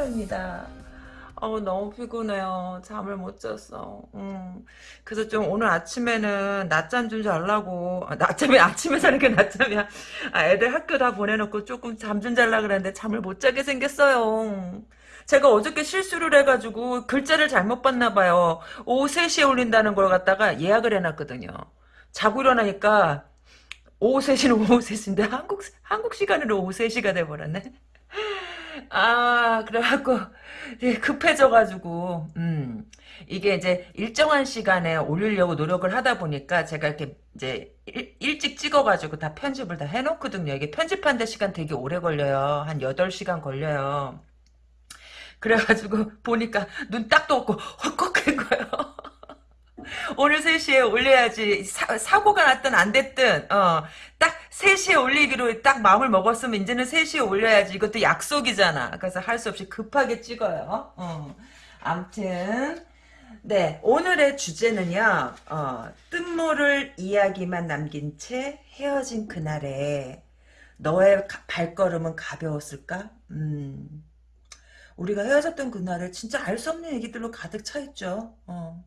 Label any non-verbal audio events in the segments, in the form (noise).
따로입니다. 어 너무 피곤해요. 잠을 못 잤어. 음. 그래서 좀 오늘 아침에는 낮잠 좀 자려고. 아, 낮잠이 아침에 자는 게 낮잠이야. 아, 애들 학교 다 보내놓고 조금 잠좀 자려고 그랬는데 잠을 못 자게 생겼어요. 제가 어저께 실수를 해가지고 글자를 잘못 봤나 봐요. 오후 3시에 올린다는 걸 갖다가 예약을 해놨거든요. 자고 일어나니까 오후 3시는 오후 3시인데 한국 한국 시간으로 오후 3시가 돼버렸네 아, 그래갖고, 급해져가지고, 음, 이게 이제 일정한 시간에 올리려고 노력을 하다 보니까 제가 이렇게 이제 일, 찍 찍어가지고 다 편집을 다 해놓거든요. 이게 편집하는데 시간 되게 오래 걸려요. 한 8시간 걸려요. 그래가지고 보니까 눈 딱도 없고 (laughs) 헛걱한 거예요. 오늘 3시에 올려야지 사, 고가 났든 안 됐든 어, 딱 3시에 올리기로 딱 마음을 먹었으면 이제는 3시에 올려야지 이것도 약속이잖아 그래서 할 수 없이 급하게 찍어요 어. 암튼 네 오늘의 주제는요 어, 뜬모를 이야기만 남긴 채 헤어진 그날에 너의 가, 발걸음은 가벼웠을까? 음, 우리가 헤어졌던 그날에 진짜 알 수 없는 얘기들로 가득 차 있죠. 어.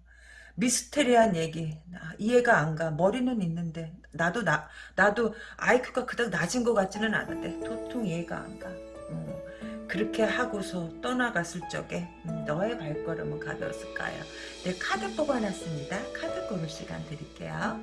미스테리한 얘기. 이해가 안 가. 머리는 있는데 나도 나 나도 아이큐가 그닥 낮은 것 같지는 않은데 도통 이해가 안가. 음, 그렇게 하고서 떠나갔을 적에 음, 너의 발걸음은 가벼웠을까요? 네 카드 뽑아놨습니다. 카드 고를 시간 드릴게요.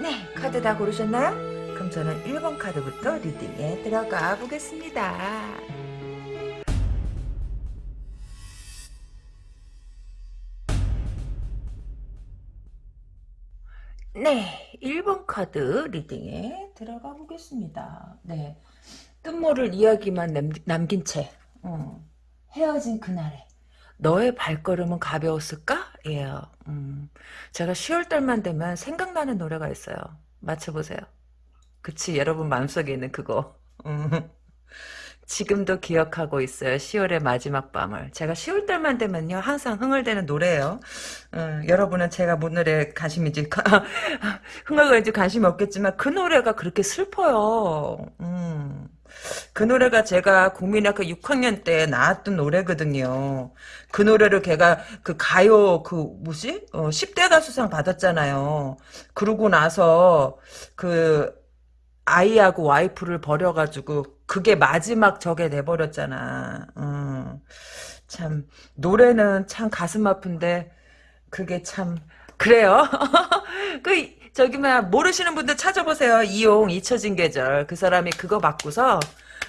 네 카드 다 고르셨나요? 그럼 저는 1번 카드부터 리딩에 들어가 보겠습니다. 네, 1번 카드 리딩에 들어가 보겠습니다. 네, 뜻모를 이야기만 남긴 채 어, 헤어진 그날에 너의 발걸음은 가벼웠을까? 예, 음, 제가 10월 달만 되면 생각나는 노래가 있어요. 맞춰보세요. 그치 여러분 마음속에 있는 그거 음. 지금도 기억하고 있어요. 10월의 마지막 밤을. 제가 10월 달만 되면요. 항상 흥얼대는 노래예요. 음, 여러분은 제가 뭔 노래에 관심인지 (laughs) 흥얼거리는지 관심이 없겠지만 그 노래가 그렇게 슬퍼요. 음. 그 노래가 제가 국민학교 6학년 때 나왔던 노래거든요. 그 노래를 걔가 그 가요 그 뭐지? 어, 10대 가수상 받았잖아요. 그러고 나서 그 아이하고 와이프를 버려가지고 그게 마지막 적에 내버렸잖아. 음, 참 노래는 참 가슴 아픈데 그게 참 그래요. (laughs) 그 저기 막 모르시는 분들 찾아보세요. 이용 잊혀진 계절 그 사람이 그거 받고서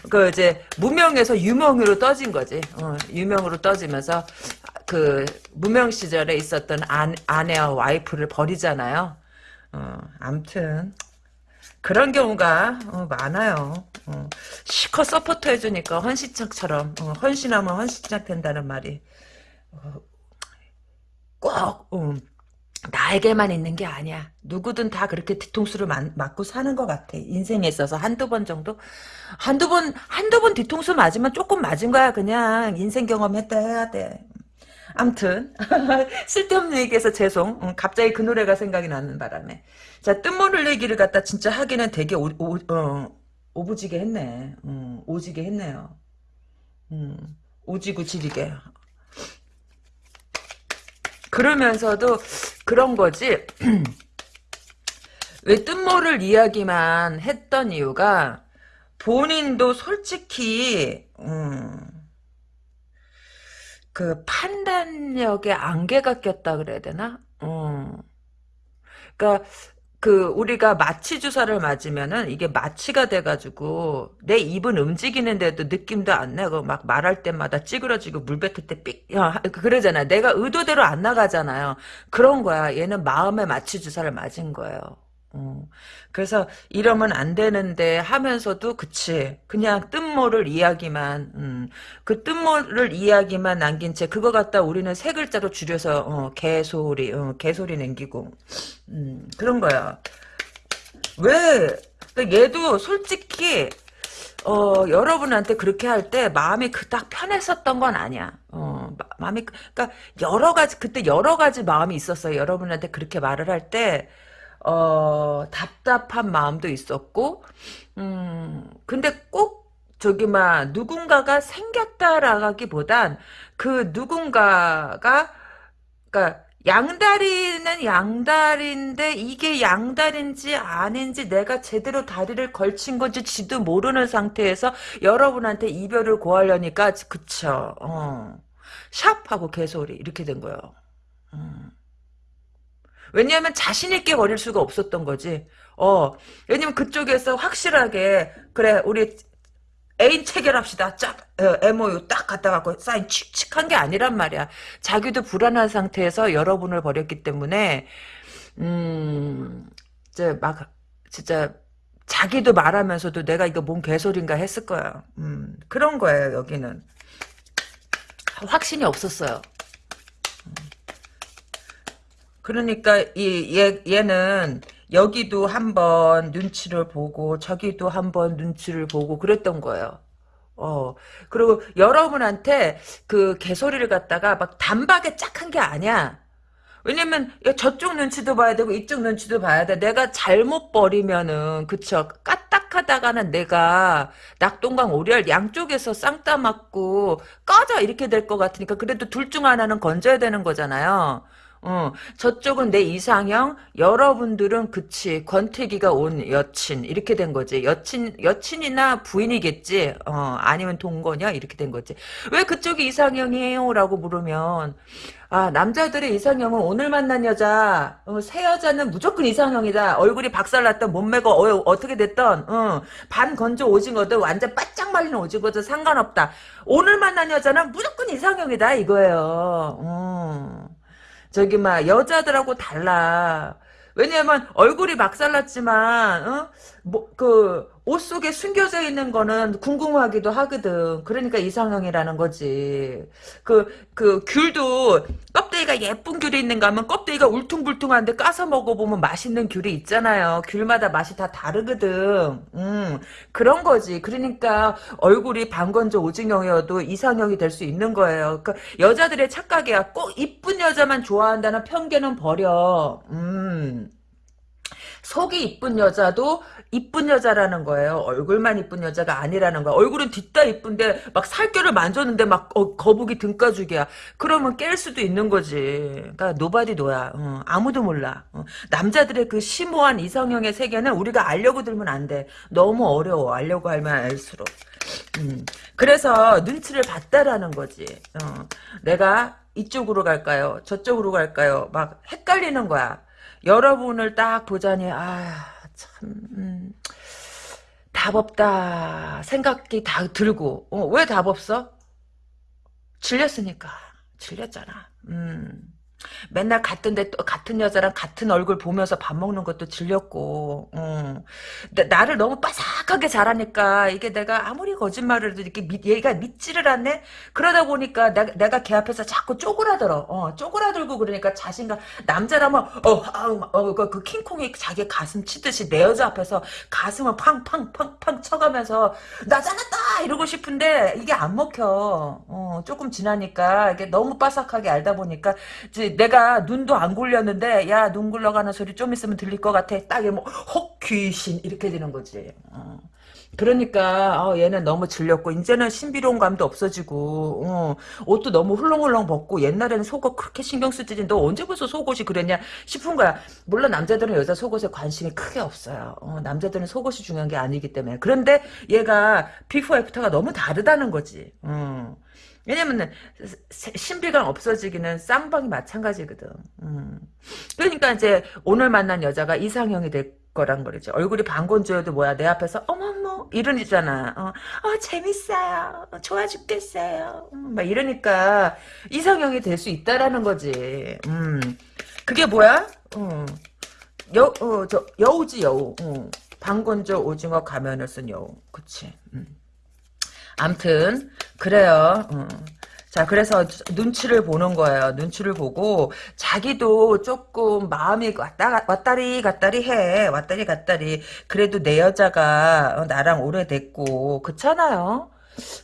그 이제 무명에서 유명으로 떠진 거지. 어, 유명으로 떠지면서 그 무명 시절에 있었던 아, 아내와 와이프를 버리잖아요. 어, 암튼 그런 경우가 어, 많아요. 어, 시커 서포터 해주니까 헌신짝처럼 어, 헌신하면 헌신짝 된다는 말이 어, 꼭 음, 나에게만 있는 게 아니야. 누구든 다 그렇게 뒤통수를 맞, 맞고 사는 것 같아. 인생에 있어서 한두 번 정도? 한두 번, 한두 번 뒤통수 맞으면 조금 맞은 거야. 그냥 인생 경험했다 해야 돼. 암튼 (laughs) 쓸데없는 얘기해서 죄송. 음, 갑자기 그 노래가 생각이 나는 바람에 자 뜬모를 얘기를 갖다 진짜 하기는 되게 오, 오, 어, 오부지게 했네. 음, 오지게 했네요. 음, 오지고 지리게. 그러면서도 그런 거지. (clears throat) 왜 뜬모를 이야기만 했던 이유가 본인도 솔직히 음, 그 판단력에 안개가 꼈다 그래야 되나? 어. 그러니까 그 우리가 마취 주사를 맞으면은 이게 마취가 돼가지고 내 입은 움직이는데도 느낌도 안 나고 막 말할 때마다 찌그러지고 물 뱉을 때 삑 그러잖아. 내가 의도대로 안 나가잖아요. 그런 거야. 얘는 마음에 마취 주사를 맞은 거예요. 어. 그래서 이러면 안 되는데 하면서도 그치 그냥 뜻모를 이야기만 음, 그 뜻모를 이야기만 남긴 채 그거 갖다 우리는 세 글자로 줄여서 어, 개소리 어, 개소리 남기고 음, 그런 거야 왜 그러니까 얘도 솔직히 어, 여러분한테 그렇게 할 때 마음이 그닥 편했었던 건 아니야 어. 어, 마, 마음이 그러니까 여러 가지 그때 여러 가지 마음이 있었어요. 여러분한테 그렇게 말을 할 때 어, 답답한 마음도 있었고 음, 근데 꼭 저기 막 누군가가 생겼다라기보단 그 누군가가 그러니까 양다리는 양다리인데 이게 양다리인지 아닌지 내가 제대로 다리를 걸친 건지 지도 모르는 상태에서 여러분한테 이별을 고하려니까 그쵸 어. 샵하고 개소리 이렇게 된 거예요 음. 왜냐하면 자신 있게 버릴 수가 없었던 거지 어 왜냐면 그쪽에서 확실하게 그래 우리 애인 체결합시다. 쫙 어, MOU 딱 갖다 갖고 사인 칙칙한 게 아니란 말이야. 자기도 불안한 상태에서 여러분을 버렸기 때문에 음 이제 막 진짜 자기도 말하면서도 내가 이거 뭔 개소리인가 했을 거야. 음 그런 거예요 여기는 확신이 없었어요. 음. 그러니까 이 얘, 얘는 여기도 한번 눈치를 보고 저기도 한번 눈치를 보고 그랬던 거예요. 어 그리고 여러분한테 그 개소리를 갖다가 막 단박에 짝한 게 아니야. 왜냐면 저쪽 눈치도 봐야 되고 이쪽 눈치도 봐야 돼. 내가 잘못 버리면은 그쵸 까딱하다가는 내가 낙동강 오리알 양쪽에서 쌍따 맞고 꺼져 이렇게 될 것 같으니까 그래도 둘 중 하나는 건져야 되는 거잖아요. 어, 저쪽은 내 이상형, 여러분들은 그치, 권태기가 온 여친, 이렇게 된 거지. 여친, 여친이나 부인이겠지, 어, 아니면 동거냐, 이렇게 된 거지. 왜 그쪽이 이상형이에요? 라고 물으면, 아, 남자들의 이상형은 오늘 만난 여자, 어, 새 여자는 무조건 이상형이다. 얼굴이 박살났던 몸매가 어, 떻게 됐던, 어, 반 건조 오징어도 완전 바짝 말린 오징어도 상관없다. 오늘 만난 여자는 무조건 이상형이다, 이거예요. 어. 저기 막 여자들하고 달라. 왜냐면 얼굴이 막살났지만 어? 뭐그 옷 속에 숨겨져 있는 거는 궁금하기도 하거든. 그러니까 이상형이라는 거지. 그, 그, 귤도 껍데기가 예쁜 귤이 있는가 하면 껍데기가 울퉁불퉁한데 까서 먹어보면 맛있는 귤이 있잖아요. 귤마다 맛이 다 다르거든. 음, 그런 거지. 그러니까 얼굴이 반건조 오징어형이어도 이상형이 될 수 있는 거예요. 그러니까 여자들의 착각이야. 꼭 이쁜 여자만 좋아한다는 편견은 버려. 음. 속이 이쁜 여자도 이쁜 여자라는 거예요. 얼굴만 이쁜 여자가 아니라는 거야. 얼굴은 딥다 이쁜데 막 살결을 만졌는데 막 어, 거북이 등가죽이야. 그러면 깰 수도 있는 거지. 그러니까 nobody know야. 어, 아무도 몰라. 어, 남자들의 그 심오한 이상형의 세계는 우리가 알려고 들면 안 돼. 너무 어려워. 알려고 하면 알수록. 음, 그래서 눈치를 봤다라는 거지. 어, 내가 이쪽으로 갈까요? 저쪽으로 갈까요? 막 헷갈리는 거야. 여러분을 딱 보자니 아 참, 음, 답 없다 생각이 다 들고 어, 왜 답 없어? 질렸으니까 질렸잖아. 음. 맨날 같은데 또 같은 여자랑 같은 얼굴 보면서 밥 먹는 것도 질렸고, 음. 나를 너무 빠삭하게 잘하니까 이게 내가 아무리 거짓말을 해도 이렇게 믿, 얘가 믿지를 않네. 그러다 보니까 내가, 내가 걔 앞에서 자꾸 쪼그라들어. 어, 쪼그라들고 그러니까 자신감 남자라면 어, 아, 어, 그, 그 킹콩이 자기 가슴 치듯이 내 여자 앞에서 가슴을 팡팡팡팡 쳐가면서 나 잘났다 이러고 싶은데 이게 안 먹혀. 어, 조금 지나니까 이게 너무 빠삭하게 알다 보니까 이제 내가 눈도 안 굴렸는데 야 눈 굴러가는 소리 좀 있으면 들릴 것 같아. 딱 뭐혹 귀신 이렇게 되는 거지. 어. 그러니까 어, 얘는 너무 질렸고 이제는 신비로운 감도 없어지고 어, 옷도 너무 훌렁훌렁 벗고 옛날에는 속옷 그렇게 신경 쓰지 너 언제 벌써 속옷이 그랬냐 싶은 거야 물론 남자들은 여자 속옷에 관심이 크게 없어요 어, 남자들은 속옷이 중요한 게 아니기 때문에 그런데 얘가 비포 애프터가 너무 다르다는 거지 어. 왜냐면 신비감 없어지기는 쌍방이 마찬가지거든. 음. 그러니까 이제 오늘 만난 여자가 이상형이 될 거란 거지. 얼굴이 반건조여도 뭐야 내 앞에서 어머머 이러잖아. 어, 어 재밌어요. 어, 좋아 죽겠어요. 음, 막 이러니까 이상형이 될 수 있다라는 거지. 음. 그게 뭐야? 음. 여, 어, 저, 여우지 여우. 음. 방건조 오징어 가면을 쓴 여우. 그치. 음. 암튼 그래요. 어. 자, 그래서 눈치를 보는 거예요. 눈치를 보고 자기도 조금 마음이 왔다 왔다리 갔다리 해. 왔다리 갔다리. 그래도 내 여자가 나랑 오래됐고 그렇잖아요.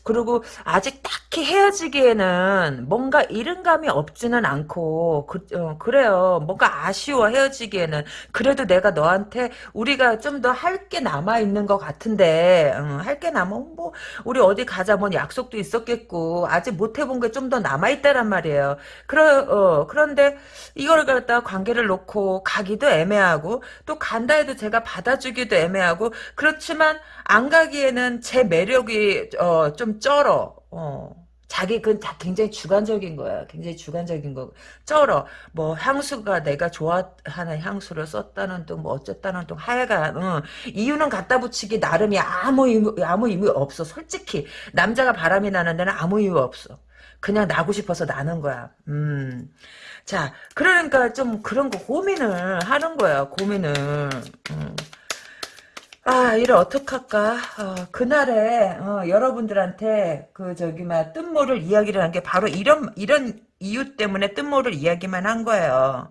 그리고 아직 딱히 헤어지기에는 뭔가 이른감이 없지는 않고 그, 어, 그래요. 뭔가 아쉬워 헤어지기에는 그래도 내가 너한테 우리가 좀 더 할 게 남아 있는 것 같은데 어, 할게 남아 뭐 우리 어디 가자 뭐 약속도 있었겠고 아직 못 해본 게 좀 더 남아 있다란 말이에요. 그러 어, 그런데 이걸 갖다 관계를 놓고 가기도 애매하고 또 간다 해도 제가 받아주기도 애매하고 그렇지만 안 가기에는 제 매력이 어, 좀 쩔어. 어. 자기 그건 다 굉장히 주관적인 거야. 굉장히 주관적인 거. 쩔어. 뭐 향수가 내가 좋아하는 향수를 썼다는 둥, 뭐 어쨌다는 둥, 하여간 응. 이유는 갖다 붙이기 나름이 아무 의미, 아무 의미 없어. 솔직히 남자가 바람이 나는 데는 아무 이유 없어. 그냥 나고 싶어서 나는 거야. 음. 자, 그러니까 좀 그런 거 고민을 하는 거야. 고민을. 음. 아, 이를 어떡할까? 어, 그날에, 어, 여러분들한테, 그, 저기, 막, 뜬모를 이야기를 한 게 바로 이런, 이런 이유 때문에 뜬모를 이야기만 한 거예요.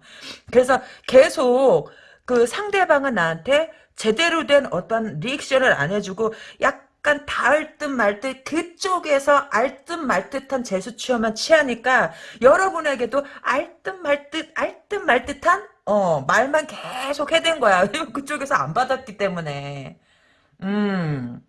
그래서 계속, 그 상대방은 나한테 제대로 된 어떤 리액션을 안 해주고, 약간 닿을 듯 말 듯, 그쪽에서 알 듯 말 듯한 제수취어만 취하니까, 여러분에게도 알 듯 말 듯, 알 듯 말 듯한 어, 말만 계속 해댄 거야. (laughs) 왜냐면 그쪽에서 안 받았기 때문에. 음.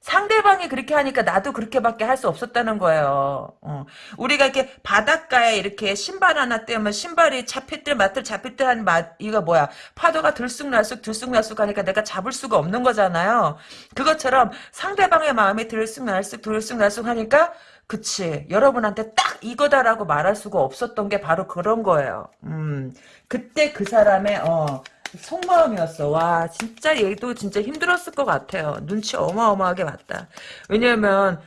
상대방이 그렇게 하니까 나도 그렇게밖에 할 수 없었다는 거예요. 어. 우리가 이렇게 바닷가에 이렇게 신발 하나 떼면 신발이 잡힐 때 마틀 잡힐 때 한 맛, 이거 뭐야. 파도가 들쑥날쑥 들쑥날쑥 하니까 내가 잡을 수가 없는 거잖아요. 그것처럼 상대방의 마음이 들쑥날쑥 들쑥날쑥 하니까 그치. 여러분한테 딱 이거다라고 말할 수가 없었던 게 바로 그런 거예요. 음. 그때 그 사람의, 어, 속마음이었어. 와, 진짜 얘도 진짜 힘들었을 것 같아요. 눈치 어마어마하게 봤다. 왜냐면,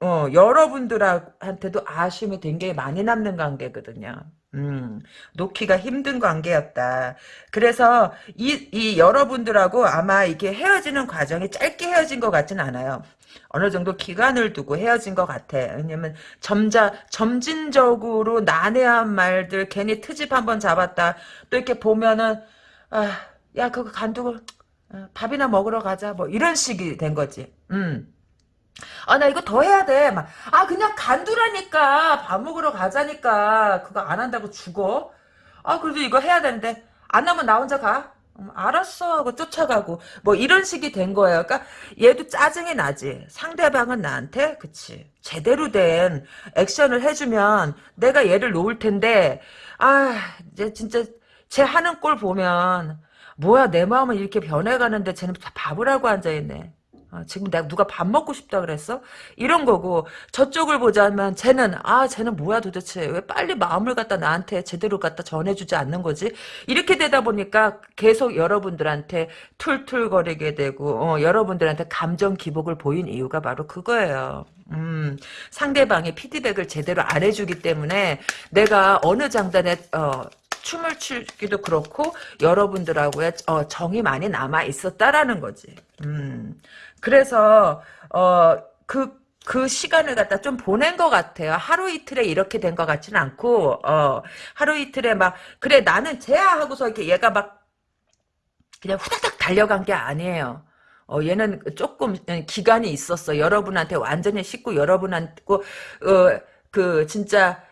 어, 여러분들한테도 아쉬움이 굉장히 많이 남는 관계거든요. 음, 놓기가 힘든 관계였다. 그래서 이, 이 여러분들하고 아마 이게 헤어지는 과정이 짧게 헤어진 것 같진 않아요. 어느 정도 기간을 두고 헤어진 것 같아. 왜냐면 점자 점진적으로 난해한 말들 괜히 트집 한번 잡았다. 또 이렇게 보면은 아, 야 그거 간두고 어, 밥이나 먹으러 가자. 뭐 이런 식이 된 거지. 음. 아, 나 이거 더 해야 돼. 막, 아, 그냥 간두라니까. 밥 먹으러 가자니까. 그거 안 한다고 죽어. 아, 그래도 이거 해야 되는데. 안 하면 나 혼자 가. 음, 알았어 하고 쫓아가고 뭐 이런 식이 된 거예요. 그러니까 얘도 짜증이 나지. 상대방은 나한테 그치 제대로 된 액션을 해주면 내가 얘를 놓을 텐데 아 이제 진짜 쟤 하는 꼴 보면 뭐야 내 마음은 이렇게 변해가는데 쟤는 밥을 하고 앉아있네. 어, 지금 내가 누가 밥 먹고 싶다 그랬어? 이런 거고 저쪽을 보자면 쟤는 아 쟤는 뭐야 도대체 왜 빨리 마음을 갖다 나한테 제대로 갖다 전해주지 않는 거지? 이렇게 되다 보니까 계속 여러분들한테 툴툴거리게 되고 어, 여러분들한테 감정 기복을 보인 이유가 바로 그거예요. 음, 상대방이 피드백을 제대로 안 해주기 때문에 내가 어느 장단에 어, 춤을 추기도 그렇고 여러분들하고의 어, 정이 많이 남아 있었다라는 거지. 음. 그래서 어그 그 시간을 갖다 좀 보낸 것 같아요. 하루 이틀에 이렇게 된 것 같지는 않고, 어, 하루 이틀에 막, 그래, 나는 쟤야 하고서 이렇게 얘가 막, 그냥 후다닥 달려간 게 아니에요. 어, 얘는 조금 기간이 있었어. 여러분한테 완전히 씻고 여러분한테, 어, 그, 진짜,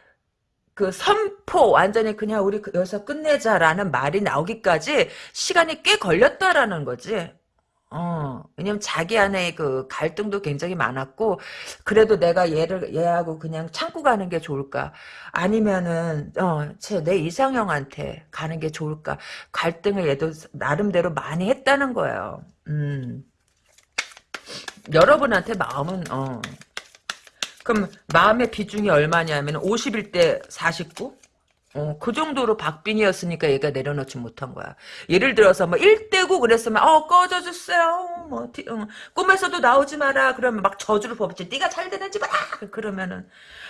그 선포 완전히 그냥 우리 그 여기서 끝내자라는 말이 나오기까지 시간이 꽤 걸렸다라는 거지. 어, 왜냐면 자기 안에 그 갈등도 굉장히 많았고, 그래도 내가 얘를, 얘하고 그냥 참고 가는 게 좋을까? 아니면은, 어, 제, 내 이상형한테 가는 게 좋을까? 갈등을 얘도 나름대로 많이 했다는 거예요. 음. 여러분한테 마음은, 어. 그럼 마음의 비중이 얼마냐면 51대 49? 어, 그 정도로 박빈이었으니까 얘가 내려놓지 못한 거야. 예를 들어서 뭐 1대고 그랬으면 어 꺼져 주세요. 뭐 어, 꿈에서도 나오지 마라. 그러면 막 저주를 퍼붓지. 네가 잘 되는지 봐라. 그러면은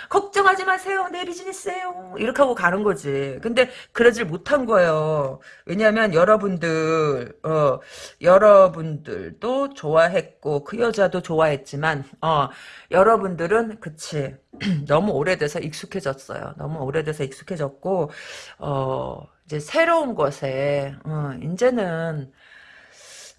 걱정하지 마세요. 내 비즈니스예요. 이렇게 하고 가는 거지. 근데 그러질 못한 거예요. 왜냐하면 여러분들 어 여러분들도 좋아했고 그 여자도 좋아했지만 어 여러분들은 그치 (clears throat) 너무 오래돼서 익숙해졌어요. 너무 오래돼서 익숙해졌고 어 이제 새로운 것에 어, 이제는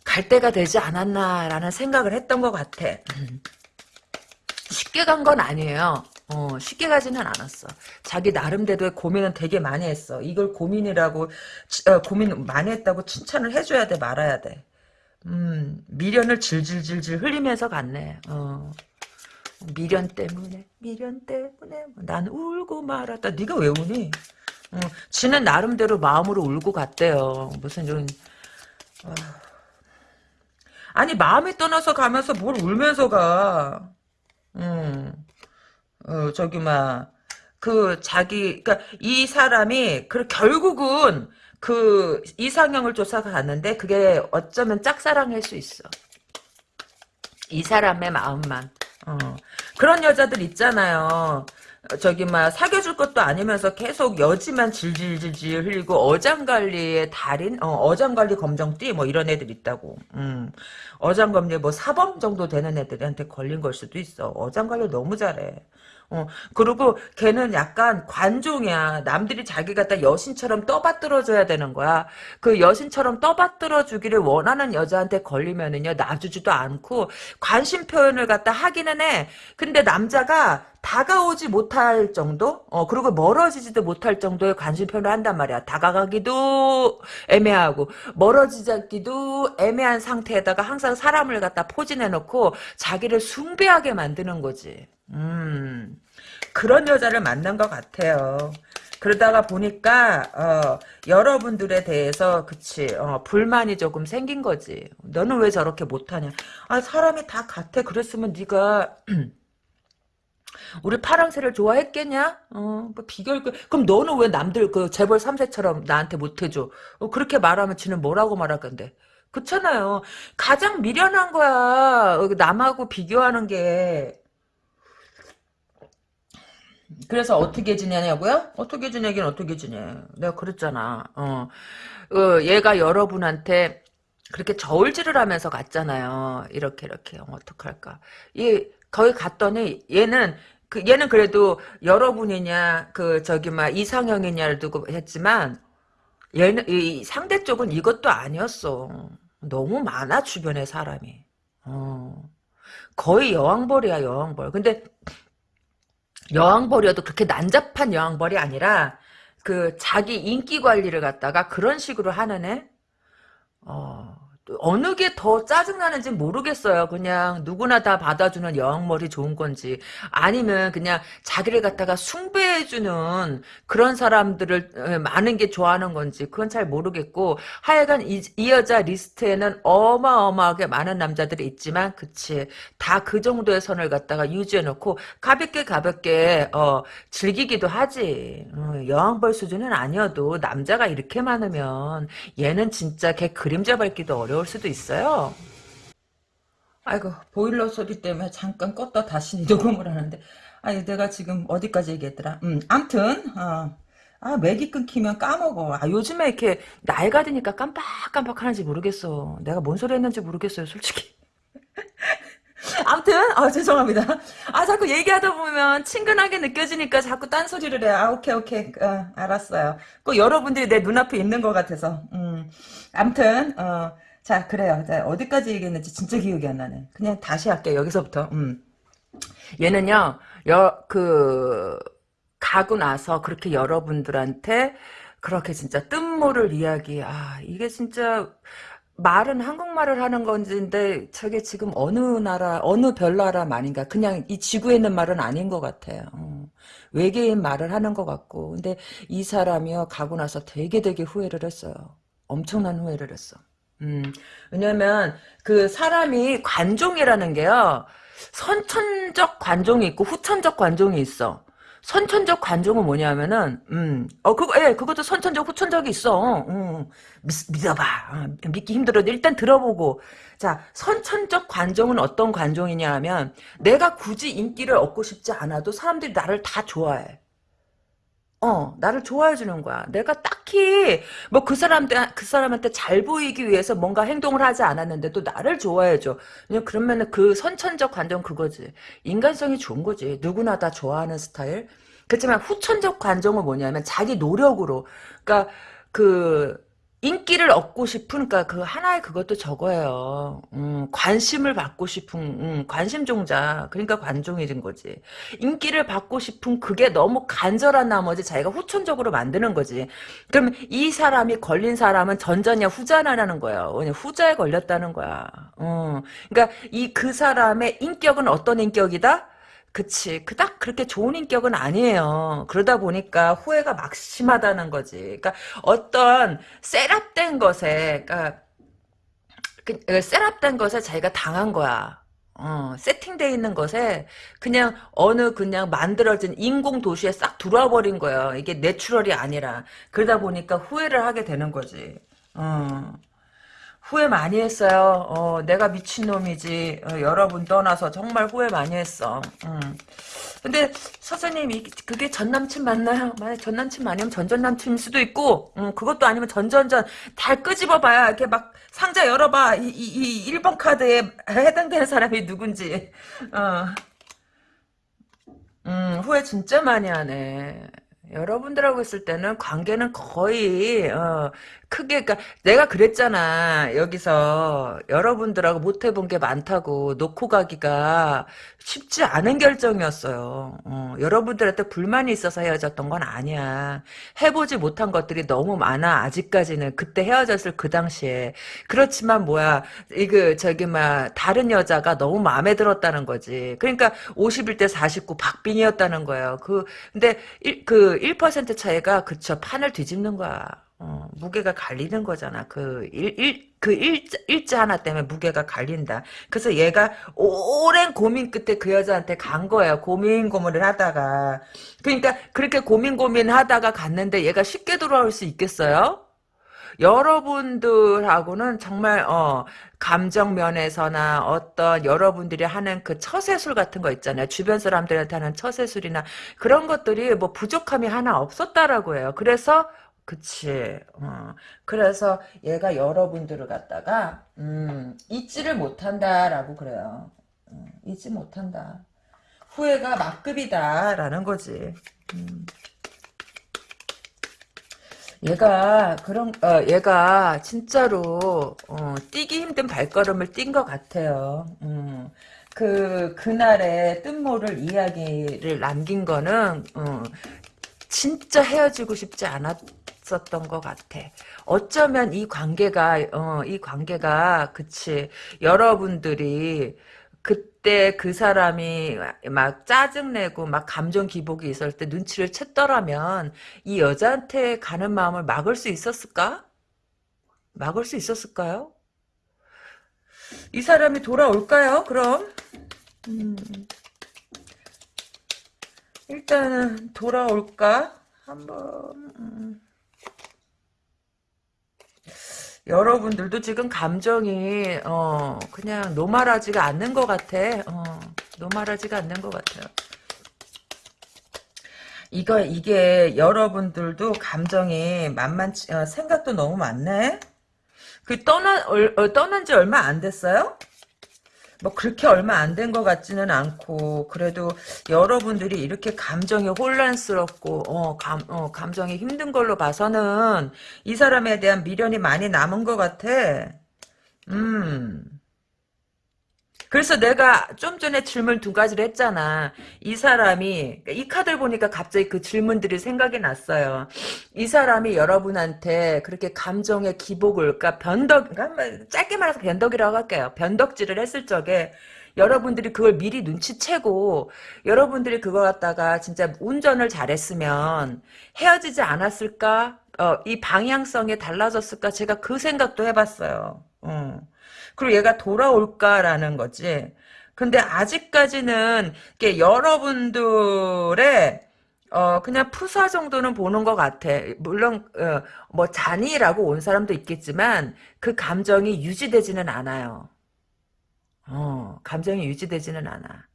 갈 때가 되지 않았나라는 생각을 했던 것 같아. (clears throat) 쉽게 간 건 아니에요. 어, 쉽게 가지는 않았어. 자기 나름대로의 고민은 되게 많이 했어. 이걸 고민이라고, 치- 어, 고민 많이 했다고 칭찬을 해줘야 돼, 말아야 돼. 음, 미련을 질질질질 흘리면서 갔네. 어. 미련 때문에, 미련 때문에, 난 울고 말았다. 네가 왜 우니? 어, 지는 나름대로 마음으로 울고 갔대요. 무슨 좀, 아. 아니, 마음이 떠나서 가면서 뭘 울면서 가. 음. 어, 저기, 막, 그, 자기, 그니까, 이 사람이, 그, 결국은, 그, 이상형을 쫓아가 갔는데, 그게 어쩌면 짝사랑일 수 있어. 이 사람의 마음만. 어. 그런 여자들 있잖아요. 어, 저기, 막, 사귀어줄 것도 아니면서 계속 여지만 질질질질 흘리고, 어장관리의 달인? 어, 어장관리 검정띠? 뭐, 이런 애들 있다고. 음. 어장관리 뭐, 사범 정도 되는 애들한테 걸린 걸 수도 있어. 어장관리 너무 잘해. 어, 그리고 걔는 약간 관종이야. 남들이 자기 갖다 여신처럼 떠받들어줘야 되는 거야. 그 여신처럼 떠받들어주기를 원하는 여자한테 걸리면은요, 놔주지도 않고, 관심 표현을 갖다 하기는 해. 근데 남자가 다가오지 못할 정도? 어, 그리고 멀어지지도 못할 정도의 관심 표현을 한단 말이야. 다가가기도 애매하고, 멀어지기도 애매한 상태에다가 항상 사람을 갖다 포진해놓고, 자기를 숭배하게 만드는 거지. 음, 그런 여자를 만난 것 같아요. 그러다가 보니까 어, 여러분들에 대해서 그치 어, 불만이 조금 생긴 거지. 너는 왜 저렇게 못하냐? 아 사람이 다 같아. 그랬으면 네가 (clears throat) 우리 파랑새를 좋아했겠냐? 어, 뭐 비결 그 그럼 너는 왜 남들 그 재벌 3세처럼 나한테 못해줘? 어, 그렇게 말하면 지는 뭐라고 말할 건데? 그렇잖아요. 가장 미련한 거야. 어, 남하고 비교하는 게. 그래서 어떻게 지내냐고요? 어떻게 지내긴 어떻게 지내. 내가 그랬잖아. 어, 어, 얘가 여러분한테 그렇게 저울질을 하면서 갔잖아요. 이렇게 이렇게 어, 어떡할까. 얘 거기 갔더니 얘는 그 얘는 그래도 여러분이냐 그 저기 막 이상형이냐를 두고 했지만 얘는 이 상대 쪽은 이것도 아니었어. 너무 많아 주변에 사람이. 어. 거의 여왕벌이야 여왕벌. 근데 여왕벌이어도 그렇게 난잡한 여왕벌이 아니라 그 자기 인기 관리를 갖다가 그런 식으로 하는 애. 어, 또 어느 게 더 짜증나는지 모르겠어요. 그냥 누구나 다 받아주는 여왕머리 좋은 건지 아니면 그냥 자기를 갖다가 숭배해주는 그런 사람들을 어, 많은 게 좋아하는 건지 그건 잘 모르겠고 하여간 이, 이 여자 리스트에는 어마어마하게 많은 남자들이 있지만 그치. 다 그 정도의 선을 갖다가 유지해놓고 가볍게 가볍게 어, 즐기기도 하지. 어, 여왕벌 수준은 아니어도 남자가 이렇게 많으면 얘는 진짜 걔 그림자 밟기도 어려 울 수도 있어요. 아이고 보일러 소리 때문에 잠깐 껐다 다시 (laughs) 녹음을 하는데. 아니 내가 지금 어디까지 얘기했더라? 음 암튼 어. 아 맥이 끊기면 까먹어. 아 요즘에 이렇게 나이가 드니까 깜빡깜빡 하는지 모르겠어. 내가 뭔 소리 했는지 모르겠어요 솔직히. (laughs) 암튼 아 죄송합니다. 아 자꾸 얘기하다 보면 친근하게 느껴지니까 자꾸 딴소리를 해아 오케이 오케이. 어, 알았어요. 꼭 여러분들이 내 눈앞에 있는 것 같아서. 음 암튼 어 자, 그래요. 자, 어디까지 얘기했는지 진짜 기억이 안 나네. 그냥 다시 할게요. 여기서부터. 음. 얘는요, 여, 그, 가고 나서 그렇게 여러분들한테 그렇게 진짜 뜬모를 이야기, 아, 이게 진짜, 말은 한국말을 하는 건지인데, 저게 지금 어느 나라, 어느 별나라 말인가. 그냥 이 지구에 있는 말은 아닌 것 같아요. 어. 외계인 말을 하는 것 같고. 근데 이 사람이요, 가고 나서 되게 되게 후회를 했어요. 엄청난 후회를 했어. 음, 왜냐면, 그 사람이 관종이라는 게요, 선천적 관종이 있고 후천적 관종이 있어. 선천적 관종은 뭐냐면은, 음, 어, 그거, 예, 그것도 선천적, 후천적이 있어. 음, 믿, 믿어봐. 어, 믿기 힘들어도 일단 들어보고. 자, 선천적 관종은 어떤 관종이냐 하면, 내가 굳이 인기를 얻고 싶지 않아도 사람들이 나를 다 좋아해. 어, 나를 좋아해 주는 거야. 내가 딱히 뭐 그 사람한테 그 사람한테 잘 보이기 위해서 뭔가 행동을 하지 않았는데도 나를 좋아해 줘. 그러면은 그 선천적 관점 그거지. 인간성이 좋은 거지. 누구나 다 좋아하는 스타일. 그렇지만 후천적 관점은 뭐냐면 자기 노력으로. 그러니까 그 인기를 얻고 싶은 그러니까 그 하나의 그것도 저거예요. 음, 관심을 받고 싶은 음, 관심 종자. 그러니까 관종이 된 거지. 인기를 받고 싶은 그게 너무 간절한 나머지 자기가 후천적으로 만드는 거지. 그럼 이 사람이 걸린 사람은 전자냐 후자냐라는 거야. 왜냐 후자에 걸렸다는 거야. 어. 그러니까 이 그 사람의 인격은 어떤 인격이다? 그치. 그닥 그렇게 좋은 인격은 아니에요. 그러다 보니까 후회가 막심하다는 거지. 그러니까 어떤 setup된 것에, 그러니까 그, 그 setup된 것에 자기가 당한 거야. 어, 세팅돼 있는 것에 그냥 어느 그냥 만들어진 인공 도시에 싹 들어와 버린 거예요. 이게 natural이 아니라. 그러다 보니까 후회를 하게 되는 거지. 어. 후회 많이 했어요. 어, 내가 미친놈이지. 어, 여러분 떠나서 정말 후회 많이 했어. 음. 근데 선생님 이 그게 전 남친 맞나요? 만약 전 남친 아니면 전전 남친일 수도 있고 음, 그것도 아니면 전전전 다 끄집어봐야 이렇게 막 상자 열어봐 이, 이, 이 1번 카드에 해당되는 사람이 누군지 어. 음, 후회 진짜 많이 하네. 여러분들하고 있을 때는 관계는 거의 어, 크게 그러니까 내가 그랬잖아. 여기서 여러분들하고 못 해본 게 많다고 놓고 가기가 쉽지 않은 결정이었어요. 어, 여러분들한테 불만이 있어서 헤어졌던 건 아니야. 해보지 못한 것들이 너무 많아. 아직까지는 그때 헤어졌을 그 당시에. 그렇지만 뭐야 이거 저기 막 다른 여자가 너무 마음에 들었다는 거지. 그러니까 51대 49 박빙이었다는 거예요. 그 근데 일, 그1% 차이가 그쵸 판을 뒤집는 거야 어, 무게가 갈리는 거잖아. 그 일, 일, 그 일자, 일자 하나 때문에 무게가 갈린다. 그래서 얘가 오랜 고민 끝에 그 여자한테 간 거예요. 고민 고민을 하다가. 그러니까 그렇게 고민 고민 하다가 갔는데 얘가 쉽게 돌아올 수 있겠어요? 여러분들하고는 정말 어 감정 면에서나 어떤 여러분들이 하는 그 처세술 같은 거 있잖아요. 주변 사람들한테 하는 처세술이나 그런 것들이 뭐 부족함이 하나 없었다라고 해요. 그래서 그치. 어. 그래서 얘가 여러분들을 갖다가 음, 잊지를 못한다라고 그래요. 어, 잊지 못한다. 후회가 막급이다라는 거지. 음. 얘가 그런 어, 얘가 진짜로 어, 뛰기 힘든 발걸음을 뛴 것 같아요. 음. 그 그날의 뜬모를 이야기를 남긴 거는 어, 진짜 헤어지고 싶지 않았 있었던 것 같아. 어쩌면 이 관계가 어, 이 관계가 그치 여러분들이 그때 그 사람이 막 짜증내고 막 감정 기복이 있을 때 눈치를 챘더라면 이 여자한테 가는 마음을 막을 수 있었을까? 막을 수 있었을까요? 이 사람이 돌아올까요? 그럼 음. 일단은 돌아올까? 한번 음. 여러분들도 지금 감정이 어 그냥 노말하지가 않는 것 같아. 어 노말하지가 않는 것 같아요. 이거 이게 여러분들도 감정이 만만치 어, 생각도 너무 많네. 그 떠나 어, 떠난 지 얼마 안 됐어요? 뭐 그렇게 얼마 안 된 것 같지는 않고 그래도 여러분들이 이렇게 감정이 혼란스럽고 어, 감, 어, 감정이 힘든 걸로 봐서는 이 사람에 대한 미련이 많이 남은 것 같아. 음. 그래서 내가 좀 전에 질문 두 가지를 했잖아. 이 사람이 이 카드를 보니까 갑자기 그 질문들이 생각이 났어요. 이 사람이 여러분한테 그렇게 감정의 기복을 그러니까 변덕 그러니까 짧게 말해서 변덕이라고 할게요. 변덕질을 했을 적에 여러분들이 그걸 미리 눈치채고 여러분들이 그거 갖다가 진짜 운전을 잘했으면 헤어지지 않았을까? 어, 이 방향성이 달라졌을까? 제가 그 생각도 해봤어요. 어. 그리고 얘가 돌아올까라는 거지. 근데 아직까지는 이게 여러분들의 어 그냥 푸사 정도는 보는 것 같아. 물론 어, 뭐 잔이라고 온 사람도 있겠지만 그 감정이 유지되지는 않아요. 어 감정이 유지되지는 않아.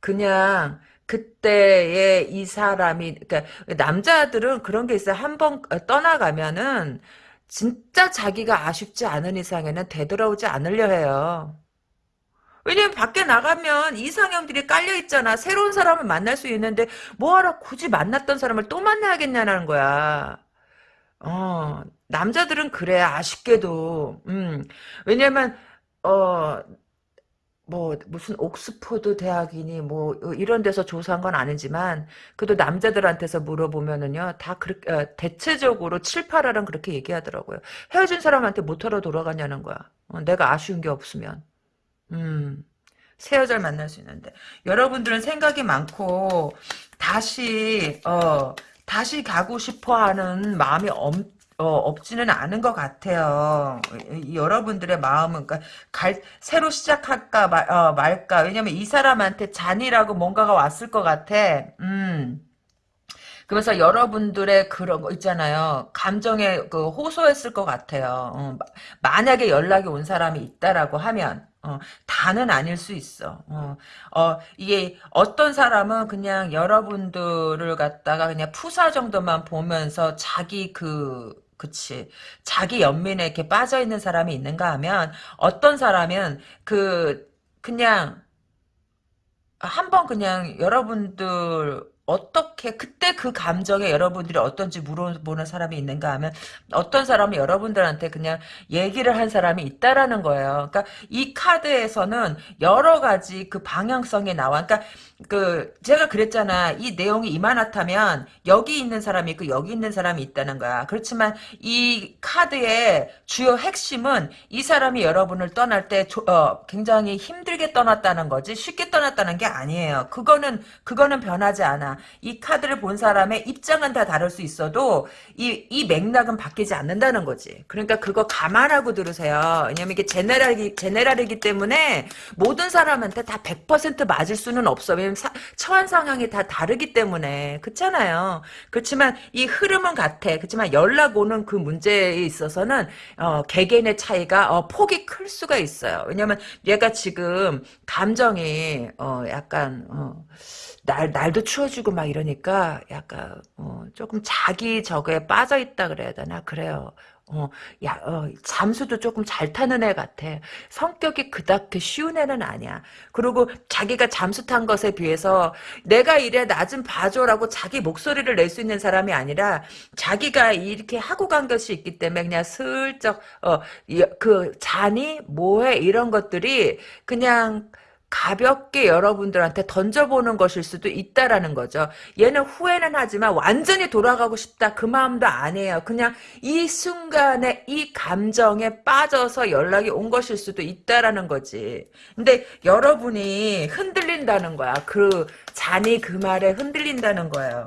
그냥 그때의 이 사람이 그러니까 남자들은 그런 게 있어요. 한번 떠나가면은 진짜 자기가 아쉽지 않은 이상에는 되돌아오지 않으려 해요. 왜냐면 밖에 나가면 이상형들이 깔려있잖아. 새로운 사람을 만날 수 있는데 뭐하러 굳이 만났던 사람을 또 만나야겠냐는 거야. 어, 남자들은 그래, 아쉽게도. 음, 왜냐면, 어, 뭐, 무슨 옥스퍼드 대학이니, 뭐, 이런 데서 조사한 건 아니지만, 그래도 남자들한테서 물어보면은요, 다 그렇게, 어, 대체적으로 7, 8할은 그렇게 얘기하더라고요. 헤어진 사람한테 못하러 돌아가냐는 거야. 어, 내가 아쉬운 게 없으면. 음. 새 여자를 만날 수 있는데 여러분들은 생각이 많고 다시 어 다시 가고 싶어하는 마음이 엄, 어, 없지는 않은 것 같아요. 이, 여러분들의 마음은 그러니까 갈, 새로 시작할까 말, 어, 말까 왜냐면 이 사람한테 잔이라고 뭔가가 왔을 것 같아. 음. 그래서 여러분들의 그런 거 있잖아요. 감정에 그 호소했을 것 같아요. 어, 만약에 연락이 온 사람이 있다라고 하면 어, 다는 아닐 수 있어. 어, 어, 이게 어떤 사람은 그냥 여러분들을 갖다가 그냥 푸사 정도만 보면서 자기 그 그치. 자기 연민에 이렇게 빠져 있는 사람이 있는가 하면 어떤 사람은 그 그냥 한번 그냥 여러분들 어떻게 그때 그 감정에 여러분들이 어떤지 물어보는 사람이 있는가 하면 어떤 사람은 여러분들한테 그냥 얘기를 한 사람이 있다라는 거예요. 그러니까 이 카드에서는 여러 가지 그 방향성이 나와. 그러니까 그 제가 그랬잖아. 이 내용이 이만하다면 여기 있는 사람이 있고 여기 있는 사람이 있다는 거야. 그렇지만 이 카드의 주요 핵심은 이 사람이 여러분을 떠날 때 조, 어, 굉장히 힘들게 떠났다는 거지 쉽게 떠났다는 게 아니에요. 그거는 그거는 변하지 않아. 이 카드를 본 사람의 입장은 다 다를 수 있어도 이, 이 맥락은 바뀌지 않는다는 거지. 그러니까 그거 감안하고 들으세요. 왜냐면 이게 제네랄이, 제네랄이기 때문에 모든 사람한테 다 100% 맞을 수는 없어. 왜냐면 사, 처한 상황이 다 다르기 때문에. 그렇잖아요. 그렇지만 이 흐름은 같아. 그렇지만 연락 오는 그 문제에 있어서는 어, 개개인의 차이가 어, 폭이 클 수가 있어요. 왜냐면 얘가 지금 감정이 어, 약간 어, 날, 날도 추워지고 막 이러니까 약간, 어, 조금 자기 저거에 빠져 있다 그래야 되나? 그래요. 어, 야, 어, 잠수도 조금 잘 타는 애 같아. 성격이 그닥 쉬운 애는 아니야. 그리고 자기가 잠수 탄 것에 비해서 내가 이래 나 좀 봐줘라고 자기 목소리를 낼 수 있는 사람이 아니라 자기가 이렇게 하고 간 것이 있기 때문에 그냥 슬쩍, 어, 그 잔이 뭐해 이런 것들이 그냥 가볍게 여러분들한테 던져보는 것일 수도 있다라는 거죠. 얘는 후회는 하지만 완전히 돌아가고 싶다 그 마음도 아니에요. 그냥 이 순간에 이 감정에 빠져서 연락이 온 것일 수도 있다라는 거지. 근데 여러분이 흔들린다는 거야. 그 잔이 그 말에 흔들린다는 거예요.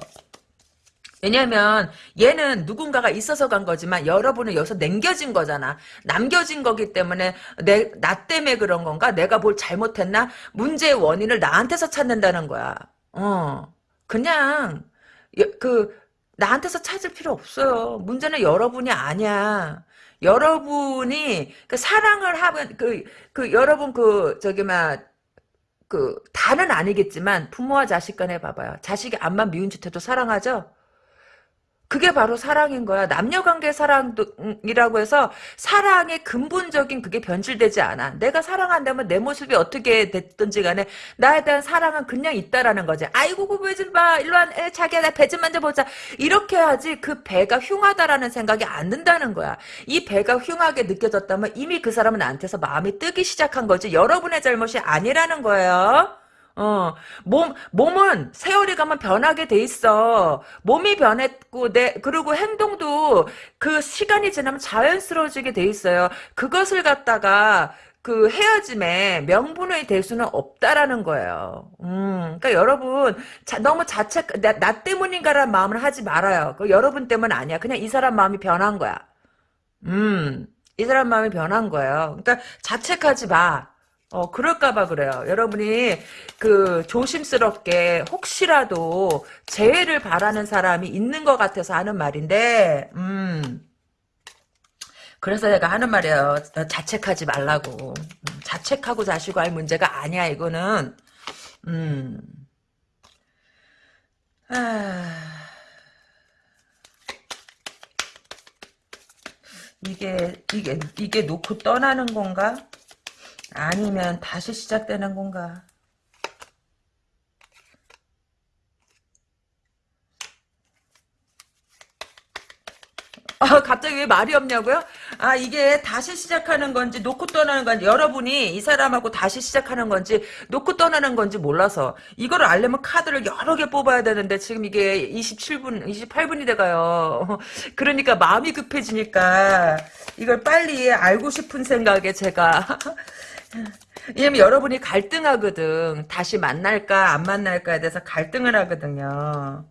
왜냐면 얘는 누군가가 있어서 간 거지만 여러분은 여기서 남겨진 거잖아. 남겨진 거기 때문에 내, 나 때문에 그런 건가? 내가 뭘 잘못했나? 문제의 원인을 나한테서 찾는다는 거야. 어. 그냥 그 나한테서 찾을 필요 없어요. 문제는 여러분이 아니야. 여러분이 그 사랑을 하면 그, 그 여러분 그 저기 막그 다는 아니겠지만 부모와 자식 간에 봐봐요. 자식이 암만 미운 짓 해도 사랑하죠? 그게 바로 사랑인 거야. 남녀관계 사랑이라고 해서 사랑의 근본적인 그게 변질되지 않아. 내가 사랑한다면 내 모습이 어떻게 됐든지 간에 나에 대한 사랑은 그냥 있다라는 거지. 아이고 고배 좀 봐. 일로 와. 에, 자기야 나 배 좀 만져보자. 이렇게 하지 그 배가 흉하다라는 생각이 안 든다는 거야. 이 배가 흉하게 느껴졌다면 이미 그 사람은 나한테서 마음이 뜨기 시작한 거지. 여러분의 잘못이 아니라는 거예요. 어, 몸, 몸은 세월이 가면 변하게 돼 있어. 몸이 변했고, 내, 그리고 행동도 그 시간이 지나면 자연스러워지게 돼 있어요. 그것을 갖다가, 그 헤어짐에 명분이 될 수는 없다라는 거예요. 음, 그러니까 여러분 자, 너무 자책 나, 나 때문인가라는 마음을 하지 말아요. 그 여러분 때문 아니야. 그냥 이 사람 마음이 변한 거야. 음, 이 사람 마음이 변한 거예요. 그러니까 자책하지 마. 어, 그럴까봐 그래요. 여러분이, 그, 조심스럽게, 혹시라도, 재해를 바라는 사람이 있는 것 같아서 하는 말인데, 음. 그래서 내가 하는 말이에요. 자책하지 말라고. 음, 자책하고 자시고 할 문제가 아니야, 이거는. 음. 아. 이게, 이게, 이게 놓고 떠나는 건가? 아니면 다시 시작되는 건가? 갑자기 왜 말이 없냐고요? 아 이게 다시 시작하는 건지 놓고 떠나는 건지 여러분이 이 사람하고 다시 시작하는 건지 놓고 떠나는 건지 몰라서 이거를 알려면 카드를 여러 개 뽑아야 되는데 지금 이게 27분 28분이 돼가요. (laughs) 그러니까 마음이 급해지니까 이걸 빨리 알고 싶은 생각에 제가 (laughs) 왜냐면 여러분이 갈등하거든. 다시 만날까 안 만날까에 대해서 갈등을 하거든요.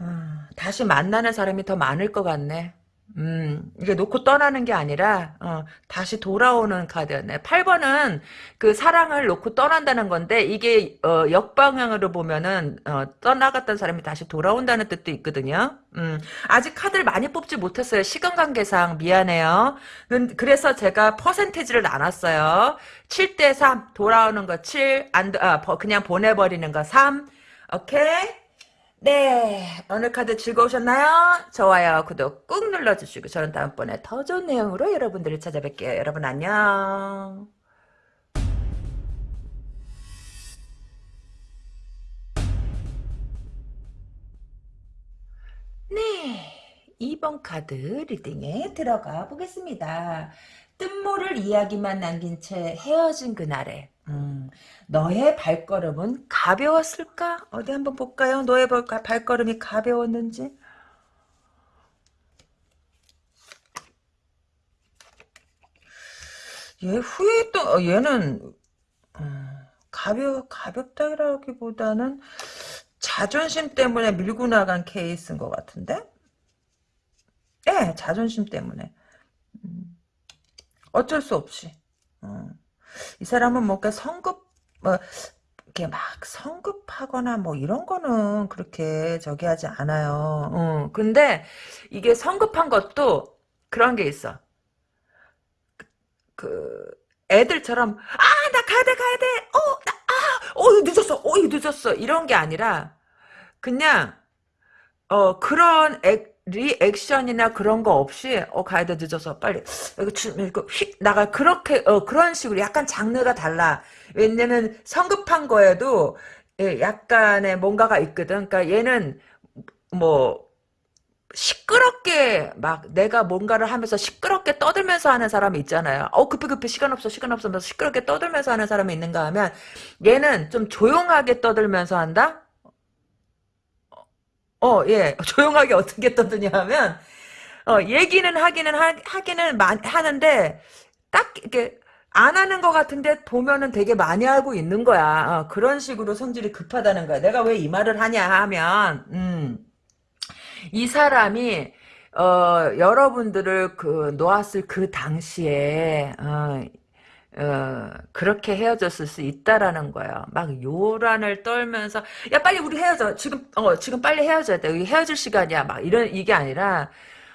어, 다시 만나는 사람이 더 많을 것 같네. 음, 이게 놓고 떠나는 게 아니라, 어, 다시 돌아오는 카드였네. 8번은 그 사랑을 놓고 떠난다는 건데, 이게, 어, 역방향으로 보면은, 어, 떠나갔던 사람이 다시 돌아온다는 뜻도 있거든요. 음, 아직 카드를 많이 뽑지 못했어요. 시간 관계상. 미안해요. 근- 그래서 제가 퍼센테이지를 나눴어요. 7대 3, 돌아오는 거 7, 안, 아, 버- 그냥 보내버리는 거 3. 오케이? 네, 오늘 카드 즐거우셨나요? 좋아요, 구독 꾹 눌러주시고 저는 다음번에 더 좋은 내용으로 여러분들을 찾아뵐게요. 여러분 안녕. 네, 2번 카드 리딩에 들어가 보겠습니다. 뜬모를 이야기만 남긴 채 헤어진 그날에 음, 너의 발걸음은 가벼웠을까? 어디 한번 볼까요? 너의 발- 발걸음이 가벼웠는지 얘 후회했던 어, 얘는 음, 가벼 가볍다기보다는 자존심 때문에 밀고 나간 케이스인 것 같은데? 예, 자존심 때문에. 음, 어쩔 수 없이. 어. 이 사람은 뭔가 성급, 뭐, 이렇게 막 성급하거나 뭐 이런 거는 그렇게 저기 하지 않아요. 어, 근데 이게 성급한 것도 그런 게 있어. 그, 애들처럼, 아, 나 가야 돼, 가야 돼! 어, 나, 아, 어, 늦었어! 어, 늦었어! 이런 게 아니라, 그냥, 어, 그런 액, 리액션이나 그런 거 없이, 어, 가야 돼, 늦어서, 빨리. 이거, 주, 이거 휙, 나가. 그렇게, 어, 그런 식으로 약간 장르가 달라. 왜냐면 성급한 거에도, 예, 약간의 뭔가가 있거든. 그러니까 얘는, 뭐, 시끄럽게 막 내가 뭔가를 하면서 시끄럽게 떠들면서 하는 사람이 있잖아요. 어 급해 급해 시간 없어 시간 없어 하면서 시끄럽게 떠들면서 하는 사람이 있는가 하면 얘는 좀 조용하게 떠들면서 한다. 어, 예. (laughs) 조용하게 어떻게 떠드냐 하면 어, 얘기는 하기는 하, 하기는 많, 하는데 딱 이렇게 안 하는 것 같은데 보면은 되게 많이 하고 있는 거야. 어, 그런 식으로 성질이 급하다는 거야. 내가 왜 이 말을 하냐 하면 음. 이 사람이 어, 여러분들을 그 놓았을 그 당시에 어, 어, 그렇게 헤어졌을 수 있다라는 거예요. 막 요란을 떨면서 야 빨리 우리 헤어져. 지금 어 지금 빨리 헤어져야 돼. 헤어질 시간이야. 막 이런 이게 아니라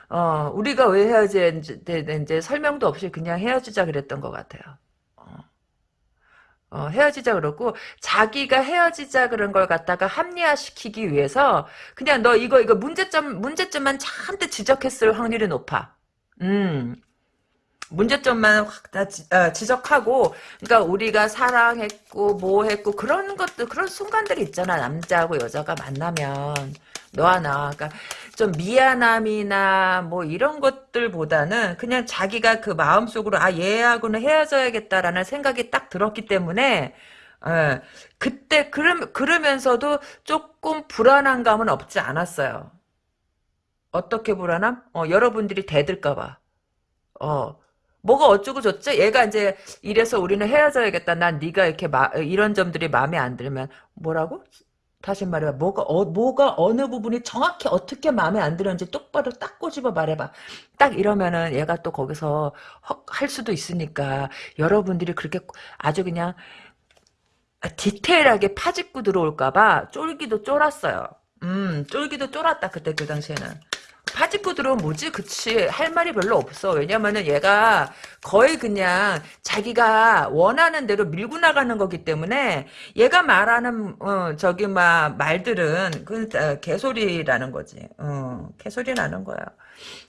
어 우리가 왜 헤어져야 되는지 설명도 없이 그냥 헤어지자 그랬던 것 같아요. 어, 헤어지자 그러고 자기가 헤어지자 그런 걸 갖다가 합리화시키기 위해서 그냥 너 이거 이거 문제점 문제점만 잔뜩 지적했을 확률이 높아. 음. 문제점만 확 다 지적하고 그러니까 우리가 사랑했고 뭐 했고 그런 것도 그런 순간들이 있잖아 남자하고 여자가 만나면 너와 나 그러니까 좀 미안함이나 뭐 이런 것들보다는 그냥 자기가 그 마음속으로 아 얘하고는 헤어져야겠다라는 생각이 딱 들었기 때문에 예, 그때 그러, 그러면서도 조금 불안한 감은 없지 않았어요. 어떻게 불안함? 어, 여러분들이 대들까봐. 어, 뭐가 어쩌고 저쩌? 얘가 이제 이래서 우리는 헤어져야겠다. 난 네가 이렇게 마, 이런 점들이 마음에 안 들면 뭐라고? 다시 말해봐. 뭐가 어, 뭐가 어느 부분이 정확히 어떻게 마음에 안 들었는지 똑바로 딱 꼬집어 말해봐. 딱 이러면은 얘가 또 거기서 헉 할 수도 있으니까 여러분들이 그렇게 아주 그냥 디테일하게 파짓고 들어올까봐 쫄기도 쫄았어요. 음, 쫄기도 쫄았다 그때 그 당시에는. 파짓고 들어오면 뭐지? 그치. 할 말이 별로 없어. 왜냐면은 얘가 거의 그냥 자기가 원하는 대로 밀고 나가는 거기 때문에 얘가 말하는, 어, 저기, 막, 말들은 그, 어, 개소리라는 거지. 어, 개소리라는 거야.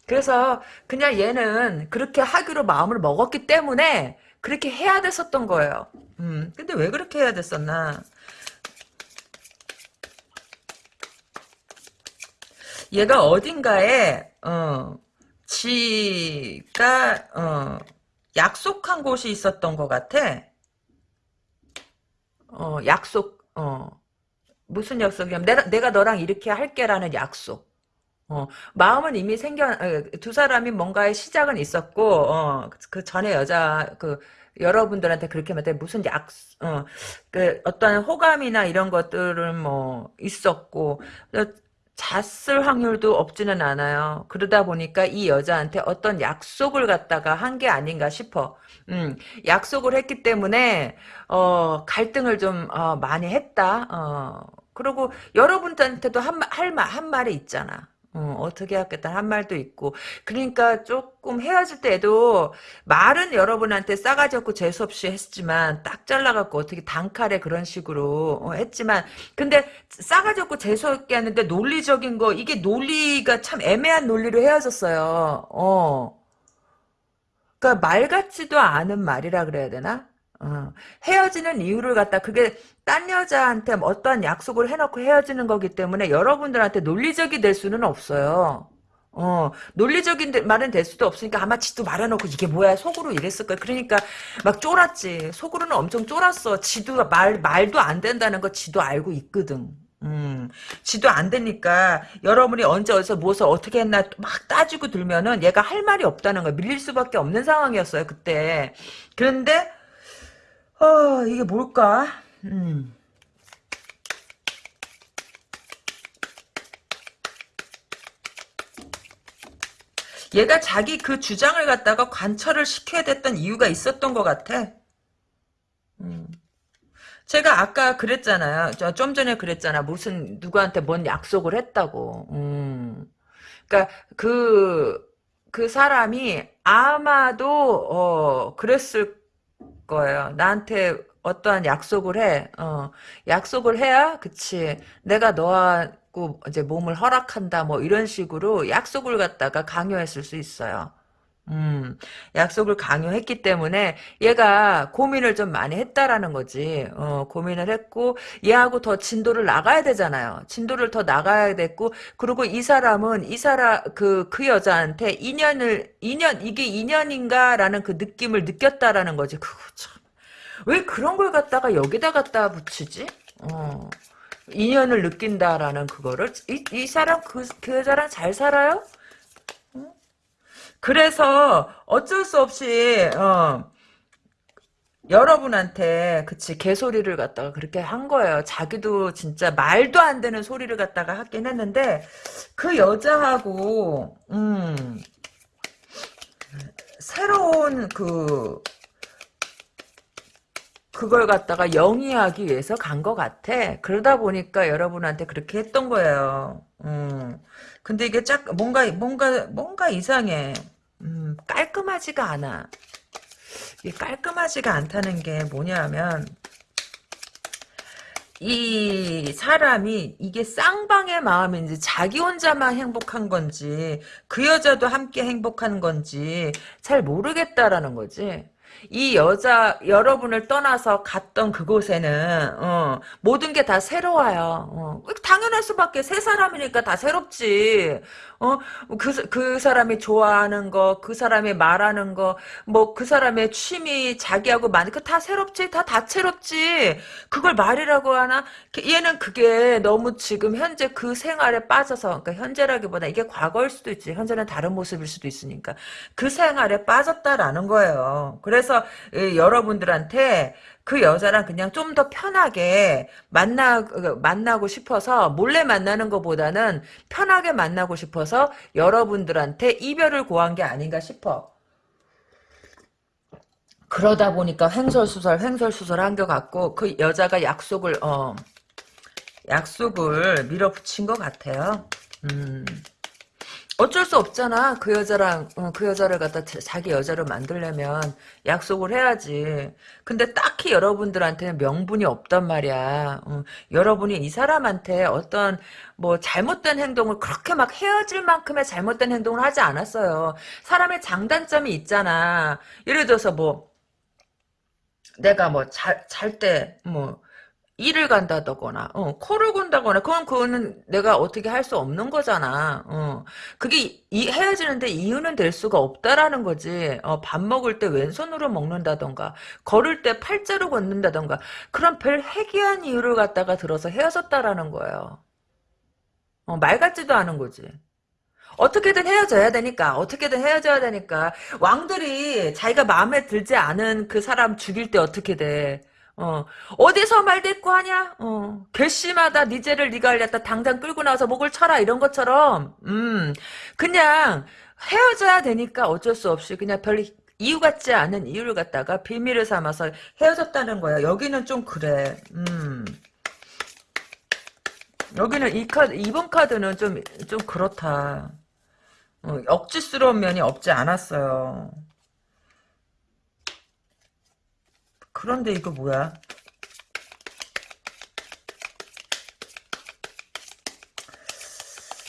그래서 그냥 얘는 그렇게 하기로 마음을 먹었기 때문에 그렇게 해야 됐었던 거예요. 음, 근데 왜 그렇게 해야 됐었나? 얘가 어딘가에 어 지가 어, 약속한 곳이 있었던 것 같아. 어, 약속, 어, 무슨 약속이냐면, 내가, 내가 너랑 이렇게 할게라는 약속. 어, 마음은 이미 생겨, 어, 두 사람이 뭔가의 시작은 있었고, 어, 그 전에 여자, 그, 여러분들한테 그렇게 말때 무슨 약, 어, 그, 어떤 호감이나 이런 것들은 뭐, 있었고, 잤을 확률도 없지는 않아요. 그러다 보니까 이 여자한테 어떤 약속을 갖다가 한 게 아닌가 싶어. 음, 약속을 했기 때문에, 어, 갈등을 좀, 어, 많이 했다. 어, 그리고 여러분들한테도 한, 할 말, 한 말이 있잖아. 어, 떻게 하겠다 한 말도 있고. 그러니까 조금 헤어질 때도 말은 여러분한테 싸가지 없고 재수 없이 했지만 딱 잘라갖고 어떻게 단칼에 그런 식으로 어, 했지만 근데 싸가지 없고 재수 없게 하는데 논리적인 거 이게 논리가 참 애매한 논리로 헤어졌어요. 어. 그러니까 말 같지도 않은 말이라 그래야 되나 어, 헤어지는 이유를 갖다 그게 딴 여자한테 어떠한 약속을 해놓고 헤어지는 거기 때문에 여러분들한테 논리적이 될 수는 없어요. 어, 논리적인 말은 될 수도 없으니까 아마 지도 말해놓고 이게 뭐야 속으로 이랬을 거야. 그러니까 막 쫄았지. 속으로는 엄청 쫄았어. 지도 말 말도 안 된다는 거 지도 알고 있거든. 음, 지도 안 되니까 여러분이 언제 어디서 무엇을 어떻게 했나 막 따지고 들면은 얘가 할 말이 없다는 거야. 밀릴 수밖에 없는 상황이었어요 그때. 그런데 어, 이게 뭘까? 음. 얘가 자기 그 주장을 갖다가 관철을 시켜야 됐던 이유가 있었던 것 같아. 음. 제가 아까 그랬잖아요. 좀 전에 그랬잖아. 무슨 누구한테 뭔 약속을 했다고. 음. 그러니까 그, 그 사람이 아마도 어, 그랬을 거예요. 나한테 어떠한 약속을 해. 어, 약속을 해야, 그치. 내가 너하고 이제 몸을 허락한다, 뭐, 이런 식으로 약속을 갖다가 강요했을 수 있어요. 음, 약속을 강요했기 때문에 얘가 고민을 좀 많이 했다라는 거지. 어, 고민을 했고 얘하고 더 진도를 나가야 되잖아요. 진도를 더 나가야 됐고 그리고 이 사람은 이 사람 그그 그 여자한테 인연을 인연 이게 인연인가라는 그 느낌을 느꼈다라는 거지. 그거 참. 왜 그런 걸 갖다가 여기다 갖다 붙이지? 어. 인연을 느낀다라는 그거를 이, 이 사람 그, 그 여자랑 잘 살아요? 그래서 어쩔 수 없이 어, 여러분한테 그치 개소리를 갖다가 그렇게 한 거예요. 자기도 진짜 말도 안 되는 소리를 갖다가 하긴 했는데 그 여자하고 음 새로운 그 그걸 갖다가 영위하기 위해서 간 것 같아. 그러다 보니까 여러분한테 그렇게 했던 거예요. 음. 근데 이게 짝 뭔가 뭔가 뭔가 이상해. 음, 깔끔하지가 않아. 이 깔끔하지가 않다는 게 뭐냐면 이 사람이 이게 쌍방의 마음인지 자기 혼자만 행복한 건지 그 여자도 함께 행복한 건지 잘 모르겠다라는 거지. 이 여자 여러분을 떠나서 갔던 그곳에는 어, 모든 게 다 새로워요. 어, 당연할 수밖에 새 사람이니까 다 새롭지. 어, 그, 그 사람이 좋아하는 거, 그 사람이 말하는 거, 뭐, 그 사람의 취미, 자기하고 많이, 그다 새롭지? 다 다채롭지? 그걸 말이라고 하나? 얘는 그게 너무 지금 현재 그 생활에 빠져서, 그러니까 현재라기보다 이게 과거일 수도 있지. 현재는 다른 모습일 수도 있으니까. 그 생활에 빠졌다라는 거예요. 그래서 여러분들한테 그 여자랑 그냥 좀 더 편하게 만나 그, 만나고 싶어서 몰래 만나는 것보다는 편하게 만나고 싶어서 여러분들한테 이별을 고한 게 아닌가 싶어. 그러다 보니까 횡설수설 횡설수설 한 것 같고 그 여자가 약속을 어 약속을 밀어붙인 것 같아요. 음. 어쩔 수 없잖아. 그 여자랑 어, 그 여자를 갖다 자기 여자로 만들려면 약속을 해야지. 근데 딱히 여러분들한테는 명분이 없단 말이야. 어, 여러분이 이 사람한테 어떤 뭐 잘못된 행동을 그렇게 막 헤어질 만큼의 잘못된 행동을 하지 않았어요. 사람의 장단점이 있잖아. 예를 들어서 뭐 내가 뭐 잘 잘 때 뭐 일을 간다거나, 어, 코를 곤다거나, 그건, 그거는 내가 어떻게 할 수 없는 거잖아. 어, 그게, 이, 헤어지는데 이유는 될 수가 없다라는 거지. 어, 밥 먹을 때 왼손으로 먹는다던가, 걸을 때 팔자로 걷는다던가, 그런 별 해괴한 이유를 갖다가 들어서 헤어졌다라는 거예요. 어, 말 같지도 않은 거지. 어떻게든 헤어져야 되니까 어떻게든 헤어져야 되니까 왕들이 자기가 마음에 들지 않은 그 사람 죽일 때 어떻게 돼 어, 어디서 말대꾸 하냐? 어, 괘씸하다, 니 죄를 니가 알렸다, 당장 끌고 나와서 목을 쳐라, 이런 것처럼, 음, 그냥 헤어져야 되니까 어쩔 수 없이 그냥 별 이유 같지 않은 이유를 갖다가 비밀을 삼아서 헤어졌다는 거야. 여기는 좀 그래, 음. 여기는 이 카드, 이번 카드는 좀, 좀 그렇다. 어, 억지스러운 면이 없지 않았어요. 그런데 이거 뭐야?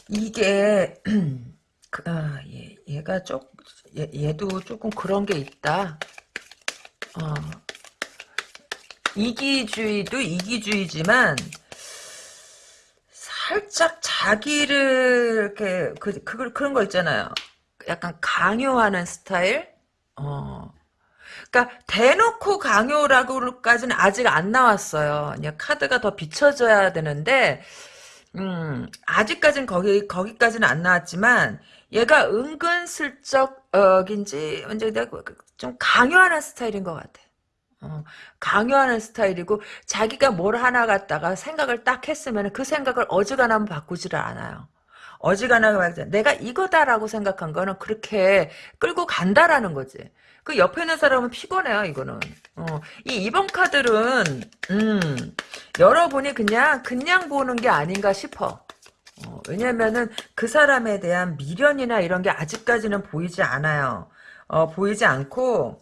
이게 (clears throat) 그, 아, 얘, 얘가 쪽 얘, 얘도 조금 그런 게 있다. 어, 이기주의도 이기주의지만 살짝 자기를 이렇게 그, 그 그런 거 있잖아요. 약간 강요하는 스타일. 어. 그러니까 대놓고 강요라고까지는 아직 안 나왔어요. 그냥 카드가 더 비춰져야 되는데 음, 아직까지는 거기 거기까지는 안 나왔지만 얘가 은근슬쩍인지 언제 내가 좀 강요하는 스타일인 것 같아. 어, 강요하는 스타일이고 자기가 뭘 하나 갖다가 생각을 딱 했으면 그 생각을 어지간하면 바꾸지를 않아요. 어지간하게 내가 이거다라고 생각한 거는 그렇게 끌고 간다라는 거지. 그 옆에 있는 사람은 피곤해요, 이거는. 어, 이 2번 카드는, 음, 여러분이 그냥, 그냥 보는 게 아닌가 싶어. 어, 왜냐면은 그 사람에 대한 미련이나 이런 게 아직까지는 보이지 않아요. 어, 보이지 않고,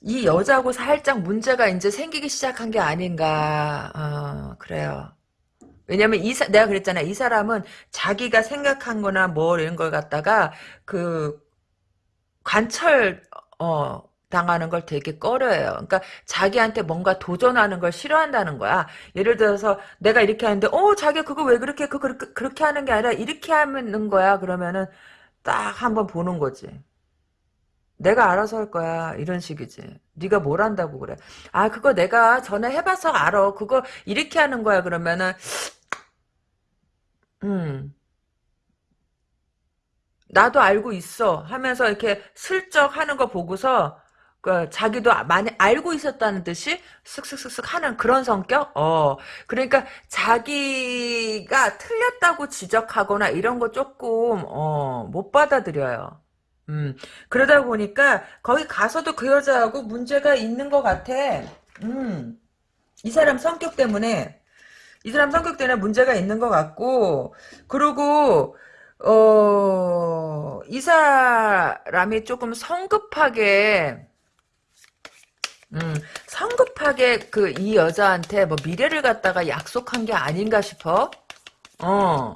이 여자하고 살짝 문제가 이제 생기기 시작한 게 아닌가, 어, 그래요. 왜냐면 이 사, 내가 그랬잖아. 이 사람은 자기가 생각한 거나 뭐 이런 걸 갖다가 그 관철 어 당하는 걸 되게 꺼려해요. 그러니까 자기한테 뭔가 도전하는 걸 싫어한다는 거야. 예를 들어서 내가 이렇게 하는데 어 자기가 그거 왜 그렇게 그 그렇게, 그렇게 하는 게 아니라 이렇게 하는 거야. 그러면은 딱 한번 보는 거지. 내가 알아서 할 거야 이런 식이지 네가 뭘 한다고 그래 아 그거 내가 전에 해봐서 알아 그거 이렇게 하는 거야 그러면은 음, 나도 알고 있어 하면서 이렇게 슬쩍 하는 거 보고서 그 자기도 많이 알고 있었다는 듯이 쓱쓱쓱쓱 하는 그런 성격? 어. 그러니까 자기가 틀렸다고 지적하거나 이런 거 조금 어, 못 받아들여요. 음. 그러다 보니까 거기 가서도 그 여자하고 문제가 있는 것 같아. 음. 이 사람 성격 때문에 이 사람 성격 때문에 문제가 있는 것 같고, 그리고, 어, 이 사람이 조금 성급하게, 음, 성급하게 그 이 여자한테 뭐 미래를 갖다가 약속한 게 아닌가 싶어. 어.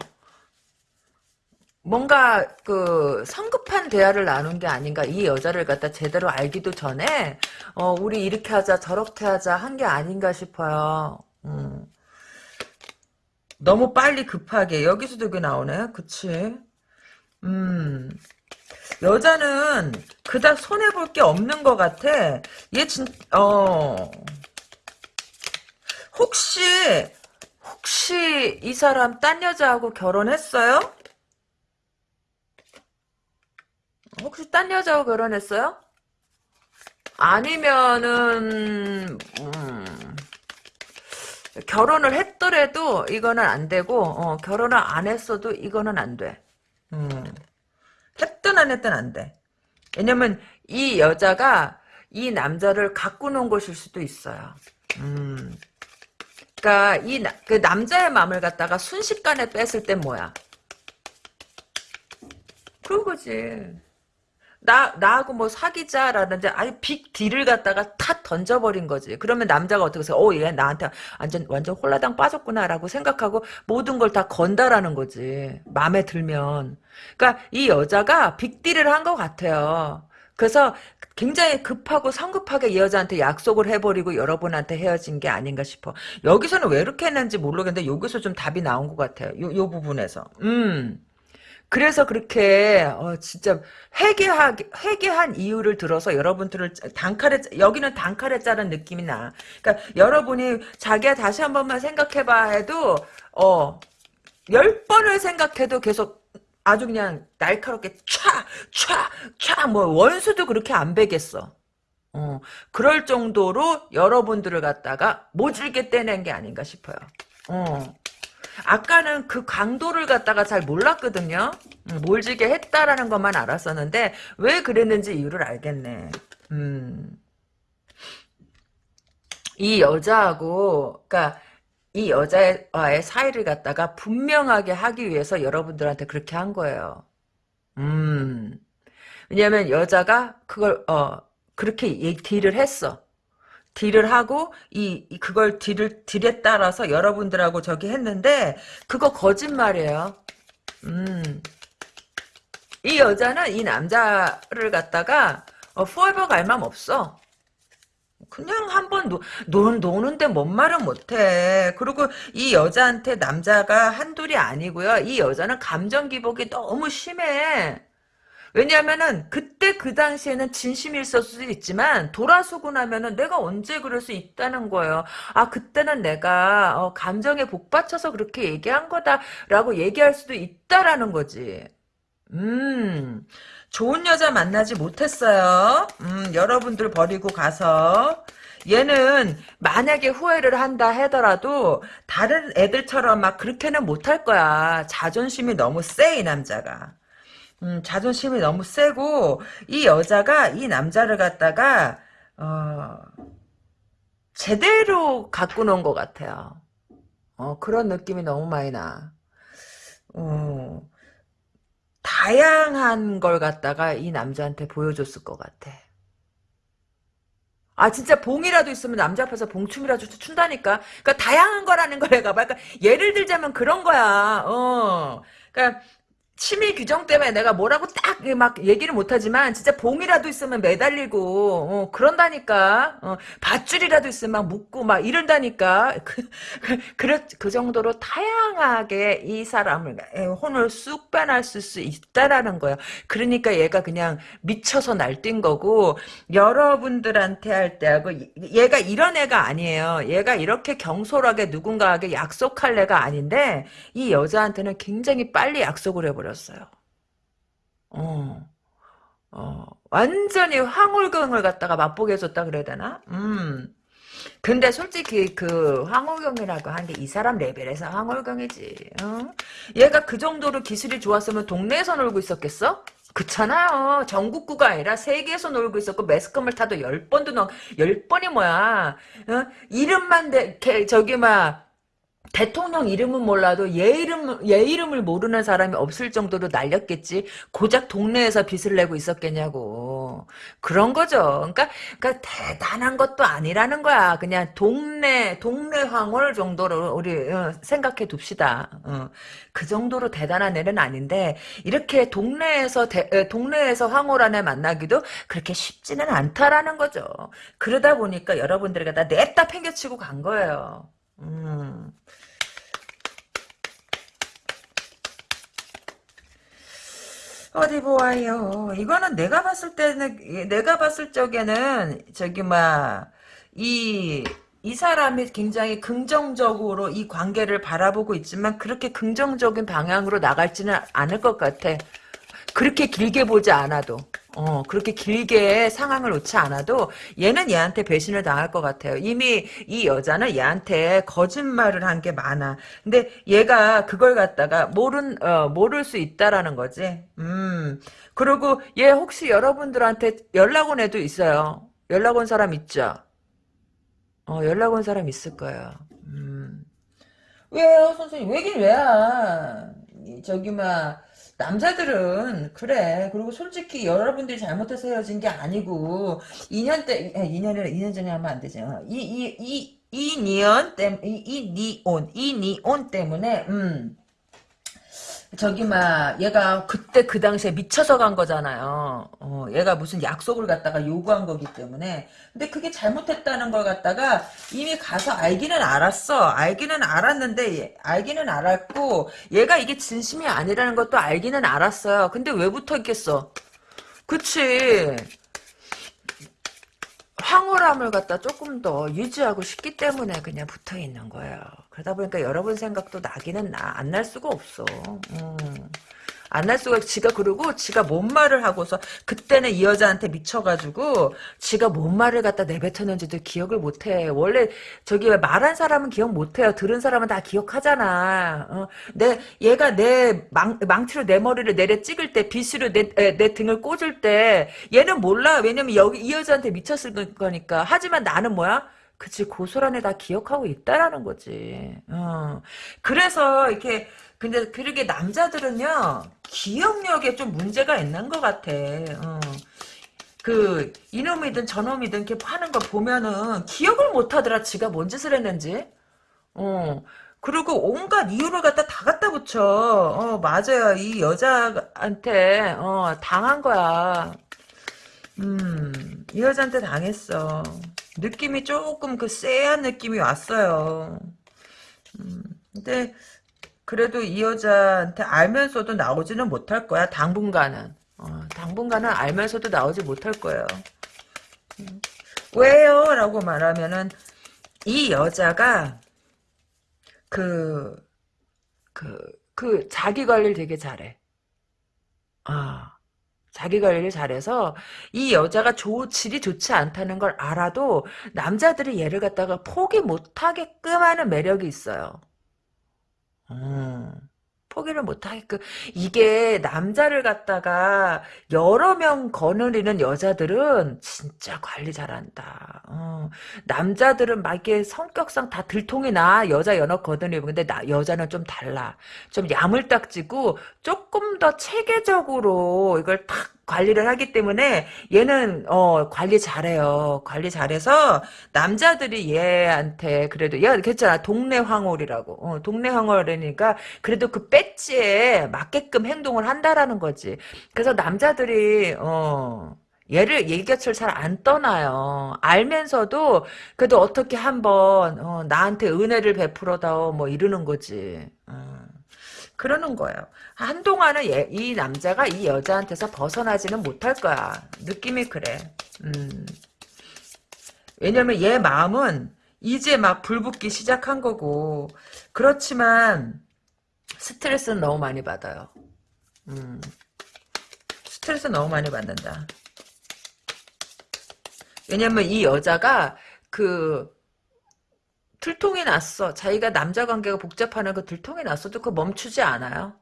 뭔가 그 성급한 대화를 나눈 게 아닌가 이 여자를 갖다 제대로 알기도 전에 어 우리 이렇게 하자 저렇게 하자 한 게 아닌가 싶어요. 음. 너무 빨리 급하게. 여기서도 그게 나오네. 그치? 음. 여자는 그닥 손해볼 게 없는 것 같아. 얘 진, 어. 혹시 혹시 이 사람 딴 여자하고 결혼했어요? 혹시 딴 여자하고 결혼했어요? 아니면은 음, 결혼을 했더라도 이거는 안 되고 어, 결혼을 안 했어도 이거는 안 돼. 음. 했든 안 했든 안 돼. 왜냐면 이 여자가 이 남자를 논 것일 수도 있어요. 음. 그러니까 이그 남자의 마음을 갖다가 순식간에 뺐을 땐 뭐야? 그런 거지. 나, 나하고 뭐 사귀자라는데 아예 빅 딜을 갖다가 탁 던져버린 거지. 그러면 남자가 어떻게 해서, 어, 얘 나한테 완전, 완전 홀라당 빠졌구나라고 생각하고 모든 걸 다 건다라는 거지. 마음에 들면. 그러니까 이 여자가 빅 딜을 한 것 같아요. 그래서 굉장히 급하고 성급하게 이 여자한테 약속을 해버리고 여러분한테 헤어진 게 아닌가 싶어. 여기서는 왜 이렇게 했는지 모르겠는데 여기서 좀 답이 나온 것 같아요. 요, 요 부분에서. 음. 그래서 그렇게 어, 진짜 회개하 회개한 이유를 들어서 여러분들을 단칼에 여기는 단칼에 자른 느낌이 나. 그러니까 여러분이 자기야 다시 한 번만 생각해봐 해도 어열 번을 생각해도 계속 아주 그냥 날카롭게 촥촥촥뭐 원수도 그렇게 안 베겠어. 어 그럴 정도로 여러분들을 갖다가 모질게 떼낸 게 아닌가 싶어요. 어. 아까는 그 강도를 갖다가 잘 몰랐거든요. 음, 몰지게 했다라는 것만 알았었는데 왜 그랬는지 이유를 알겠네. 음. 이 여자하고 그러니까 이 여자와의 사이를 갖다가 분명하게 하기 위해서 여러분들한테 그렇게 한 거예요. 음. 왜냐면 여자가 그걸 어 그렇게 딜을 했어. 딜을 하고 이, 이 그걸 딜을 딜에 따라서 여러분들하고 저기 했는데 그거 거짓말이에요. 음. 이 여자는 이 남자를 갖다가 어, 포에버 갈 맘 없어. 그냥 한번 노는데 뭔 말은 못해. 그리고 이 여자한테 남자가 한둘이 아니고요. 이 여자는 감정 기복이 너무 심해. 왜냐하면은 그때 그 당시에는 진심이 있을 수도 있지만 돌아서고 나면은 내가 언제 그럴 수 있다는 거예요. 아 그때는 내가 어, 감정에 복받쳐서 그렇게 얘기한 거다라고 얘기할 수도 있다라는 거지. 음 좋은 여자 만나지 못했어요. 음 여러분들 버리고 가서 얘는 만약에 후회를 한다 하더라도 다른 애들처럼 막 그렇게는 못할 거야. 자존심이 너무 세 이 남자가. 음, 자존심이 너무 세고 이 여자가 이 남자를 갖다가 어, 제대로 갖고 놓은 것 같아요. 어, 그런 느낌이 너무 많이 나. 어, 다양한 걸 갖다가 이 남자한테 보여줬을 것 같아. 아 진짜 봉이라도 있으면 남자 앞에서 봉춤이라도 춘다니까. 그러니까 다양한 거라는 거래가. 그러니까 예를 들자면 그런 거야. 어. 그러니까 심의 규정 때문에 내가 뭐라고 딱 막 얘기를 못하지만 진짜 봉이라도 있으면 매달리고 어, 그런다니까. 어, 밧줄이라도 있으면 막 묶고 막 이런다니까. (laughs) 그, 그, 그, 그 정도로 다양하게 이 사람을 혼을 쑥 빼놨을 수 있다라는 거예요. 그러니까 얘가 그냥 미쳐서 날뛴 거고 여러분들한테 할 때하고 얘가 이런 애가 아니에요. 얘가 이렇게 경솔하게 누군가에게 약속할 애가 아닌데 이 여자한테는 굉장히 빨리 약속을 해버려 버렸어요. 어, 어, 완전히 황홀경을 갖다가 맛보게 해줬다 그래야 되나? 음. 근데 솔직히 그 황홀경이라고 하는 게이 사람 레벨에서 황홀경이지. 어? 얘가 그 정도로 기술이 좋았으면 동네에서 놀고 있었겠어? 그렇잖아요. 전국구가 아니라 세계에서 놀고 있었고 매스컴을 타도 열 번도 넘, 열 번이 뭐야. 어? 이름만 대, 저기 막 대통령 이름은 몰라도 얘 이름 얘 이름을 모르는 사람이 없을 정도로 날렸겠지. 고작 동네에서 빚을 내고 있었겠냐고. 그런 거죠. 그러니까, 그러니까 대단한 것도 아니라는 거야. 그냥 동네 동네 황홀 정도로 우리 어, 생각해 둡시다. 어. 그 정도로 대단한 애는 아닌데 이렇게 동네에서 대, 동네에서 황홀한 애 만나기도 그렇게 쉽지는 않다라는 거죠. 그러다 보니까 여러분들이 다 냅다 팽개치고 간 거예요. 음. 어디 보아요. 이거는 내가 봤을 때는 내가 봤을 적에는 저기 막이 이 사람이 굉장히 긍정적으로 이 관계를 바라보고 있지만 그렇게 긍정적인 방향으로 나갈지는 않을 것 같아. 그렇게 길게 보지 않아도. 어, 그렇게 길게 상황을 놓지 않아도 얘는 얘한테 배신을 당할 것 같아요. 이미 이 여자는 얘한테 거짓말을 한 게 많아. 근데 얘가 그걸 갖다가 모른, 어, 모를 수 있다라는 거지. 음. 그리고 얘 혹시 여러분들한테 연락 온 애도 있어요. 연락 온 사람 있죠? 어, 연락 온 사람 있을 거예요. 음. 왜요, 선생님? 왜긴 왜야? 저기, 막, 남자들은 그래. 그리고 솔직히 여러분들이 잘못해서 헤어진 게 아니고 2년 때 2년이라 2년 전에 하면 안 되죠 이이이 이년 때이 니온 이 니온 때문에 음 저기 막 얘가 그때 그 당시에 미쳐서 간 거잖아요. 어, 얘가 무슨 약속을 갖다가 요구한 거기 때문에. 근데 그게 잘못했다는 걸 갖다가 이미 가서 알기는 알았어. 알기는 알았는데 얘- 알기는 알았고 얘가 이게 진심이 아니라는 것도 알기는 알았어요. 근데 왜 붙어 있겠어? 그치. 황홀함을 갖다 조금 더 유지하고 싶기 때문에 그냥 붙어 있는 거예요. 그러다 보니까 여러분 생각도 나기는 나. 안 날 수가 없어. 음. 안날 수가, 지가 그러고, 지가 뭔 말을 하고서, 그때는 이 여자한테 미쳐가지고, 지가 뭔 말을 갖다 내뱉었는지도 기억을 못해. 원래, 저기, 말한 사람은 기억 못해요. 들은 사람은 다 기억하잖아. 어, 내, 얘가 내 망, 망치로 내 머리를 내려 찍을 때, 빗으로 내, 에, 내 등을 꽂을 때, 얘는 몰라. 왜냐면 여기, 이 여자한테 미쳤을 거니까. 하지만 나는 뭐야? 그치, 고스란히 다 기억하고 있다라는 거지. 어. 그래서, 이렇게, 근데, 그러게 남자들은요, 기억력에 좀 문제가 있는 것 같아. 어. 그, 이놈이든 저놈이든 이렇게 하는 거 보면은, 기억을 못 하더라, 지가 뭔 짓을 했는지. 어. 그리고 온갖 이유를 갖다 다 갖다 붙여. 어, 맞아요. 이 여자한테, 어, 당한 거야. 음, 이 여자한테 당했어. 느낌이 조금 그 쎄한 느낌이 왔어요. 음, 근데 그래도 이 여자한테 알면서도 나오지는 못할 거야. 당분간은. 어, 당분간은 알면서도 나오지 못할 거예요. 음, 왜요? 라고 말하면은 이 여자가 그, 그, 그 자기 관리를 되게 잘해. 아. 자기 관리를 잘해서 이 여자가 조, 질이 좋지 않다는 걸 알아도 남자들이 얘를 갖다가 포기 못하게끔 하는 매력이 있어요. 음, 포기를 못하게끔 이게 남자를 갖다가 여러 명 거느리는 여자들은 진짜 관리 잘한다. 어, 남자들은 막 이게 성격상 다 들통이 나 여자 연어 거느리고 근데 나 여자는 좀 달라. 좀 야물딱지고 조금 더 체계적으로 이걸 탁 관리를 하기 때문에 얘는 어 관리 잘해요. 관리 잘해서 남자들이 얘한테 그래도 얘가 그랬잖아 동네 황홀이라고. 어, 동네 황홀이니까 그래도 그 배지에 맞게끔 행동을 한다라는 거지. 그래서 남자들이 어 얘를 얘 곁을 잘 안 떠나요. 알면서도 그래도 어떻게 한번 어, 나한테 은혜를 베풀어다오 뭐 이러는 거지. 어. 그러는 거예요. 한동안은 얘, 이 남자가 이 여자한테서 벗어나지는 못할 거야. 느낌이 그래. 음. 왜냐면 얘 마음은 이제 막 불붙기 시작한 거고 그렇지만 스트레스는 너무 많이 받아요. 음. 스트레스 너무 많이 받는다. 왜냐면 이 여자가 그 들통이 났어. 자기가 남자 관계가 복잡하는 그 들통이 났어도 그 멈추지 않아요.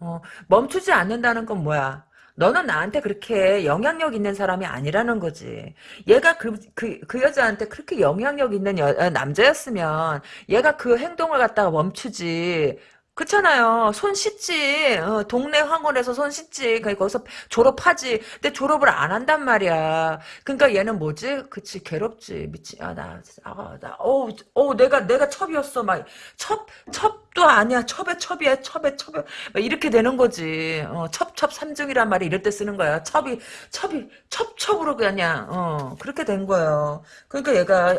어, 멈추지 않는다는 건 뭐야? 너는 나한테 그렇게 영향력 있는 사람이 아니라는 거지. 얘가 그, 그, 그 여자한테 그렇게 영향력 있는 여, 어, 남자였으면 얘가 그 행동을 갖다가 멈추지. 그렇잖아요. 손 씻지. 어, 동네 황홀에서 손 씻지. 그러니까 거기서 졸업하지. 근데 졸업을 안 한단 말이야. 그러니까 얘는 뭐지? 그치 괴롭지. 미치. 아 나, 아, 나, 어, 어, 내가 내가 첩이었어. 막 첩, 첩도 아니야. 첩에 첩이야. 첩에 첩에 막 이렇게 되는 거지. 어, 첩 첩 삼중이란 말이 이럴 때 쓰는 거야. 첩이 첩이 첩 첩으로 그냥 어 그렇게 된 거예요. 그러니까 얘가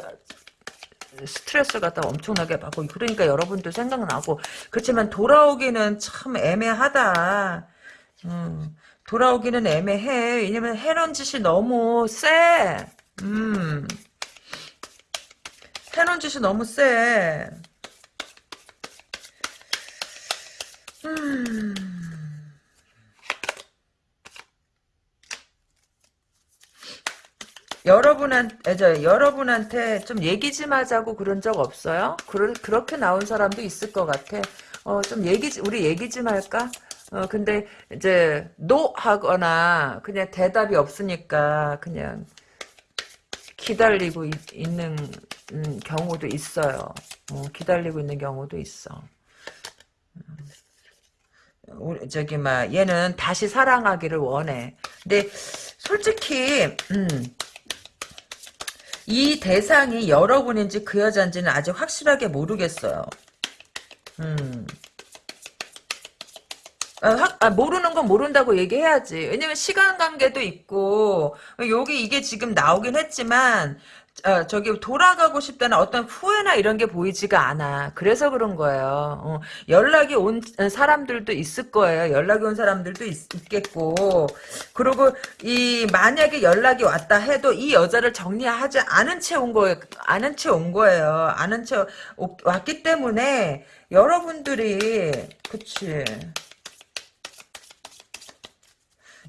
스트레스를 갖다 엄청나게 받고 그러니까 여러분도 생각나고 그렇지만 돌아오기는 참 애매하다. 음, 돌아오기는 애매해. 왜냐면 해놓은 짓이 너무 세. 음, 해놓은 짓이 너무 세. 음. 여러분한테, 저, 여러분한테 좀 얘기 좀 하자고 그런 적 없어요? 그러, 그렇게 나온 사람도 있을 것 같아. 어, 좀 얘기, 우리 얘기 좀 할까? 어, 근데 이제, 노 하거나, 그냥 대답이 없으니까, 그냥, 기다리고 있, 는 음, 경우도 있어요. 어, 기다리고 있는 경우도 있어. 우리, 저기, 막, 얘는 다시 사랑하기를 원해. 근데, 솔직히, 음, 이 대상이 여러분인지 그 여자인지는 아직 확실하게 모르겠어요. 음. 아, 확- 아, 모르는 건 모른다고 얘기해야지. 왜냐면 시간 관계도 있고 여기 이게 지금 나오긴 했지만 어, 저기 돌아가고 싶다는 어떤 후회나 이런 게 보이지가 않아. 그래서 그런 거예요. 어, 연락이 온 사람들도 있을 거예요. 연락이 온 사람들도 있, 겠고 그리고 이 만약에 연락이 왔다 해도 이 여자를 정리하지 않은 채 온 거예요. 아는 채 온 거예요. 아는 채 오- 왔기 때문에 여러분들이 그치.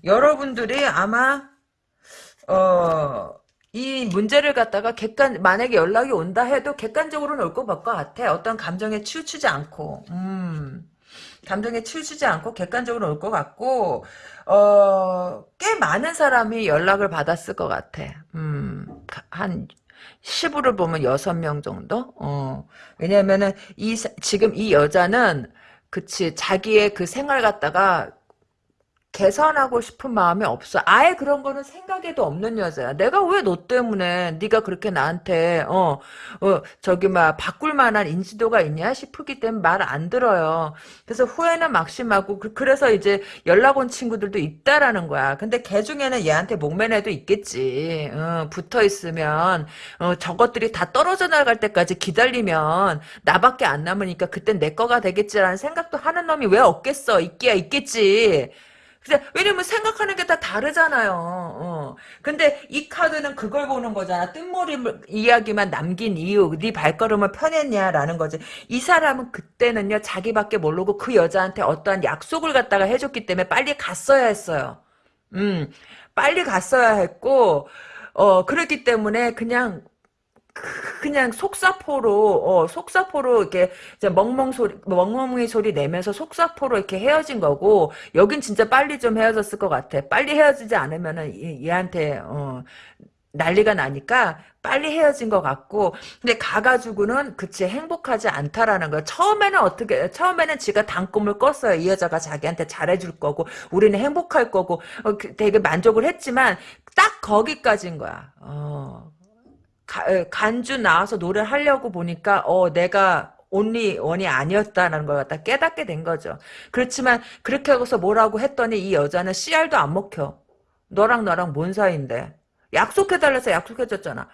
여러분들이 아마 어, 이 문제를 갖다가 객관, 만약에 연락이 온다 해도 객관적으로는 올 것 같아. 어떤 감정에 치우치지 않고, 음, 감정에 치우치지 않고 객관적으로 올 것 같고, 어, 꽤 많은 사람이 연락을 받았을 것 같아. 음, 가- 한, 10으로 보면 6명 정도? 어, 왜냐면은, 이, 사- 지금 이 여자는, 그치, 자기의 그 생활 갖다가 개선하고 싶은 마음이 없어. 아예 그런 거는 생각에도 없는 여자야. 내가 왜 너 때문에 네가 그렇게 나한테 어, 어 저기 막 바꿀 만한 인지도가 있냐 싶기 때문에 말 안 들어요. 그래서 후회는 막심하고 그- 그래서 이제 연락 온 친구들도 있다라는 거야. 근데 걔 중에는 얘한테 목맨 애도 있겠지. 어, 붙어 있으면 어, 저것들이 다 떨어져 나갈 때까지 기다리면 나밖에 안 남으니까 그땐 내 거가 되겠지라는 생각도 하는 놈이 왜 없겠어. 있기야 있겠지. 근데 왜냐면 생각하는 게 다 다르잖아요. 어. 근데 이 카드는 그걸 보는 거잖아. 뜬머리 이야기만 남긴 이유, 네 발걸음을 편했냐라는 거지. 이 사람은 그때는요 자기밖에 모르고 그 여자한테 어떠한 약속을 갖다가 해줬기 때문에 빨리 갔어야 했어요. 음, 빨리 갔어야 했고, 어 그랬기 때문에 그냥 그냥 속사포로 어 속사포로 이렇게 멍멍 소리 멍멍이 소리 내면서 속사포로 이렇게 헤어진 거고 여긴 진짜 빨리 좀 헤어졌을 것 같아. 빨리 헤어지지 않으면은 얘, 얘한테 어 난리가 나니까 빨리 헤어진 것 같고 근데 가가지고는 그치 행복하지 않다라는 거야. 처음에는 어떻게 처음에는 지가 단꿈을 꿨어요. 이 여자가 자기한테 잘해줄 거고 우리는 행복할 거고 어, 그 되게 만족을 했지만 딱 거기까지인 거야. 어 간주 나와서 노래를 하려고 보니까 어 내가 온리 원이 아니었다는 걸 갖다 깨닫게 된 거죠. 그렇지만 그렇게 하고서 뭐라고 했더니 이 여자는 씨알도 안 먹혀. 너랑 나랑 뭔 사이인데? 약속해달라서 약속해줬잖아.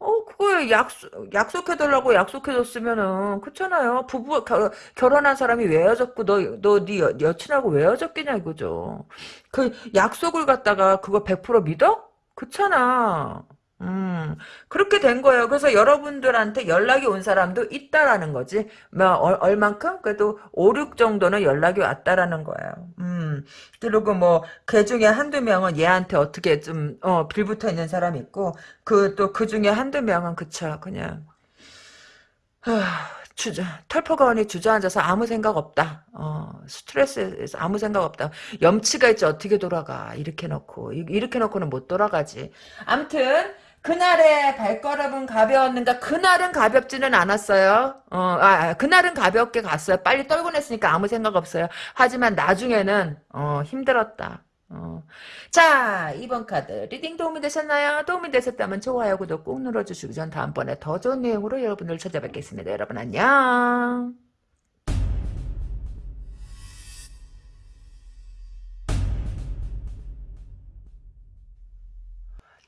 어, 그거에 약속, 약속해달라고 약속해줬으면은, 그렇잖아요. 부부, 겨, 결혼한 사람이 왜 헤어졌고, 너, 너, 네 여, 여친하고 왜 헤어졌겠냐, 이거죠. 그 약속을 갖다가 그거 100% 믿어? 그렇잖아. 음, 그렇게 된 거예요. 그래서 여러분들한테 연락이 온 사람도 있다라는 거지. 뭐, 얼, 얼만큼? 그래도 5, 6 정도는 연락이 왔다라는 거예요. 음, 그리고 뭐, 그 중에 한두 명은 얘한테 어떻게 좀, 어, 빌붙어 있는 사람이 있고, 그, 또 그 중에 한두 명은 그쵸. 그냥, 하, 주저, 털포가원이 주저앉아서 아무 생각 없다. 어, 스트레스에서 아무 생각 없다. 염치가 있지 어떻게 돌아가. 이렇게 놓고. 이- 이렇게 놓고는 못 돌아가지. 암튼, 그날의 발걸음은 가벼웠는가? 그날은 가볍지는 않았어요. 어, 아, 아, 그날은 가볍게 갔어요. 빨리 떨궈 냈으니까 아무 생각 없어요. 하지만 나중에는, 어, 힘들었다. 어. 자, 2번 카드. reading 도움이 되셨나요? 도움이 되셨다면 좋아요, 구독 꾹 눌러주시고 전 다음번에 더 좋은 내용으로 여러분을 찾아뵙겠습니다. 여러분 안녕.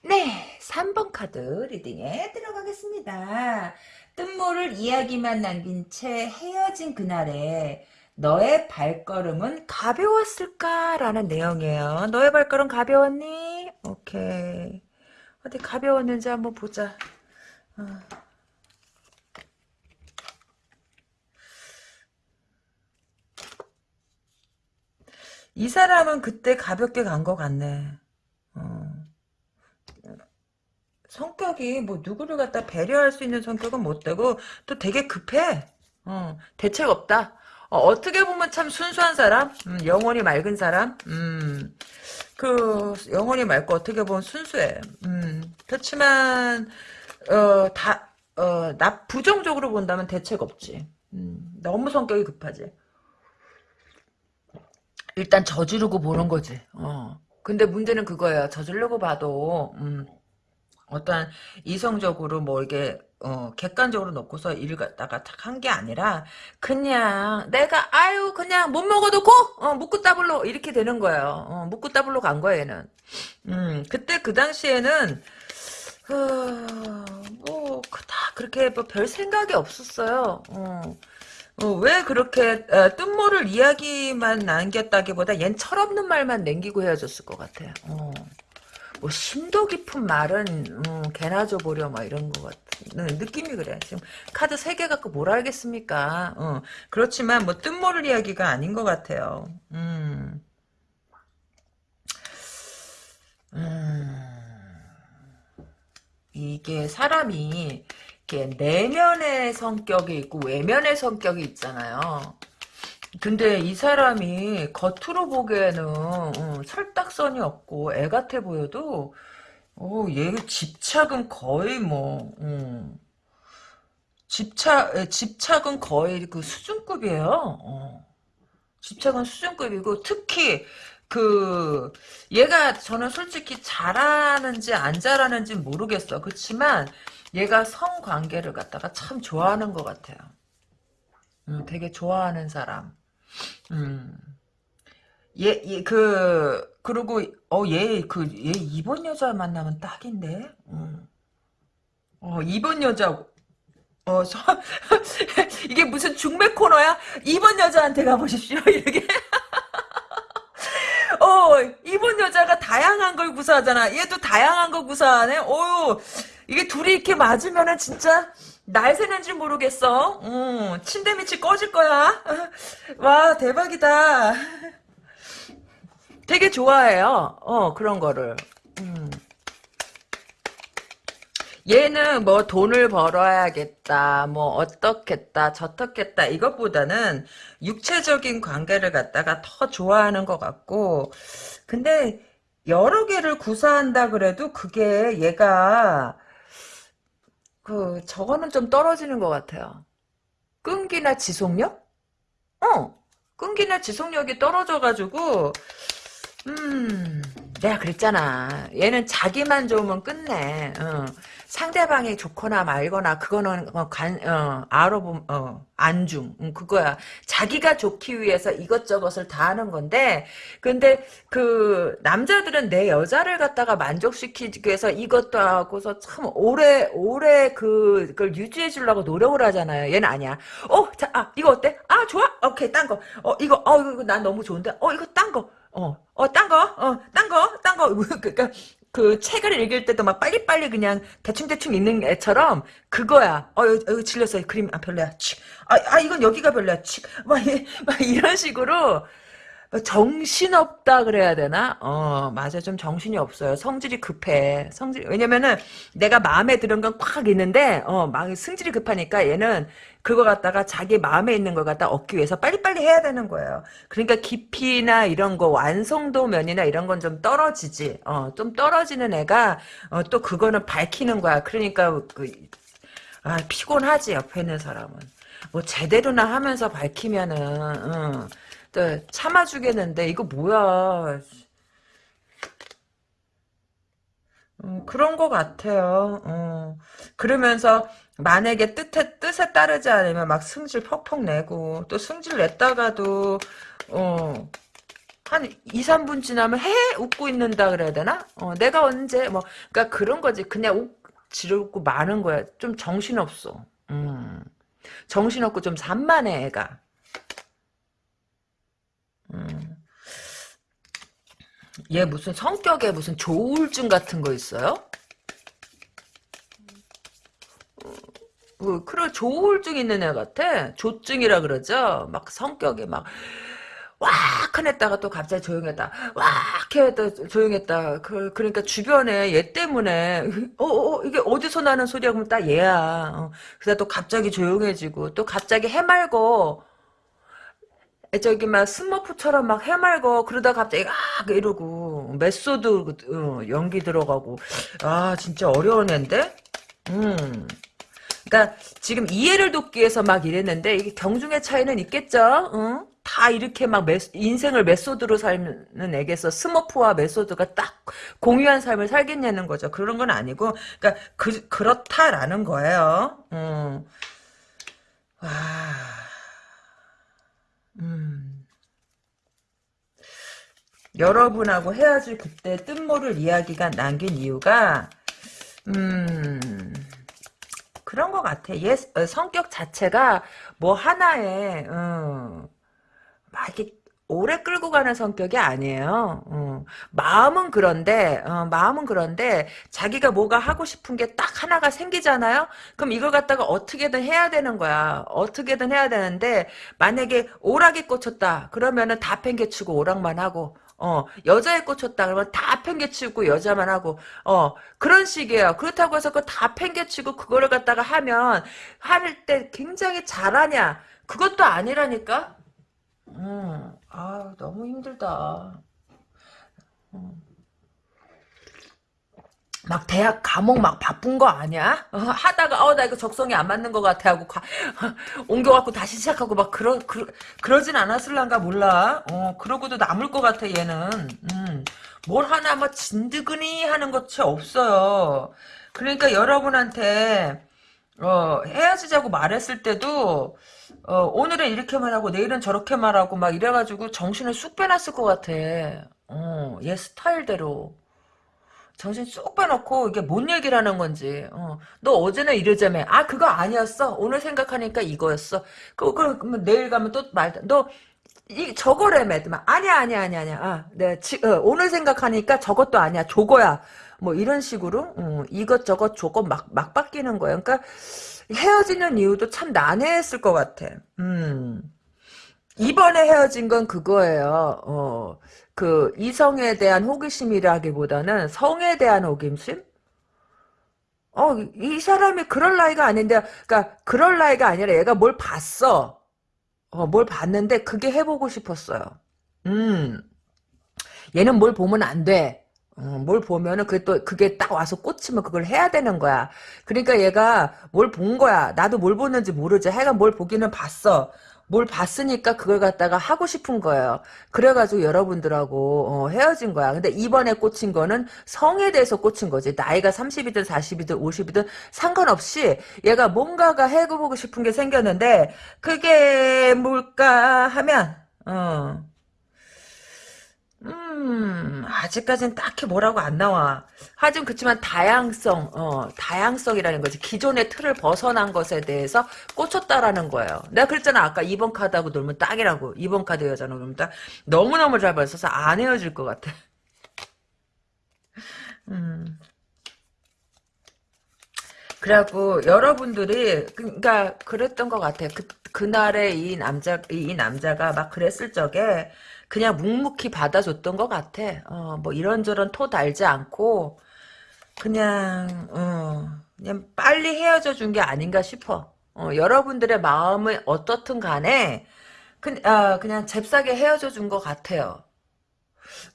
네, 3번 카드 리딩에 들어가겠습니다. 뜬모를 이야기만 남긴 채 헤어진 그날에 너의 발걸음은 가벼웠을까라는 내용이에요. 너의 발걸음 가벼웠니? 오케이. 어디 가벼웠는지 한번 보자. 어. 이 사람은 그때 가볍게 간 것 같네. 어. 성격이 뭐 누구를 갖다 배려할 수 있는 성격은 못 되고 또 되게 급해. 어, 대책 없다. 어, 떻게 보면 참 순수한 사람, 음, 영혼이 맑은 사람, 음, 그 영혼이 맑고 어떻게 보면 순수해. 음, 그렇지만 어, 다, 어, 나 부정적으로 본다면 대책 없지. 음, 너무 성격이 급하지. 일단 저지르고 보는 거지. 어. 근데 문제는 그거예요. 저지르고 봐도 음, 어떤 이성적으로 뭐 이게 어, 객관적으로 놓고서 일을 갖다가 탁 한 게 아니라 그냥 내가 아유 그냥 못 먹어도 고 어, 묵고 따블로 이렇게 되는 거예요. 어, 묵고 따블로 간 거예요 얘는. 음 그때 그 당시에는 어, 뭐 그닥 그렇게 뭐 별 생각이 없었어요. 어. 어, 왜 그렇게 어, 뜬모를 이야기만 남겼다기보다 얜 철없는 말만 남기고 헤어졌을 것 같아요. 어. 뭐 심도 깊은 말은 음, 개나 줘보려 막 이런 것 같은 느낌이 그래. 지금 카드 3개 갖고 뭘 알겠습니까? 어. 그렇지만 뭐 뜬모를 이야기가 아닌 것 같아요. 음. 음. 이게 사람이 이게 내면의 성격이 있고 외면의 성격이 있잖아요. 근데 이 사람이 겉으로 보기에는 음, 철딱선이 없고 애 같아 보여도 어, 얘 집착은 거의 뭐 음, 집착 에, 집착은 거의 그 수준급이에요. 어. 집착은 수준급이고 특히 그 얘가 저는 솔직히 잘하는지 안 잘하는지 모르겠어. 그렇지만 얘가 성관계를 갖다가 참 좋아하는 것 같아요. 음, 되게 좋아하는 사람. 음. 얘, 얘, 그, 그리고, 어, 얘, 그, 얘 이번 여자 만나면 딱인데? 음. 어, 이번 여자, 어, 서, (laughs) 이게 무슨 중매 코너야? 이번 여자한테 가보십시오. (laughs) 이렇게. (laughs) 어, 이번 여자가 다양한 걸 구사하잖아. 얘도 다양한 걸 구사하네? 어유 이게 둘이 이렇게 맞으면은 진짜, 날 새는지 모르겠어. 음, 침대 밑이 꺼질 거야. (laughs) 와, 대박이다. (laughs) 되게 좋아해요. 어, 그런 거를. 음. 얘는 뭐 돈을 벌어야겠다, 뭐 어떻겠다, 저떻겠다 이것보다는 육체적인 관계를 갖다가 더 좋아하는 것 같고 근데 여러 개를 구사한다 그래도 그게 얘가 그 저거는 좀 떨어지는 것 같아요. 끈기나 지속력? 어, 끈기나 지속력이 떨어져가지고 음, 내가 그랬잖아. 얘는 자기만 좋으면 끝내. 어. 상대방이 좋거나 말거나 그거는 어, 관, 어, 알아보, 어, 안중. 음, 그거야. 자기가 좋기 위해서 이것저것을 다 하는 건데, 근데 그 남자들은 내 여자를 갖다가 만족시키기 위해서 이것도 하고서 참 오래 오래 그 그걸 유지해 주려고 노력을 하잖아요. 얘는 아니야. 어, 자, 아 이거 어때? 아 좋아. 오케이, 딴 거. 어 이거 어 이거 난 너무 좋은데. 어 이거 딴 거. 어, 어, 딴 거, 어, 딴 거, 딴 거. (laughs) 그니까, 그 책을 읽을 때도 막 빨리빨리 그냥 대충대충 읽는 애처럼 그거야. 어, 여기, 여기 질렸어. 그림, 아, 별로야. 치. 아, 아, 이건 여기가 별로야. 치. 막, 막 이런 식으로 정신없다 그래야 되나? 어, 맞아. 좀 정신이 없어요. 성질이 급해. 성질, 왜냐면은 내가 마음에 드는 건꽉 있는데, 어, 막 승질이 급하니까 얘는 그거 갖다가 자기 마음에 있는 걸 갖다 얻기 위해서 빨리빨리 해야 되는 거예요. 그러니까 깊이나 이런 거, 완성도 면이나 이런 건 좀 떨어지지. 어, 좀 떨어지는 애가, 어, 또 그거는 밝히는 거야. 그러니까, 그, 아, 피곤하지, 옆에 있는 사람은. 뭐, 제대로나 하면서 밝히면은, 응. 네, 참아주겠는데 이거 뭐야 음, 그런 것 같아요. 어. 그러면서 만약에 뜻에, 뜻에 따르지 않으면 막 승질 퍽퍽 내고 또 승질 냈다가도 어, 한 2, 3분 지나면 해 웃고 있는다 그래야 되나? 어, 내가 언제 뭐 그러니까 그런 거지. 그냥 웃 지르고 마는 거야. 좀 정신없어. 음. 정신없고 좀 산만해 애가. 음. 얘 무슨 성격에 무슨 조울증 같은 거 있어요? 그, 그래, 조울증 있는 애 같아. 조증이라 그러죠? 막 성격이 막, 왁! 해냈다가 또 갑자기 조용했다. 왁! 해도 조용했다. 그, 그러니까 주변에 얘 때문에, 어, 어, 어, 이게 어디서 나는 소리야? 그러면 딱 얘야. 어. 그래서 또 갑자기 조용해지고, 또 갑자기 해맑고, 저기 막 스머프처럼 막 해맑고 그러다 갑자기 아 이러고 method 어, 연기 들어가고 아 진짜 어려운 앤데 음 그러니까 지금 이해를 돕기 위해서 막 이랬는데 이게 경중의 차이는 있겠죠 응? 다 이렇게 막 메, 인생을 method로 사는 애게서 스머프와 method가 딱 공유한 삶을 살겠냐는 거죠. 그런 건 아니고, 그러니까 그 그렇다라는 거예요. 음. 와, 음. 여러분하고 헤어질 그때 뜬모를 이야기가 남긴 이유가 음. 그런 것 같아. 얘 어, 성격 자체가 뭐 하나에 어, 막 이렇게 오래 끌고 가는 성격이 아니에요. 어, 마음은 그런데 어, 마음은 그런데 자기가 뭐가 하고 싶은 게 딱 하나가 생기잖아요. 그럼 이걸 갖다가 어떻게든 해야 되는 거야. 어떻게든 해야 되는데 만약에 오락에 꽂혔다. 그러면은 다 팽개치고 오락만 하고 어, 여자에 꽂혔다 그러면 다 팽개치고 여자만 하고, 어, 그런 식이에요. 그렇다고 해서 그다 팽개치고 그거를 갖다가 하면, 할 때 굉장히 잘하냐? 그것도 아니라니까? 음, 아 너무 힘들다. 음. 막 대학 과목 막 바쁜 거 아니야? 어, 하다가 어 나 이거 적성이 안 맞는 것 같아 하고 가, (laughs) 옮겨갖고 다시 시작하고 막 그러 그러 그러진 않았을란가 몰라. 어 그러고도 남을 것 같아 얘는. 음, 뭘 하나 뭐 진드근이 하는 것이 없어요. 그러니까 여러분한테 어 헤어지자고 말했을 때도 어 오늘은 이렇게 말하고 내일은 저렇게 말하고 막 이래가지고 정신을 쑥 빼놨을 것 같아. 어 얘 스타일대로. 정신 쏙 빼놓고 이게 뭔 얘기를 하는 건지. 어. 너 어제는 이러자며. 아 그거 아니었어. 오늘 생각하니까 이거였어. 그, 그, 그 내일 가면 또 말. 너 이, 저거래매. 아니야 아니야 아니야 아니야. 아, 네, 지, 어, 오늘 생각하니까 저것도 아니야. 저거야. 뭐 이런 식으로 어, 이것저것 저것 막, 막 바뀌는 거야. 그러니까 헤어지는 이유도 참 난해했을 것 같아. 음. 이번에 헤어진 건 그거예요. 어, 그 이성에 대한 호기심이라기보다는 성에 대한 호기심? 어, 이 사람이 그럴 나이가 아닌데, 그러니까 그럴 나이가 아니라 얘가 뭘 봤어. 어, 뭘 봤는데 그게 해보고 싶었어요. 음, 얘는 뭘 보면 안 돼. 어, 뭘 보면은 그게 또 그게 딱 와서 꽂히면 그걸 해야 되는 거야. 그러니까 얘가 뭘 본 거야. 나도 뭘 보는지 모르지. 하여간 뭘 보기는 봤어. 뭘 봤으니까 그걸 갖다가 하고 싶은 거예요. 그래가지고 여러분들하고 어, 헤어진 거야. 근데 이번에 꽂힌 거는 성에 대해서 꽂힌 거지. 나이가 30이든 40이든 50이든 상관없이 얘가 뭔가가 해보고 싶은 게 생겼는데 그게 뭘까 하면 어. 음, 아직까지는 딱히 뭐라고 안 나와. 하지만 그렇지만 다양성, 어, 다양성이라는 거지. 기존의 틀을 벗어난 것에 대해서 꽂혔다라는 거예요. 내가 그랬잖아. 아까 2번 카드하고 놀면 딱이라고. 2번 카드 여자는 놀면 딱. 너무너무 잘 벌써서 안 헤어질 것 같아. (laughs) 음. 그래갖고 여러분들이 그러니까 그랬던 것 같아. 그 그날에 이 남자 이 남자가 막 그랬을 적에 그냥 묵묵히 받아줬던 것 같아. 어, 뭐 이런저런 토 달지 않고 그냥 어, 그냥 빨리 헤어져 준 게 아닌가 싶어. 어, 여러분들의 마음은 어떻든 간에 그, 아, 그냥 잽싸게 헤어져 준 것 같아요.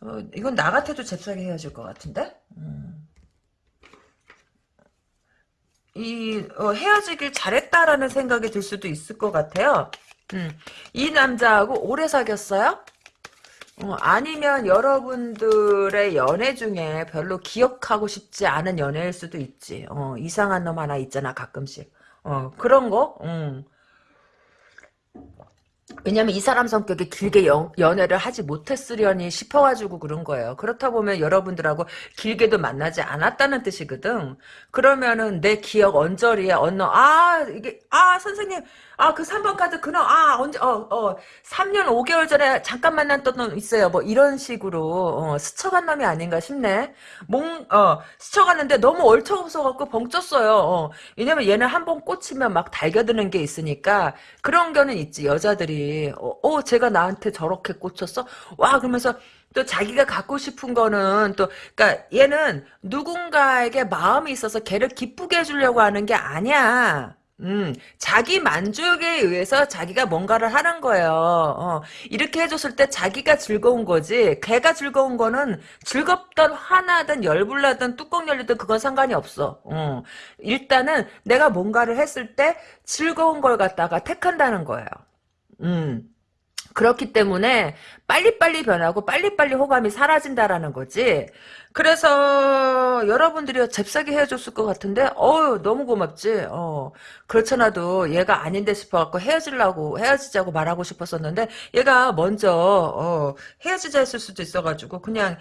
어, 이건 나 같아도 잽싸게 헤어질 것 같은데? 음. 이 어, 헤어지길 잘했다라는 생각이 들 수도 있을 것 같아요. 음. 이 남자하고 오래 사귀었어요? 어, 아니면 여러분들의 연애 중에 별로 기억하고 싶지 않은 연애일 수도 있지. 어, 이상한 놈 하나 있잖아, 가끔씩. 어, 그런 거? 음. 왜냐면 이 사람 성격이 길게 연, 연애를 하지 못했으려니 싶어가지고 그런 거예요. 그렇다 보면 여러분들하고 길게도 만나지 않았다는 뜻이거든. 그러면은 내 기억 언저리에 언어, 아, 이게, 아, 선생님, 아, 그 3번 카드 그놈, 아, 언제, 어, 어, 3년 5개월 전에 잠깐 만났던 놈 있어요. 뭐, 이런 식으로, 어, 스쳐간 놈이 아닌가 싶네. 몽, 어, 스쳐갔는데 너무 얼척없어갖고 벙쪘어요. 어, 왜냐면 얘는 한 번 꽂히면 막 달겨드는 게 있으니까, 그런 거는 있지, 여자들이. 어, 어 제가 나한테 저렇게 꽂혔어? 와, 그러면서, 또 자기가 갖고 싶은 거는 또 그러니까 얘는 누군가에게 마음이 있어서 걔를 기쁘게 해주려고 하는 게 아니야. 음, 자기 만족에 의해서 자기가 뭔가를 하는 거예요. 어, 이렇게 해줬을 때 자기가 즐거운 거지. 걔가 즐거운 거는 즐겁던 화나든 열불나든 뚜껑 열리든 그건 상관이 없어. 어, 일단은 내가 뭔가를 했을 때 즐거운 걸 갖다가 택한다는 거예요. 음. 그렇기 때문에 빨리빨리 변하고 빨리빨리 호감이 사라진다라는 거지. 그래서 여러분들이 잽싸게 헤어졌을 것 같은데 어우 너무 고맙지. 어 그렇잖아도 얘가 아닌데 싶어갖고 헤어지려고 헤어지자고 말하고 싶었었는데 얘가 먼저 어 헤어지자 했을 수도 있어가지고 그냥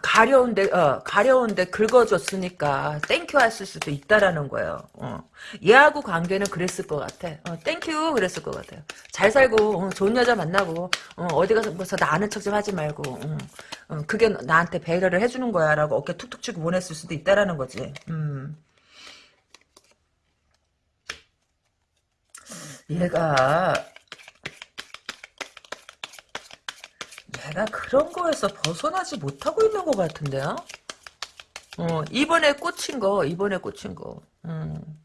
가려운데 어 가려운데 긁어줬으니까 thank you 했을 수도 있다라는 거예요. 어. 얘하고 관계는 그랬을 것 같아. 어, thank you 그랬을 것 같아요. 잘 살고 어, 좋은 여자 만나고 어, 디 가서 뭐서 나 아는 척 좀 하지 말고 어, 어, 그게 나한테 배려를 해주는 거야라고 어깨 툭툭 치고 보냈을 수도 있다라는 거지. 음. 얘가 얘가 그런 거에서 벗어나지 못하고 있는 것 같은데요? 어, 이번에 꽂힌 거, 이번에 꽂힌 거. 음.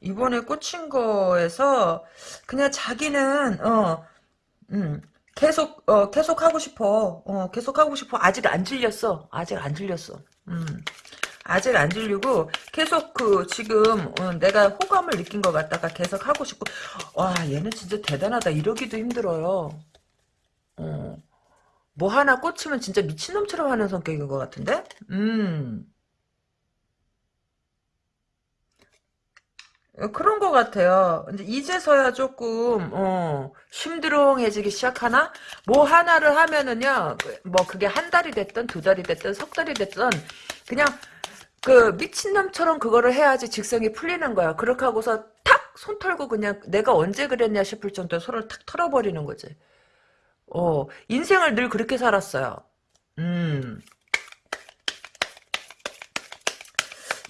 이번에 꽂힌 거에서 그냥 자기는 어, 음, 계속 어, 계속 하고 싶어. 어, 계속 하고 싶어. 아직 안 질렸어. 아직 안 질렸어. 음. 아직 안 질리고 계속 그 지금 어, 내가 호감을 느낀 것 같다가 계속 하고 싶고 와 얘는 진짜 대단하다 이러기도 힘들어요. 어. 뭐 하나 꽂히면 진짜 미친놈처럼 하는 성격인 것 같은데? 음. 어, 그런 것 같아요. 근데 이제서야 조금, 어, 심드렁해지기 시작하나? 뭐 하나를 하면은요, 그, 뭐 그게 한 달이 됐든 두 달이 됐든 석 달이 됐든, 그냥 그 미친놈처럼 그거를 해야지 직성이 풀리는 거야. 그렇게 하고서 탁! 손 털고 그냥 내가 언제 그랬냐 싶을 정도로 손을 탁 털어버리는 거지. 어, 인생을 늘 그렇게 살았어요. 음.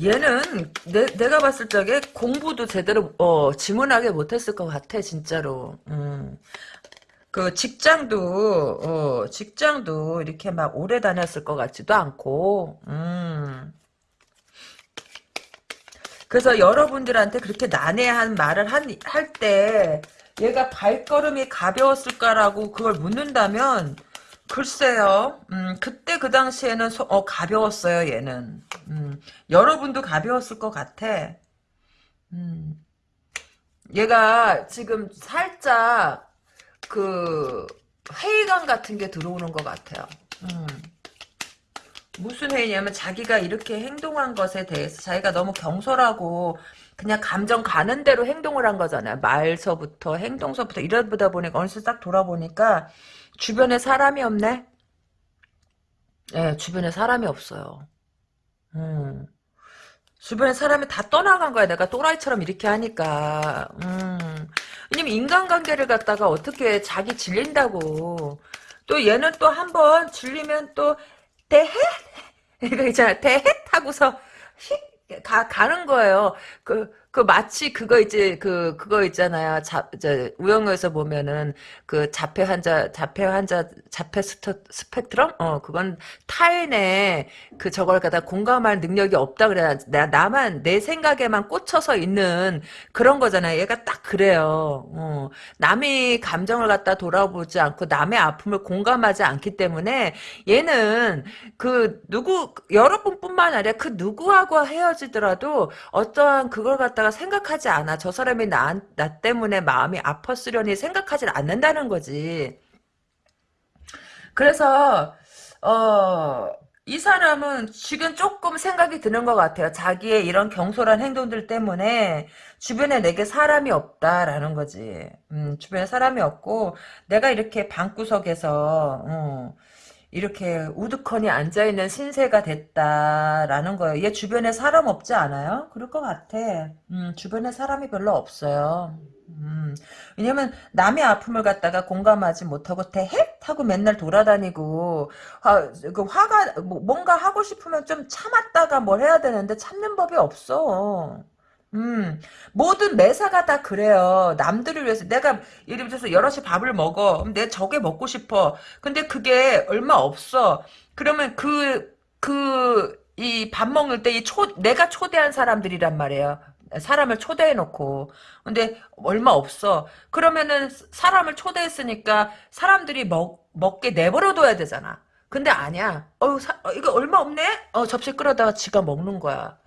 얘는 내, 내가 봤을 적에 공부도 제대로 어, 지문하게 못했을 것 같아 진짜로. 음. 그 직장도 어, 직장도 이렇게 막 오래 다녔을 것 같지도 않고. 음. 그래서 여러분들한테 그렇게 난해한 말을 할 때 얘가 발걸음이 가벼웠을까라고 그걸 묻는다면 글쎄요. 음, 그때 그 당시에는 소, 어, 가벼웠어요, 얘는. 음, 여러분도 가벼웠을 것 같아. 음, 얘가 지금 살짝 그 회의감 같은 게 들어오는 것 같아요. 음. 무슨 회의냐면 자기가 이렇게 행동한 것에 대해서 자기가 너무 경솔하고 그냥 감정 가는 대로 행동을 한 거잖아요. 말서부터 행동서부터 이러다 보니까 어느새 딱 돌아보니까 주변에 사람이 없네. 예, 네, 주변에 사람이 없어요. 음. 주변에 사람이 다 떠나간 거야. 내가 또라이처럼 이렇게 하니까. 음. 왜냐면 인간관계를 갖다가 어떻게 자기 질린다고. 또 얘는 또 한 번 질리면 또 대헷? 이거 있잖아. 대헷 하고서 휙 가, 가는 거예요. 그, 그 마치 그거 이제 그 그거 있잖아요. 자, 저 우영우에서 보면은 그 자폐 환자 자폐 환자 자폐 스토, 스펙트럼 어 그건 타인의 그 저걸 갖다 공감할 능력이 없다 그래야 나 나만 내 생각에만 꽂혀서 있는 그런 거잖아요. 얘가 딱 그래요. 어 남이 감정을 갖다 돌아보지 않고 남의 아픔을 공감하지 않기 때문에 얘는 그 누구 여러분뿐만 아니라 그 누구하고 헤어지더라도 어떠한 그걸 갖다가 갖다가 생각하지 않아. 저 사람이 나, 나 때문에 마음이 아팠으려니 생각하지 않는다는 거지. 그래서 어, 이 사람은 지금 조금 생각이 드는 것 같아요. 자기의 이런 경솔한 행동들 때문에 주변에 내게 사람이 없다라는 거지. 음, 주변에 사람이 없고 내가 이렇게 방구석에서 어, 이렇게 우두커니 앉아있는 신세가 됐다라는 거예요. 얘 주변에 사람 없지 않아요? 그럴 것 같아. 음, 주변에 사람이 별로 없어요. 음, 왜냐면 남의 아픔을 갖다가 공감하지 못하고 대헷 하고 맨날 돌아다니고 화, 그 화가 뭐, 뭔가 하고 싶으면 좀 참았다가 뭘 해야 되는데 참는 법이 없어. 음, 모든 매사가 다 그래요. 남들을 위해서 내가 예를 들어서 여럿이 밥을 먹어. 내 저게 먹고 싶어. 근데 그게 얼마 없어. 그러면 그 그 이 밥 먹을 때 이 초 내가 초대한 사람들이란 말이에요. 사람을 초대해 놓고. 근데 얼마 없어. 그러면은 사람을 초대했으니까 사람들이 먹 먹게 내버려 둬야 되잖아. 근데 아니야. 어, 사, 어 이거 얼마 없네? 어 접시 끌어다가 지가 먹는 거야.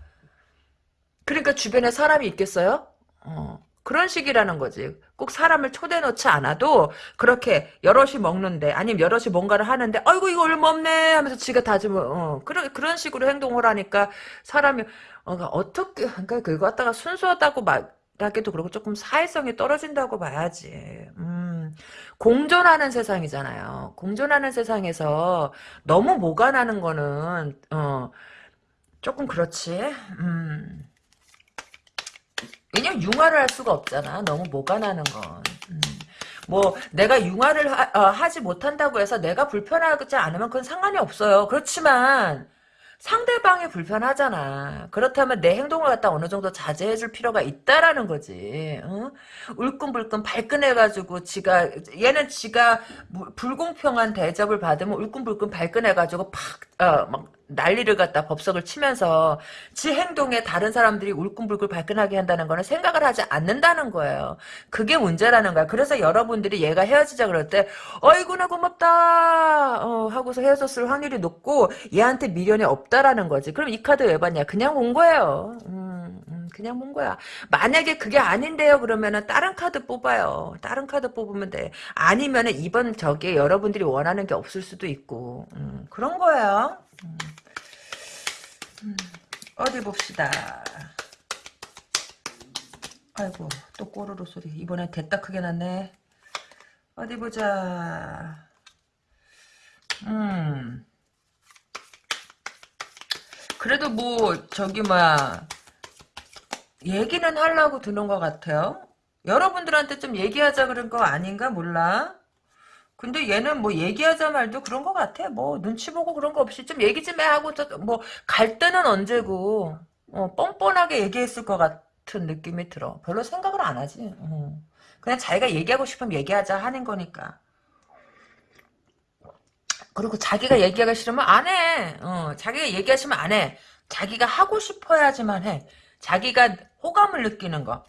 그러니까 주변에 사람이 있겠어요? 어. 그런 식이라는 거지. 꼭 사람을 초대 넣지 않아도 그렇게 여럿이 먹는데 아니면 여럿이 뭔가를 하는데 아이고 이거 얼마 없네 하면서 지가 다지면 어, 그런 그런 식으로 행동을 하니까 사람이 어, 어떻게 그러니까 그거 갖다가 순수하다고 말하기도 그렇고 조금 사회성이 떨어진다고 봐야지. 음, 공존하는 세상이잖아요. 공존하는 세상에서 너무 뭐가 나는 거는 어 조금 그렇지. 음. 왜냐면 융화를 할 수가 없잖아. 너무 뭐가 나는 건. 음. 뭐 내가 융화를 하, 지 못한다고 해서 내가 불편하지 않으면 그건 상관이 없어요. 그렇지만 상대방이 불편하잖아. 그렇다면 내 행동을 갖다 어느 정도 자제해줄 필요가 있다라는 거지. 어? 울끈불끈 발끈해가지고 지가 얘는 지가 불공평한 대접을 받으면 울끈불끈 발끈해가지고 팍막 난리를 갖다 법석을 치면서 지 행동에 다른 사람들이 울끈불끈 발끈하게 한다는 거는 생각을 하지 않는다는 거예요. 그게 문제라는 거야. 그래서 여러분들이 얘가 헤어지자 그럴 때 어이구나 고맙다 어, 하고서 헤어졌을 확률이 높고 얘한테 미련이 없다라는 거지. 그럼 이 카드 왜 봤냐? 그냥 온 거예요. 음, 음, 그냥 본 거야. 만약에 그게 아닌데요 그러면은 다른 카드 뽑아요. 다른 카드 뽑으면 돼. 아니면은 이번 저기에 여러분들이 원하는 게 없을 수도 있고 음, 그런 거예요. 음. 음, 어디 봅시다. 아이고 또 꼬르르 소리. 이번엔 됐다 크게 났네. 어디 보자. 음. 그래도 뭐 저기 뭐야 얘기는 하려고 드는 것 같아요. 여러분들한테 좀 얘기하자 그런 거 아닌가 몰라. 근데 얘는 뭐 얘기하자 말도 그런 것 같아. 뭐 눈치 보고 그런 거 없이 좀 얘기 좀 해 하고 뭐 갈 때는 언제고 어, 뻔뻔하게 얘기했을 것 같은 느낌이 들어. 별로 생각을 안 하지. 어. 그냥 자기가 얘기하고 싶으면 얘기하자 하는 거니까. 그리고 자기가 얘기하기 싫으면 안 해. 어, 자기가 얘기하시면 안 해. 자기가 하고 싶어야지만 해. 자기가 호감을 느끼는 거.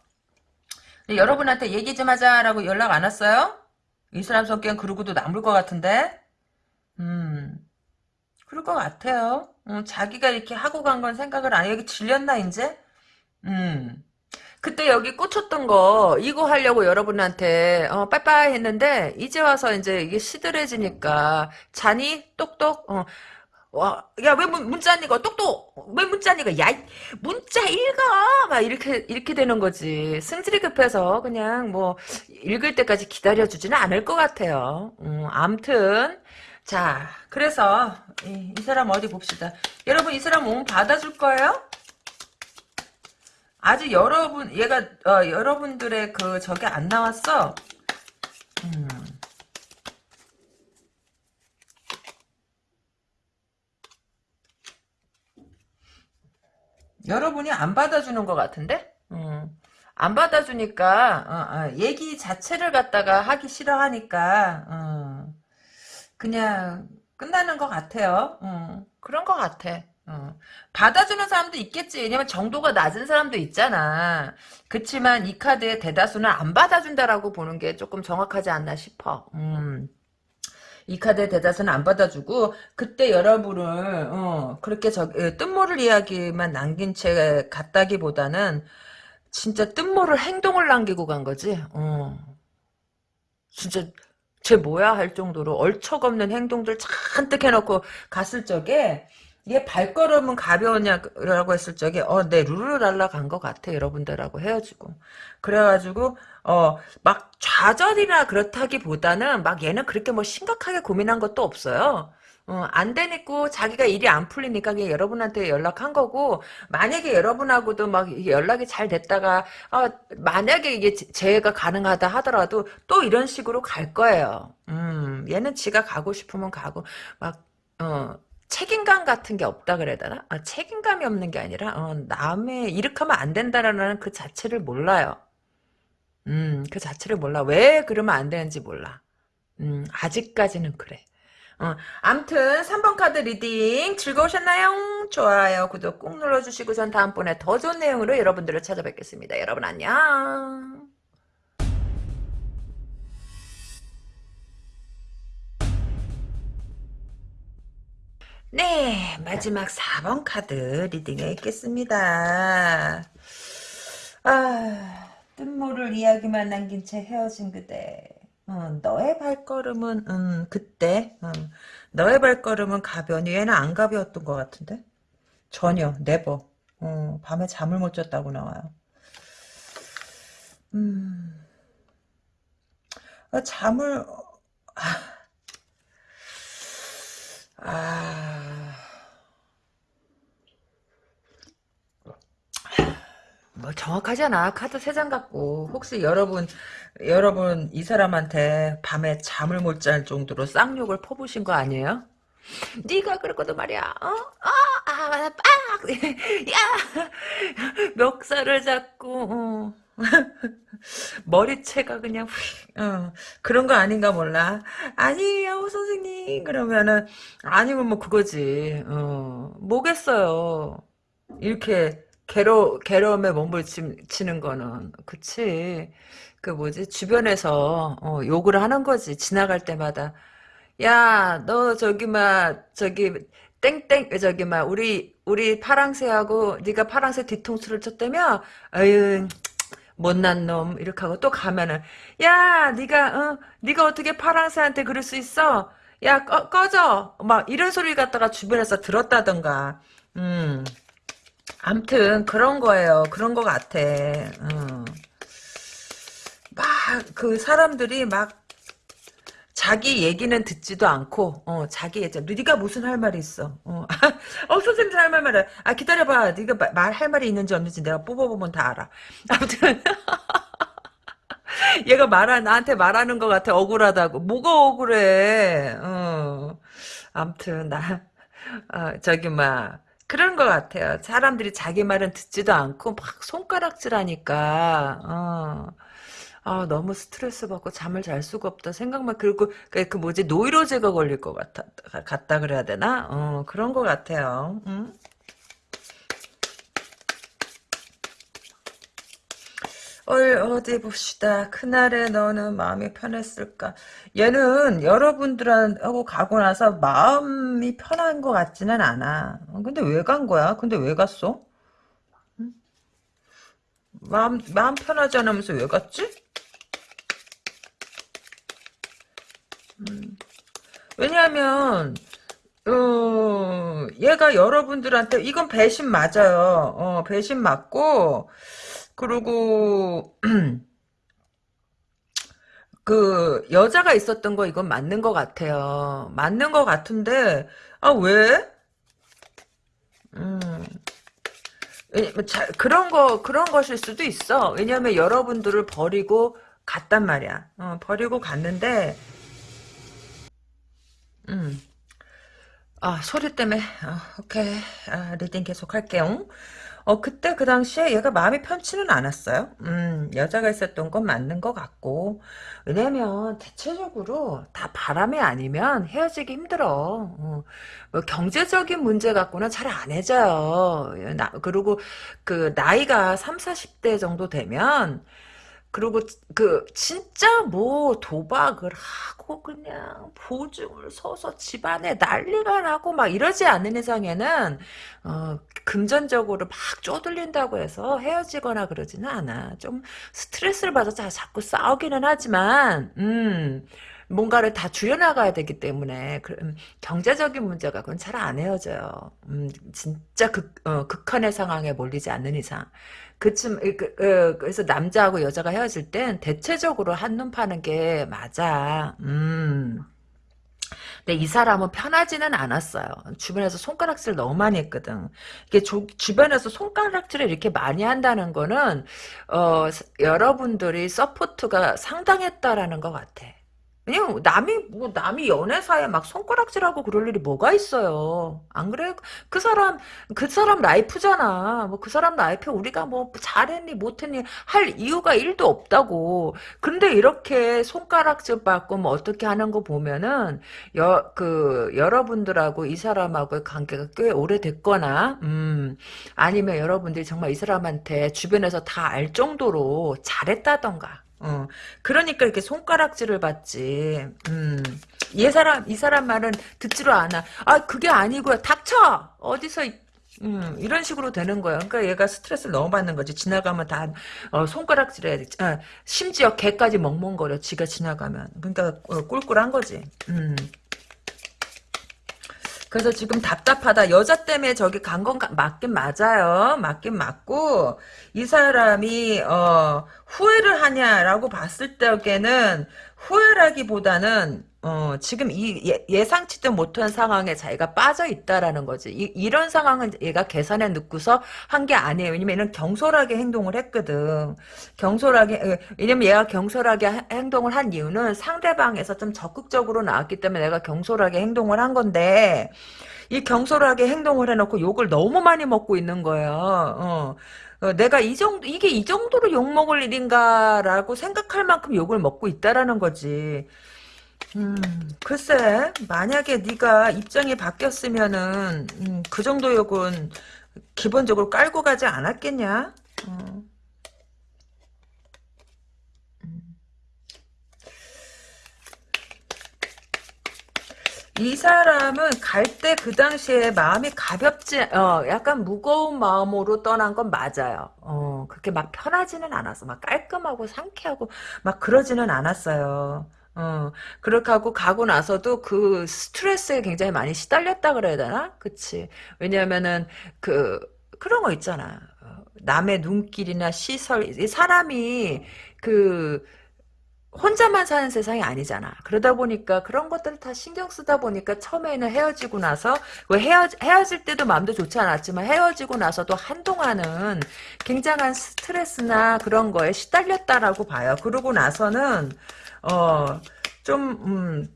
여러분한테 얘기 좀 하자라고 연락 안 왔어요? 이 사람 성격은 그러고도 남을 것 같은데? 음, 그럴 것 같아요. 음, 자기가 이렇게 하고 간 건 생각을 안 해. 여기 질렸나, 이제? 음. 그때 여기 꽂혔던 거, 이거 하려고 여러분한테, 어, 빠빠이 했는데, 이제 와서 이제 이게 시들해지니까, 자니? 똑똑? 어, 와, 야, 왜 문, 문자 안 읽어? 똑똑! 왜 문자 안 읽어? 야, 문자 읽어! 막 이렇게, 이렇게 되는 거지. 승질이 급해서 그냥 뭐, 읽을 때까지 기다려주지는 않을 것 같아요. 음, 암튼. 자, 그래서, 이, 이 사람 어디 봅시다. 여러분, 이 사람 오면 받아줄 거예요? 아직 여러분, 얘가, 어, 여러분들의 그, 저게 안 나왔어? 음. 여러분이 안 받아주는 것 같은데? 음. 안 받아주니까 어, 어, 얘기 자체를 갖다가 하기 싫어하니까 어, 그냥 끝나는 것 같아요. 어, 그런 것 같아. 어. 받아주는 사람도 있겠지. 왜냐면 정도가 낮은 사람도 있잖아. 그치만 이 카드의 대다수는 안 받아준다라고 보는 게 조금 정확하지 않나 싶어. 음. 이 카드의 대다수는 안 받아주고 그때 여러분을 어, 그렇게 저 예, 뜬모를 이야기만 남긴 채 갔다기보다는 진짜 뜬모를 행동을 남기고 간 거지. 어. 진짜 쟤 뭐야 할 정도로 얼척없는 행동들 잔뜩 해놓고 갔을 적에 얘 발걸음은 가벼웠냐라고 했을 적에 어내 룰루랄라 간 것 같아 여러분들하고 헤어지고 그래가지고 어 막 좌절이나 그렇다기보다는 막 얘는 그렇게 뭐 심각하게 고민한 것도 없어요. 어, 안 되니까 자기가 일이 안 풀리니까 그냥 여러분한테 연락한 거고 만약에 여러분하고도 막 연락이 잘 됐다가 어, 만약에 이게 재해가 가능하다 하더라도 또 이런 식으로 갈 거예요. 음, 얘는 지가 가고 싶으면 가고 막 어, 책임감 같은 게 없다 그래야 되나? 아, 책임감이 없는 게 아니라 어, 남의 이렇게 하면 안 된다라는 그 자체를 몰라요. 음, 그 자체를 몰라. 왜 그러면 안 되는지 몰라. 음, 아직까지는 그래. 어, 암튼 3번 카드 reading 즐거우셨나요? 좋아요, 구독 꾹 눌러주시고 전 다음번에 더 좋은 내용으로 여러분들을 찾아뵙겠습니다. 여러분 안녕. 네, 마지막 4번 카드 reading에 있겠습니다. 아, 뜬모를 이야기만 남긴 채 헤어진 그대. 어, 너의 발걸음은 음, 그때 어, 너의 발걸음은 가벼니 얘는 안 가벼웠던 것 같은데 전혀 네버 어, 밤에 잠을 못 잤다고 나와요. 음, 어, 잠을 아, 아, 뭐 정확하잖아. 카드 세 장 갖고 혹시 여러분 여러분 이 사람한테 밤에 잠을 못 잘 정도로 쌍욕을 퍼부신 거 아니에요? 네가 그랬거든 말이야. 어? 아, 아, 빡! (laughs) 야! 멱살을 잡고 어. (laughs) 머리채가 그냥 휙, 어, 그런 거 아닌가 몰라. 아니에요, 선생님. 그러면은 아니면 뭐 그거지. 어, 뭐겠어요. 이렇게 괴로 괴로움에 몸부림치는 거는 그치. 그 뭐지 주변에서 어, 욕을 하는 거지. 지나갈 때마다 야, 너 저기 막 저기 땡땡 저기 막 우리 우리 파랑새하고 네가 파랑새 뒤통수를 쳤다며? 아유 못난 놈 이렇게 하고 또 가면은 야 네가 어 네가 어떻게 파랑새한테 그럴 수 있어? 야 꺼, 꺼져 막 이런 소리 갖다가 주변에서 들었다던가 음 암튼 그런 거예요. 그런 거 같아. 어. 막그 사람들이 막 자기 얘기는 듣지도 않고 어 자기 얘기. 네가 무슨 할 말이 있어? 어, (laughs) 어 선생님 할 말만 아 기다려봐. 네가 말할 말이 있는지 없는지 내가 뽑아보면 다 알아. (laughs) 아무튼 (laughs) 얘가 말하 나한테 말하는 것 같아. 억울하다고. 뭐가 억울해? 어. 아무튼 나 어, 저기 막 그런 것 같아요 사람들이 자기 말은 듣지도 않고 막 손가락질하니까 어 아, 너무 스트레스 받고 잠을 잘 수가 없다. 생각만, 그리고, 그, 그 뭐지, 노이로제가 걸릴 것 같아, 같다 그래야 되나? 어, 그런 것 같아요. 응? 얼, 어디 봅시다. 그날에 너는 마음이 편했을까? 얘는 여러분들하고 가고 나서 마음이 편한 것 같지는 않아. 어, 근데 왜 간 거야? 근데 왜 갔어? 응? 마음, 마음 편하지 않으면서 왜 갔지? 음. 왜냐하면 어, 얘가 여러분들한테 이건 배신 맞아요. 어, 배신 맞고 그리고 (clears throat) 그 여자가 있었던 거 이건 맞는 것 같아요. 맞는 것 같은데 아 왜? 음. 자, 그런 거 그런 것일 수도 있어. 왜냐하면 여러분들을 버리고 갔단 말이야. 어, 버리고 갔는데 음. 아, 소리 때문에, 아, 오케이. 아, reading 계속 할게요. 어, 그때 그 당시에 얘가 마음이 편치는 않았어요. 음, 여자가 있었던 건 맞는 것 같고. 왜냐면, 대체적으로 다 바람이 아니면 헤어지기 힘들어. 어, 뭐 경제적인 문제 갖고는 잘안 헤어져요. 나, 그리고 그, 나이가 3, 40대 정도 되면, 그리고 그 진짜 뭐 도박을 하고 그냥 보증을 서서 집안에 난리가 나고 막 이러지 않는 이상에는 어, 금전적으로 막 쪼들린다고 해서 헤어지거나 그러지는 않아. 좀 스트레스를 받아서 자꾸 싸우기는 하지만 음 뭔가를 다 줄여나가야 되기 때문에 그, 음, 경제적인 문제가 그건 잘 안 헤어져요. 음, 진짜 극, 어, 극한의 상황에 몰리지 않는 이상. 그쯤 그, 그, 그래서 남자하고 여자가 헤어질 땐 대체적으로 한눈 파는 게 맞아. 음. 근데 이 사람은 편하지는 않았어요. 주변에서 손가락질 너무 많이 했거든. 이게 조, 주변에서 손가락질을 이렇게 많이 한다는 거는 어, 여러분들이 support가 상당했다라는 것 같아. 왜냐면 남이 뭐 남이 연애사에 막 손가락질하고 그럴 일이 뭐가 있어요. 안 그래? 그 사람 그 사람 life잖아. 뭐 그 사람 life에 우리가 뭐 잘했니 못했니 할 이유가 일도 없다고. 근데 이렇게 손가락질 받고 뭐 어떻게 하는 거 보면은 여 그 여러분들하고 이 사람하고의 관계가 꽤 오래됐거나 음 아니면 여러분들이 정말 이 사람한테 주변에서 다 알 정도로 잘했다던가 어, 그러니까 이렇게 손가락질을 받지. 음, 이 사람, 이 사람 말은 듣지로 않아. 아, 그게 아니고요. 닥쳐! 어디서, 음, 이런 식으로 되는 거야. 그러니까 얘가 스트레스를 너무 받는 거지. 지나가면 다 어, 손가락질 해야 돼. 아, 심지어 개까지 멍멍거려. 지가 지나가면. 그러니까 어, 꿀꿀한 거지. 음. 그래서 지금 답답하다. 여자 때문에 저기 간 건 맞긴 맞아요. 맞긴 맞고 이 사람이 어, 후회를 하냐라고 봤을 때에는 후회라기보다는 어, 지금 이 예, 상치도 못한 상황에 자기가 빠져 있다라는 거지. 이, 런 상황은 얘가 계산에 넣고서 한 게 아니에요. 왜냐면 경솔하게 행동을 했거든. 경솔하게, 왜냐면 얘가 경솔하게 행동을 한 이유는 상대방에서 좀 적극적으로 나왔기 때문에 내가 경솔하게 행동을 한 건데, 이 경솔하게 행동을 해놓고 욕을 너무 많이 먹고 있는 거예요. 어. 어, 내가 이 정도 이게 이 정도로 욕 먹을 일인가라고 생각할 만큼 욕을 먹고 있다라는 거지. 음, 글쎄, 만약에 네가 입장이 바뀌었으면은 음, 그 정도 욕은 기본적으로 깔고 가지 않았겠냐? 어. 음. 이 사람은 갈 때 그 당시에 마음이 가볍지, 어, 약간 무거운 마음으로 떠난 건 맞아요. 어, 그렇게 막 편하지는 않았어. 막 깔끔하고 상쾌하고 막 그러지는 않았어요. 어, 그렇게 하고 가고 나서도 그 스트레스에 굉장히 많이 시달렸다 그래야 되나? 그치. 왜냐면은, 그, 그런 거 있잖아. 어, 남의 눈길이나 시설, 사람이, 그, 혼자만 사는 세상이 아니잖아. 그러다 보니까 그런 것들을 다 신경 쓰다 보니까 처음에는 헤어지고 나서 왜 헤어 헤어질 때도 마음도 좋지 않았지만 헤어지고 나서도 한동안은 굉장한 스트레스나 그런 거에 시달렸다라고 봐요. 그러고 나서는 어, 좀, 음,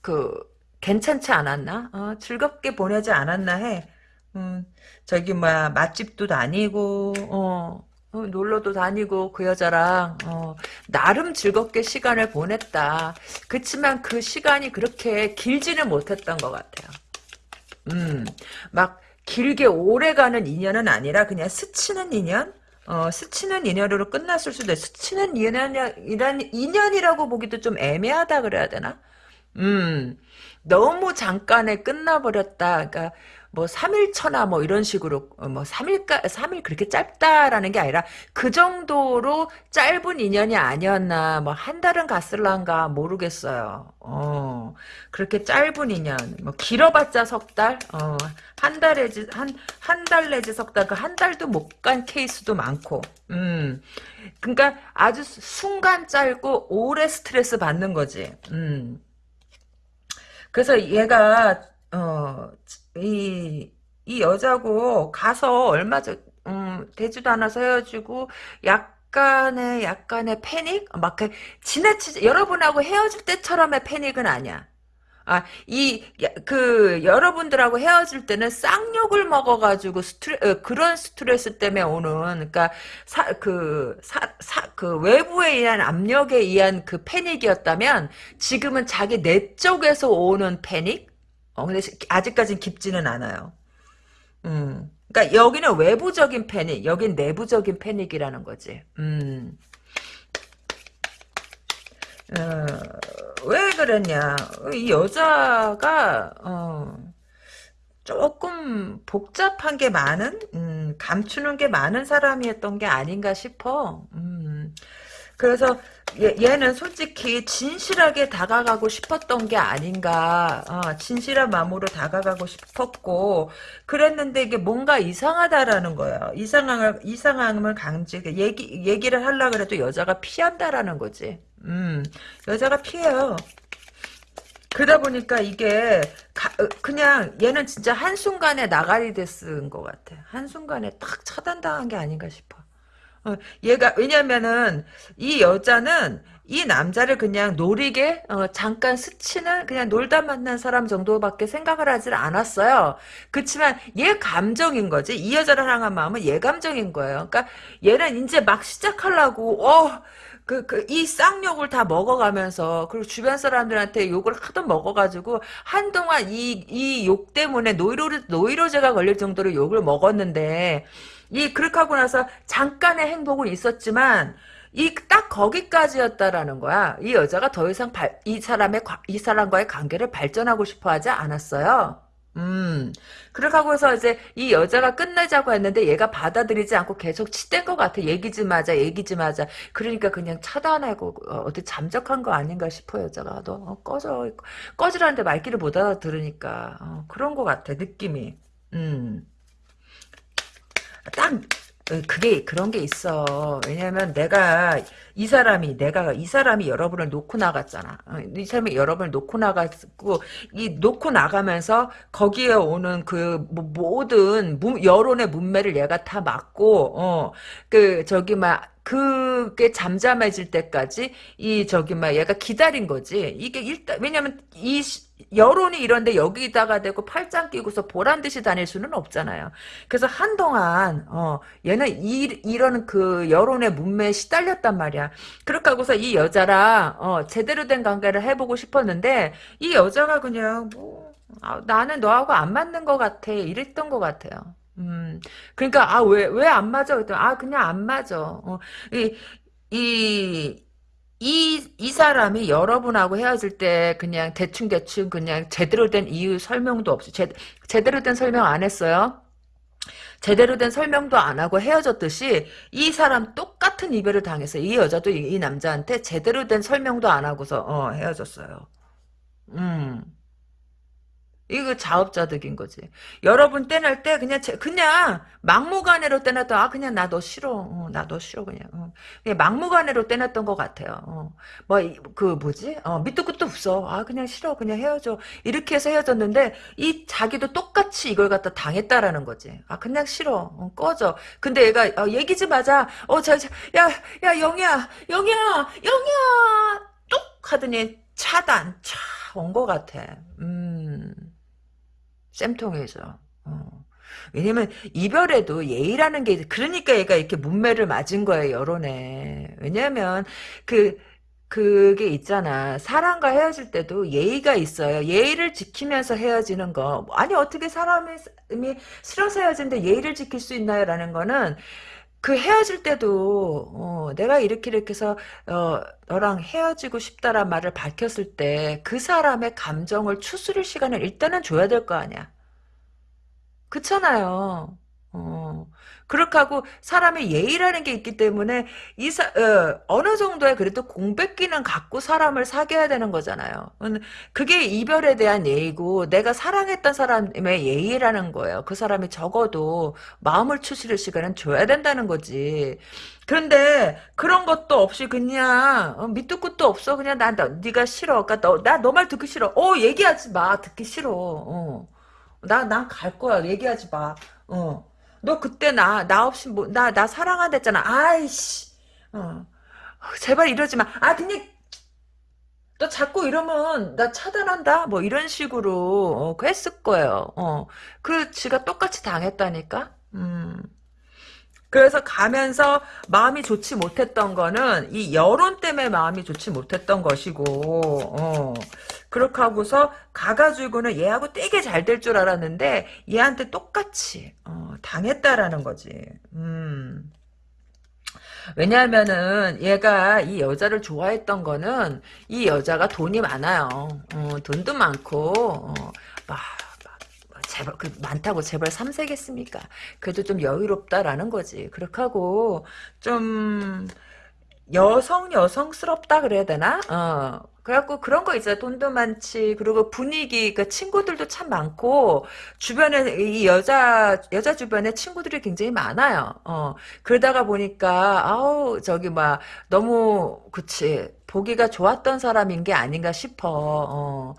그, 괜찮지 않았나? 어, 즐겁게 보내지 않았나 해. 음, 저기, 뭐야, 맛집도 다니고, 어, 어, 놀러도 다니고 그 여자랑 어, 나름 즐겁게 시간을 보냈다. 그치만 그 시간이 그렇게 길지는 못했던 것 같아요. 음, 막 길게 오래가는 인연은 아니라 그냥 스치는 인연? 어, 스치는 인연으로 끝났을 수도 있어. 스치는 인연이란, 인연이라고 보기도 좀 애매하다 그래야 되나? 음, 너무 잠깐에 끝나버렸다. 그러니까, 뭐 3일 처나 뭐 이런 식으로 어, 뭐 3일까 3일 그렇게 짧다라는 게 아니라 그 정도로 짧은 인연이 아니었나 뭐 한 달은 갔을란가 모르겠어요. 어. 그렇게 짧은 인연 뭐 길어봤자 석 달? 어. 한 달에지 한 한 달 내지 석 달 그 한 달도 못 간 케이스도 많고. 음. 그러니까 아주 순간 짧고 오래 스트레스 받는 거지. 음. 그래서 얘가 어 이, 이 여자고 가서 얼마 전, 음, 되지도 않아서 헤어지고, 약간의, 약간의 패닉? 막, 그, 지나치지, 여러분하고 헤어질 때처럼의 패닉은 아니야. 아, 이, 그, 여러분들하고 헤어질 때는 쌍욕을 먹어가지고 스트레, 어, 그런 스트레스 때문에 오는, 그니까, 사, 그, 사, 사, 그 외부에 의한 압력에 의한 그 패닉이었다면, 지금은 자기 내 쪽에서 오는 패닉? 어, 근데 아직까진 깊지는 않아요. 음. 그러니까 여기는 외부적인 패닉, 여긴 내부적인 패닉이라는 거지. 음. 어, 왜 그랬냐? 이 여자가 어, 조금 복잡한 게 많은, 음, 감추는 게 많은 사람이었던 게 아닌가 싶어. 음. 그래서 얘, 는 솔직히 진실하게 다가가고 싶었던 게 아닌가. 어, 진실한 마음으로 다가가고 싶었고 그랬는데 이게 뭔가 이상하다라는 거예요. 이상함을 이상함을 강제 얘기 얘기를 하려 그래도 여자가 피한다라는 거지. 음 여자가 피해요. 그러다 보니까 이게 가, 어, 그냥 얘는 진짜 한순간에 나가리 됐은 것 같아. 한순간에 딱 차단당한 게 아닌가 싶어 어, 얘가 왜냐면은 이 여자는 이 남자를 그냥 노리게 어, 잠깐 스치는 그냥 놀다 만난 사람 정도밖에 생각을 하질 않았어요. 그렇지만 얘 감정인 거지. 이 여자를 향한 마음은 얘 감정인 거예요. 그러니까 얘는 이제 막 시작하려고 어. 그, 그, 이 쌍욕을 다 먹어가면서, 그리고 주변 사람들한테 욕을 하도 먹어가지고, 한동안 이, 이 욕 때문에 노이로, 노이로제가 걸릴 정도로 욕을 먹었는데, 이 그렇게 하고 나서 잠깐의 행복은 있었지만 이 딱 거기까지였다라는 거야. 이 여자가 더 이상 발, 이 사람의 이 사람과의 관계를 발전하고 싶어 하지 않았어요. 음. 그렇게 하고서 이제 이 여자가 끝내자고 했는데 얘가 받아들이지 않고 계속 치댄 것 같아. 얘기 좀 하자, 얘기 좀 하자. 그러니까 그냥 차단하고, 어, 어디 잠적한 거 아닌가 싶어, 여자가. 너, 어, 꺼져. 꺼지라는데 말귀를 못 알아들으니까. 어, 그런 것 같아, 느낌이. 음. 딱 어, 그게 그런 게 있어. 왜냐면 내가 이 사람이 내가 이 사람이 여러분을 놓고 나갔잖아. 어, 이 사람이 여러분을 놓고 나갔고 이 놓고 나가면서 거기에 오는 그 뭐, 모든 문- 여론의 문매를 얘가 다 막고 어 그 저기 막 그게 잠잠해질 때까지 이 저기 막 얘가 기다린 거지. 이게 일단 왜냐면 이 시- 여론이 이런데 여기다가 대고 팔짱 끼고서 보란 듯이 다닐 수는 없잖아요. 그래서 한동안 어 얘는 이, 이런 그 여론의 문매에 시달렸단 말이야. 그렇게 하고서 이 여자랑 어 제대로 된 관계를 해보고 싶었는데 이 여자가 그냥 뭐 아, 나는 너하고 안 맞는 것 같아 이랬던 것 같아요. 음 그러니까 아 왜 왜 안 맞아 그랬더니 아 그냥 안 맞아. 어, 이, 이 이, 이 사람이 여러분하고 헤어질 때 그냥 대충대충 그냥 제대로 된 이유 설명도 없이 제, 제대로 된 설명 안 했어요. 제대로 된 설명도 안 하고 헤어졌듯이 이 사람 똑같은 이별을 당했어요. 이 여자도 이, 이 남자한테 제대로 된 설명도 안 하고서 어, 헤어졌어요. 음. 이거 자업자득인 거지. 여러분 떼낼 때 그냥 제- 그냥 막무가내로 떼냈던 아 그냥 나 너 싫어. 어, 나너 싫어 그냥. 어. 그냥 막무가내로 떼냈던 것 같아요. 어. 뭐그 뭐지? 어, 밑도 끝도 없어. 아 그냥 싫어. 그냥 헤어져. 이렇게 해서 헤어졌는데 이 자기도 똑같이 이걸 갖다 당했다라는 거지. 아 그냥 싫어. 어, 꺼져. 근데 얘가 어, 얘기 좀 하자. 어저야야 영희야 영희야 영희야 뚝 하더니 차단 차 온 것 같아. 음. 쌤통이죠. 어. 왜냐면 이별에도 예의라는 게 그러니까 얘가 이렇게 문매를 맞은 거예요 여론에. 왜냐면 그 그게 있잖아. 사람과 헤어질 때도 예의가 있어요. 예의를 지키면서 헤어지는 거. 아니 어떻게 사람이 싫어서 헤어지는데 예의를 지킬 수 있나요? 라는 거는 그 헤어질 때도 어, 내가 이렇게 이렇게 해서 어, 너랑 헤어지고 싶다란 말을 밝혔을 때 그 사람의 감정을 추스릴 시간을 일단은 줘야 될 거 아니야. 그렇잖아요. 어. 그렇게 하고 사람의 예의라는 게 있기 때문에 이 사, 어, 느 정도의 그래도 공백기는 갖고 사람을 사귀어야 되는 거잖아요. 음, 그게 이별에 대한 예의고 내가 사랑했던 사람의 예의라는 거예요. 그 사람이 적어도 마음을 추스릴 시간은 줘야 된다는 거지. 그런데 그런 것도 없이 그냥 어, 밑도 끝도 없어. 그냥 나, 나 네가 싫어. 그러니까 너, 나 너 말 듣기 싫어. 어 얘기하지 마. 듣기 싫어. 어. 나, 난 갈 거야. 얘기하지 마. 어. 너 그때 나, 나 없이 뭐, 나, 나 사랑한다 했잖아. 아이씨. 어. 제발 이러지 마. 아, 그냥, 너 자꾸 이러면 나 차단한다? 뭐 이런 식으로, 어, 했을 거예요. 어. 그, 지가 똑같이 당했다니까? 음. 그래서 가면서 마음이 좋지 못했던 거는 이 여론 때문에 마음이 좋지 못했던 것이고 어. 그렇게 하고서 가가지고는 얘하고 되게 잘 될 줄 알았는데 얘한테 똑같이 어, 당했다라는 거지. 음. 왜냐하면은 얘가 이 여자를 좋아했던 거는 이 여자가 돈이 많아요. 어, 돈도 많고 어, 막 재벌 그 많다고 재벌 3세겠습니까? 그래도 좀 여유롭다라는 거지. 그렇게 하고 좀 여성 여성스럽다 그래야 되나? 어. 그래갖고 그런 거 있어요. 돈도 많지. 그리고 분위기, 그 친구들도 참 많고 주변에 이 여자 여자 주변에 친구들이 굉장히 많아요. 어. 그러다가 보니까 아우 저기 막 너무 그치 보기가 좋았던 사람인 게 아닌가 싶어. 어.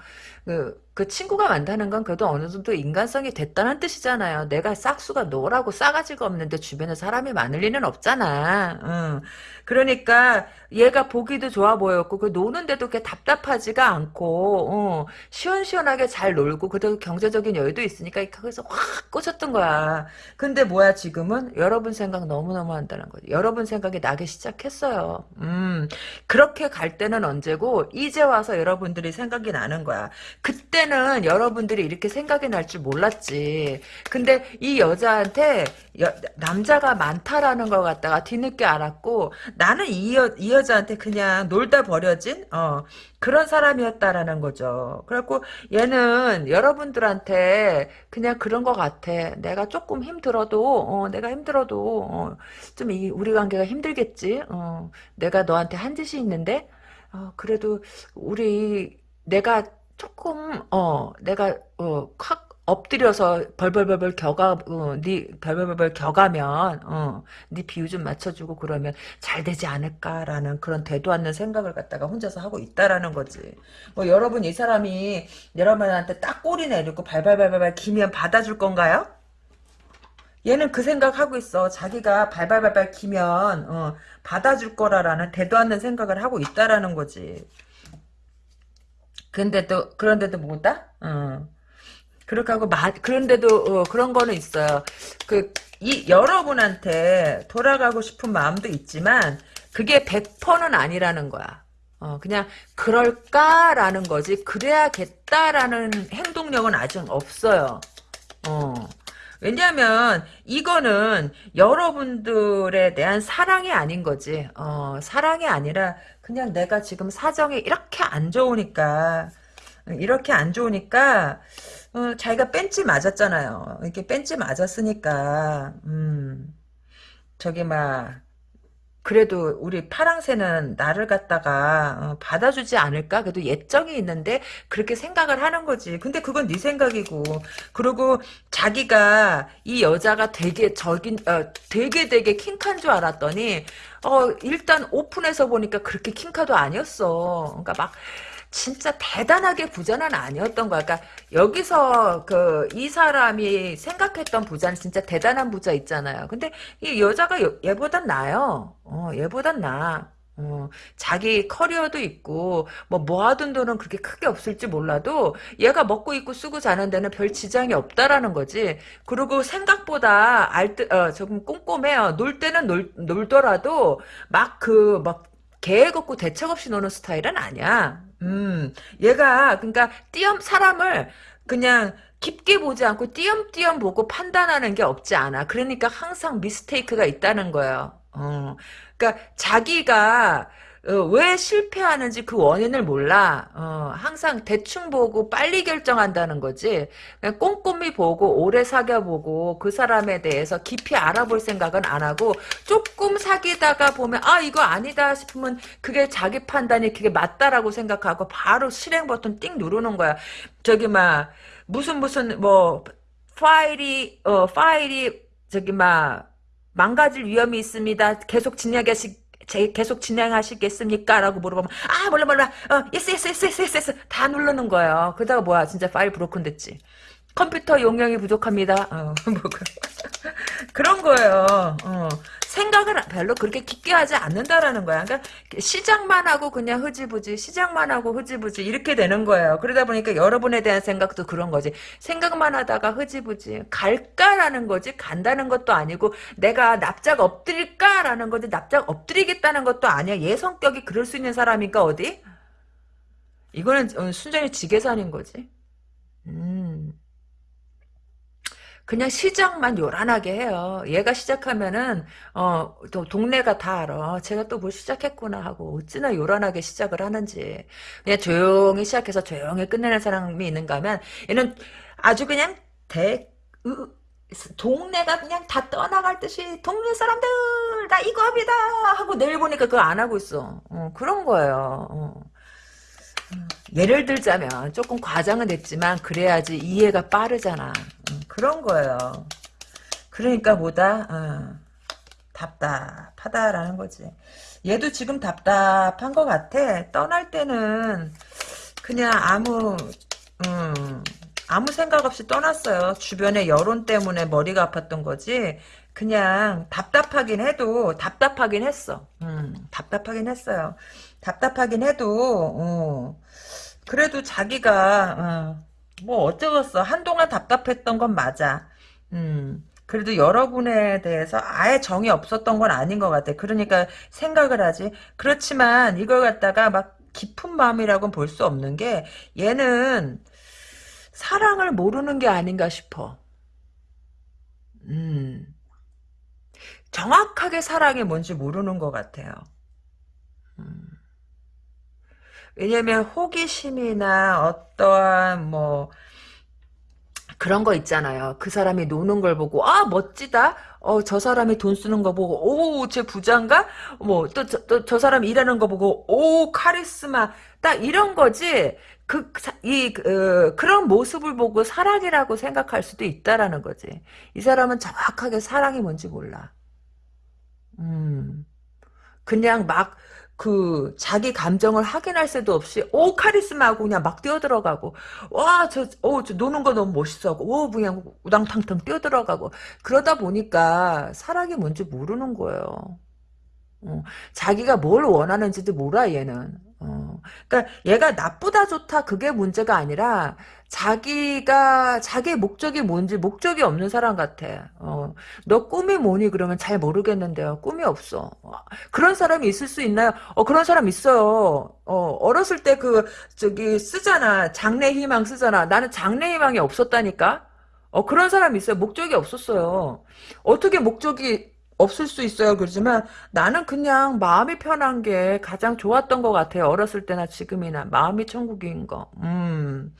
그, 그 친구가 많다는 건 그래도 어느 정도 인간성이 됐다는 뜻이잖아요. 내가 싹수가 노랗고 싸가지가 없는데 주변에 사람이 많을 리는 없잖아. 응. 그러니까 얘가 보기도 좋아 보였고 그 노는데도 그렇게 답답하지가 않고 어, 시원시원하게 잘 놀고 그래도 경제적인 여유도 있으니까 거기서 확 꽂혔던 거야. 근데 뭐야 지금은 여러분 생각 너무너무 한다는 거지. 여러분 생각이 나기 시작했어요. 음 그렇게 갈 때는 언제고 이제 와서 여러분들이 생각이 나는 거야. 그때 그때는 여러분들이 이렇게 생각이 날 줄 몰랐지. 근데 이 여자한테 여, 남자가 많다라는 걸 갖다가 뒤늦게 알았고 나는 이, 여, 이 여자한테 그냥 놀다 버려진 어, 그런 사람이었다라는 거죠. 그래갖고 얘는 여러분들한테 그냥 그런 것 같아. 내가 조금 힘들어도 어, 내가 힘들어도 어, 좀 이, 우리 관계가 힘들겠지. 어, 내가 너한테 한 짓이 있는데 어, 그래도 우리 내가 조금 어 내가 어콱 엎드려서 벌벌벌벌 겨가 어 네 벌벌벌벌 겨가면 어 네 비유 좀 맞춰주고 그러면 잘 되지 않을까라는 그런 되도 않는 생각을 갖다가 혼자서 하고 있다라는 거지. 뭐 여러분 이 사람이 여러분한테 딱 꼬리 내리고 발발발발 기면 받아줄 건가요? 얘는 그 생각하고 있어. 자기가 발발발발 기면 어, 받아줄 거라라는 대도 않는 생각을 하고 있다라는 거지. 근데도 그런데도 뭐다? 어. 그렇게 하고 마, 그런데도 어, 그런 거는 있어요. 그 이 여러분한테 돌아가고 싶은 마음도 있지만 그게 100%는 아니라는 거야. 어, 그냥 그럴까라는 거지. 그래야겠다라는 행동력은 아직 없어요. 어. 왜냐하면 이거는 여러분들에 대한 사랑이 아닌 거지. 어, 사랑이 아니라 그냥 내가 지금 사정이 이렇게 안 좋으니까 이렇게 안 좋으니까 어, 자기가 뺀지 맞았잖아요. 이렇게 뺀지 맞았으니까 음, 저기 막 그래도 우리 파랑새는 나를 갖다가 어, 받아주지 않을까? 그래도 예정이 있는데 그렇게 생각을 하는 거지. 근데 그건 네 생각이고. 그리고 자기가 이 여자가 되게 저긴 어, 되게 되게 킹칸 줄 알았더니 어 일단 오픈해서 보니까 그렇게 킹카도 아니었어. 그러니까 막 진짜 대단하게 부자는 아니었던 거야. 그러니까 여기서 그 이 사람이 생각했던 부자는 진짜 대단한 부자 있잖아요. 근데 이 여자가 얘보단 나요. 어, 얘보단 나. 어, 자기 커리어도 있고 뭐 모아둔 돈은 그렇게 크게 없을지 몰라도 얘가 먹고 입고 쓰고 자는 데는 별 지장이 없다라는 거지. 그리고 생각보다 알뜰 어, 조금 꼼꼼해요. 놀 때는 놀, 놀더라도 막 그막 계획 없고 대책 없이 노는 스타일은 아니야. 음, 얘가 그러니까 띄엄 사람을 그냥 깊게 보지 않고 띄엄띄엄 보고 판단하는 게 없지 않아. 그러니까 항상 미스테이크가 있다는 거예요. 어, 그러니까 자기가 어, 왜 실패하는지 그 원인을 몰라. 어, 항상 대충 보고 빨리 결정한다는 거지. 꼼꼼히 보고 오래 사귀어보고 그 사람에 대해서 깊이 알아볼 생각은 안 하고 조금 사귀다가 보면 아 이거 아니다 싶으면 그게 자기 판단이 그게 맞다라고 생각하고 바로 실행 버튼 띵 누르는 거야. 저기 막 무슨 무슨 뭐 파일이 어 파일이 저기 막 망가질 위험이 있습니다. 계속 진행하시 제 계속 진행하시겠습니까? 라고 물어보면 아 몰라 몰라 어 yes yes yes yes yes yes 다 누르는 거예요. 그러다가 뭐야 진짜 파일 broken 됐지. 컴퓨터 용량이 부족합니다. 어, (laughs) 뭐 그런 거예요. 어. 생각을 별로 그렇게 깊게 하지 않는다라는 거야. 그러니까 시작만 하고 그냥 흐지부지, 시작만 하고 흐지부지 이렇게 되는 거예요. 그러다 보니까 여러분에 대한 생각도 그런 거지. 생각만 하다가 흐지부지 갈까라는 거지. 간다는 것도 아니고 내가 납작 엎드릴까라는 거지. 납작 엎드리겠다는 것도 아니야. 얘 성격이 그럴 수 있는 사람이니까 어디? 이거는 어, 순전히 지게산인 거지. 음. 그냥 시작만 요란하게 해요. 얘가 시작하면은 어 동네가 다 알아. 제가 또 뭘 시작했구나 하고 어찌나 요란하게 시작을 하는지. 그냥 조용히 시작해서 조용히 끝내는 사람이 있는가 하면 얘는 아주 그냥 대 으, 동네가 그냥 다 떠나갈 듯이 동네 사람들 나 이거 합니다 하고 내일 보니까 그거 안 하고 있어. 어, 그런 거예요. 어. 예를 들자면 조금 과장은 됐지만 그래야지 이해가 빠르잖아. 음, 그런 거예요. 그러니까 뭐다 어, 답답하다라는 거지. 얘도 지금 답답한 것 같아. 떠날 때는 그냥 아무 음, 아무 생각 없이 떠났어요. 주변의 여론 때문에 머리가 아팠던 거지. 그냥 답답하긴 해도 답답하긴 했어. 음, 답답하긴 했어요. 답답하긴 해도 어, 그래도 자기가 어, 뭐 어쩌겠어. 한동안 답답했던 건 맞아. 음. 그래도 여러분에 대해서 아예 정이 없었던 건 아닌 것 같아. 그러니까 생각을 하지. 그렇지만 이걸 갖다가 막 깊은 마음이라고는 볼 수 없는 게 얘는 사랑을 모르는 게 아닌가 싶어. 음. 정확하게 사랑이 뭔지 모르는 것 같아요. 음. 왜냐면 호기심이나 어떠한 뭐 그런 거 있잖아요. 그 사람이 노는 걸 보고 아 멋지다. 어 저 사람이 돈 쓰는 거 보고 오쟤 부자인가? 뭐 또 저 저 사람 일하는 거 보고 오 카리스마 딱 이런 거지. 그이 그, 그런 모습을 보고 사랑이라고 생각할 수도 있다라는 거지. 이 사람은 정확하게 사랑이 뭔지 몰라. 음. 그냥 막, 그, 자기 감정을 확인할 새도 없이, 오, 카리스마 하고 그냥 막 뛰어들어가고, 와, 저, 오, 저 노는 거 너무 멋있어 하고, 오, 그냥 우당탕탕 뛰어들어가고, 그러다 보니까 사랑이 뭔지 모르는 거예요. 어, 자기가 뭘 원하는지도 몰라, 얘는. 어, 그러니까 얘가 나쁘다 좋다 그게 문제가 아니라 자기가 자기의 목적이 뭔지 목적이 없는 사람 같아. 어, 너 꿈이 뭐니 그러면 잘 모르겠는데요. 꿈이 없어. 어, 그런 사람이 있을 수 있나요? 어 그런 사람 있어요. 어 어렸을 때 그 저기 쓰잖아 장래 희망 쓰잖아. 나는 장래 희망이 없었다니까. 어 그런 사람 있어요. 목적이 없었어요. 어떻게 목적이 없을 수 있어요. 그러지만 나는 그냥 마음이 편한 게 가장 좋았던 것 같아요. 어렸을 때나 지금이나 마음이 천국인 거. 음.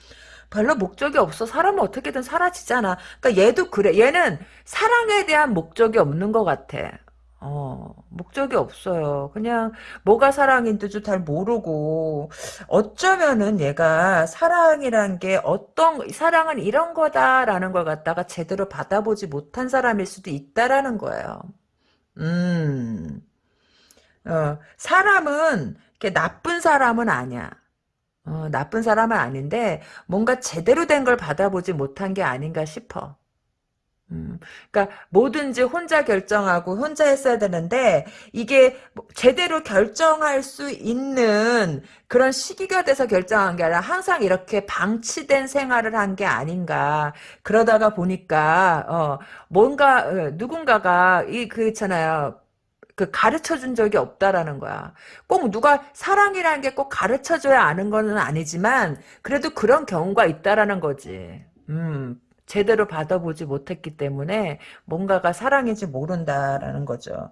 별로 목적이 없어. 사람은 어떻게든 사라지잖아. 그러니까 얘도 그래. 얘는 사랑에 대한 목적이 없는 것 같아. 어, 목적이 없어요. 그냥 뭐가 사랑인지도 잘 모르고 어쩌면은 얘가 사랑이란 게 어떤 사랑은 이런 거다라는 걸 갖다가 제대로 받아보지 못한 사람일 수도 있다라는 거예요. 음, 어, 사람은, 이렇게 나쁜 사람은 아니야. 어, 나쁜 사람은 아닌데, 뭔가 제대로 된 걸 받아보지 못한 게 아닌가 싶어. 음, 그러니까 뭐든지 혼자 결정하고 혼자 했어야 되는데 이게 뭐 제대로 결정할 수 있는 그런 시기가 돼서 결정한 게 아니라 항상 이렇게 방치된 생활을 한 게 아닌가 그러다가 보니까 어 뭔가 어, 누군가가 이 그 있잖아요 그 가르쳐 준 적이 없다라는 거야. 꼭 누가 사랑이라는 게 꼭 가르쳐 줘야 아는 거는 아니지만 그래도 그런 경우가 있다라는 거지. 음, 제대로 받아보지 못했기 때문에 뭔가가 사랑인지 모른다라는 거죠.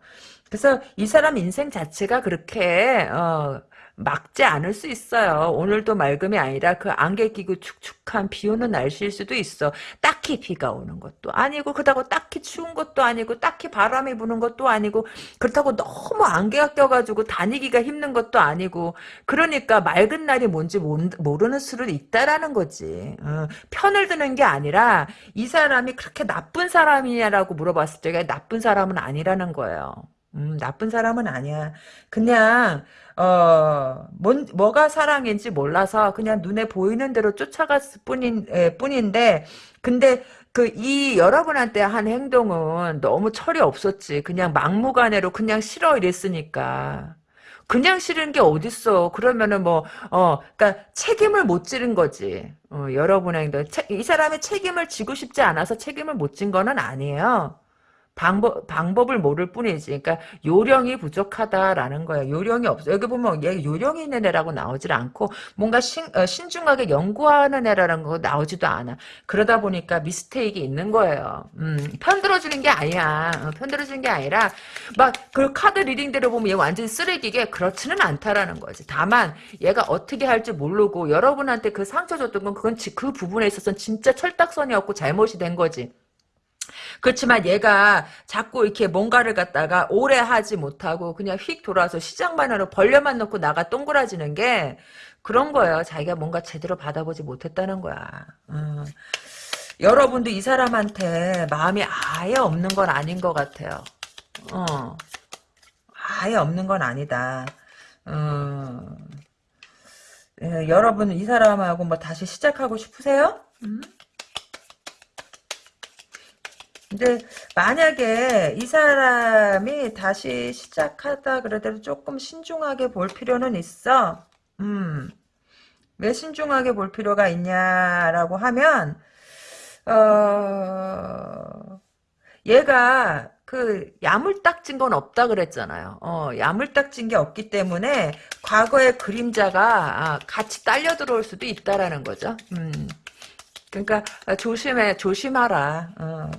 그래서 이 사람 인생 자체가 그렇게 어, 막지 않을 수 있어요. 오늘도 맑음이 아니라 그 안개 끼고 축축한 비 오는 날씨일 수도 있어. 딱히 비가 오는 것도 아니고 그렇다고 딱히 추운 것도 아니고 딱히 바람이 부는 것도 아니고 그렇다고 너무 안개가 껴가지고 다니기가 힘든 것도 아니고 그러니까 맑은 날이 뭔지 모르는 수도 있다라는 거지. 어, 편을 드는 게 아니라 이 사람이 그렇게 나쁜 사람이냐라고 물어봤을 때 나쁜 사람은 아니라는 거예요. 음, 나쁜 사람은 아니야. 그냥 어, 뭔, 뭐가 사랑인지 몰라서 그냥 눈에 보이는 대로 쫓아갔을 뿐인, 에, 뿐인데, 근데 그 이 여러분한테 한 행동은 너무 철이 없었지. 그냥 막무가내로 그냥 싫어 이랬으니까. 그냥 싫은 게 어딨어. 그러면은 뭐, 어, 그니까 책임을 못 지른 거지. 어, 여러분의 행동. 이 사람이 책임을 지고 싶지 않아서 책임을 못 진 거는 아니에요. 방법, 방법을 모를 뿐이지. 그러니까 요령이 부족하다라는 거야. 요령이 없어. 여기 보면 얘 요령이 있는 애라고 나오질 않고 뭔가 신, 어, 신중하게 연구하는 애라는 거 나오지도 않아. 그러다 보니까 미스테이크 있는 거예요. 음, 편들어주는 게 아니야. 어, 편들어주는 게 아니라 막 그 카드 리딩대로 보면 얘 완전 쓰레기게 그렇지는 않다라는 거지. 다만 얘가 어떻게 할지 모르고 여러분한테 그 상처 줬던 건 그건 그 부분에 있어서는 진짜 철딱선이었고 잘못이 된 거지. 그렇지만 얘가 자꾸 이렇게 뭔가를 갖다가 오래 하지 못하고 그냥 휙 돌아서 시장만 하러 벌려만 놓고 나가 동그라지는 게 그런 거예요. 자기가 뭔가 제대로 받아보지 못했다는 거야. 어. 여러분도 이 사람한테 마음이 아예 없는 건 아닌 것 같아요. 어. 아예 없는 건 아니다. 어. 예, 여러분 이 사람하고 뭐 다시 시작하고 싶으세요? 음? 근데 만약에 이 사람이 다시 시작하다 그래도 조금 신중하게 볼 필요는 있어. 음. 왜 신중하게 볼 필요가 있냐라고 하면 어 얘가 그 야물딱진 건 없다 그랬잖아요. 어, 야물딱진 게 없기 때문에 과거의 그림자가 아, 같이 딸려 들어올 수도 있다라는 거죠. 음. 그러니까 조심해 조심하라. 어.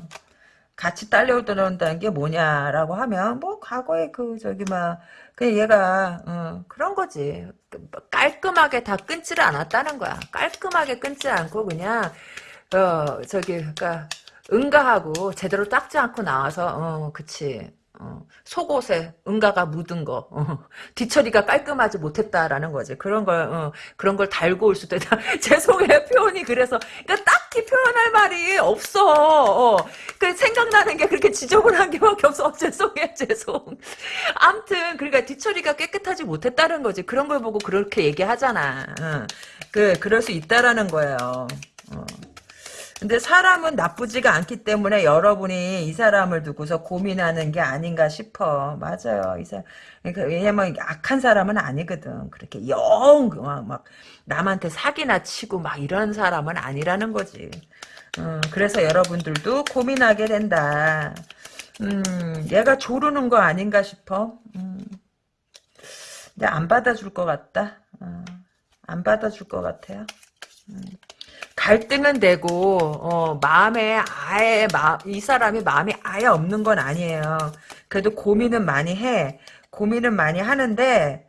같이 딸려들어온다는 게 뭐냐라고 하면 뭐 과거에 그 저기 막 그냥 얘가 어, 그런 거지. 깔끔하게 다 끊지를 않았다는 거야. 깔끔하게 끊지 않고 그냥 어 저기 그러니까 응가하고 제대로 닦지 않고 나와서 어 그치 어, 속옷에 응가가 묻은 거 어, 뒤처리가 깔끔하지 못했다라는 거지. 그런 걸 어, 그런 걸 달고 올 수도 있다. (laughs) 죄송해요 표현이 그래서 그러니까 딱히 표현할 말이 없어. 어, 그 생각나는 게 그렇게 지저분한 게밖에 없어. 어, 죄송해 죄송 암튼 그러니까 뒤처리가 깨끗하지 못했다는 거지. 그런 걸 보고 그렇게 얘기하잖아. 어, 그 그럴 수 있다라는 거예요. 어. 근데 사람은 나쁘지가 않기 때문에 여러분이 이 사람을 두고서 고민하는 게 아닌가 싶어. 맞아요. 이 사람. 그러니까 왜냐면 악한 사람은 아니거든. 그렇게 영, 막, 막, 남한테 사기나 치고 막 이런 사람은 아니라는 거지. 음, 그래서 여러분들도 고민하게 된다. 음, 얘가 조르는 거 아닌가 싶어. 음. 근데 안 받아줄 것 같다. 어, 안 받아줄 것 같아요. 음. 갈등은 되고 어, 마음에 아예 마, 이 사람이 마음이 아예 없는 건 아니에요. 그래도 고민은 많이 해. 고민은 많이 하는데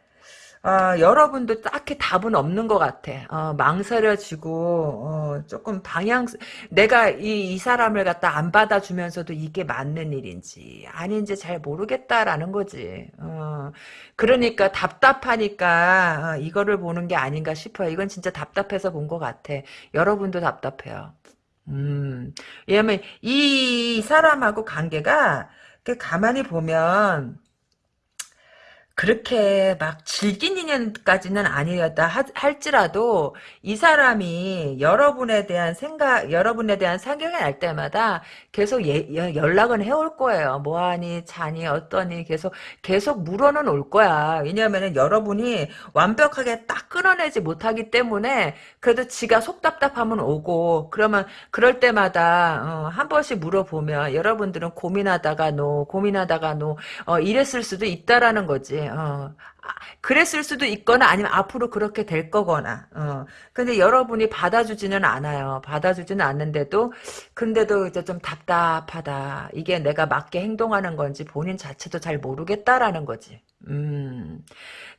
어, 여러분도 딱히 답은 없는 것 같아. 어, 망설여지고 어, 조금 방향 내가 이, 이 사람을 갖다 안 받아주면서도 이게 맞는 일인지 아닌지 잘 모르겠다라는 거지. 어, 그러니까 답답하니까 어, 이거를 보는 게 아닌가 싶어요. 이건 진짜 답답해서 본 것 같아. 여러분도 답답해요. 음, 왜냐면 이 사람하고 관계가 가만히 보면 그렇게 막 질긴 인연까지는 아니었다 할지라도 이 사람이 여러분에 대한 생각, 여러분에 대한 생각이 날 때마다 계속 예, 연락은 해올 거예요. 뭐하니, 자니, 어떠니 계속 계속 물어는 올 거야. 왜냐하면 여러분이 완벽하게 딱 끊어내지 못하기 때문에 그래도 지가 속 답답하면 오고 그러면 그럴 때마다 어, 한 번씩 물어보면 여러분들은 고민하다가 no, 고민하다가 no 어, 이랬을 수도 있다라는 거지. 어. 아, 그랬을 수도 있거나 아니면 앞으로 그렇게 될 거거나 어. 근데 여러분이 받아주지는 않아요 받아주지는 않는데도 근데도 이제 좀 답답하다 이게 내가 맞게 행동하는 건지 본인 자체도 잘 모르겠다라는 거지 음.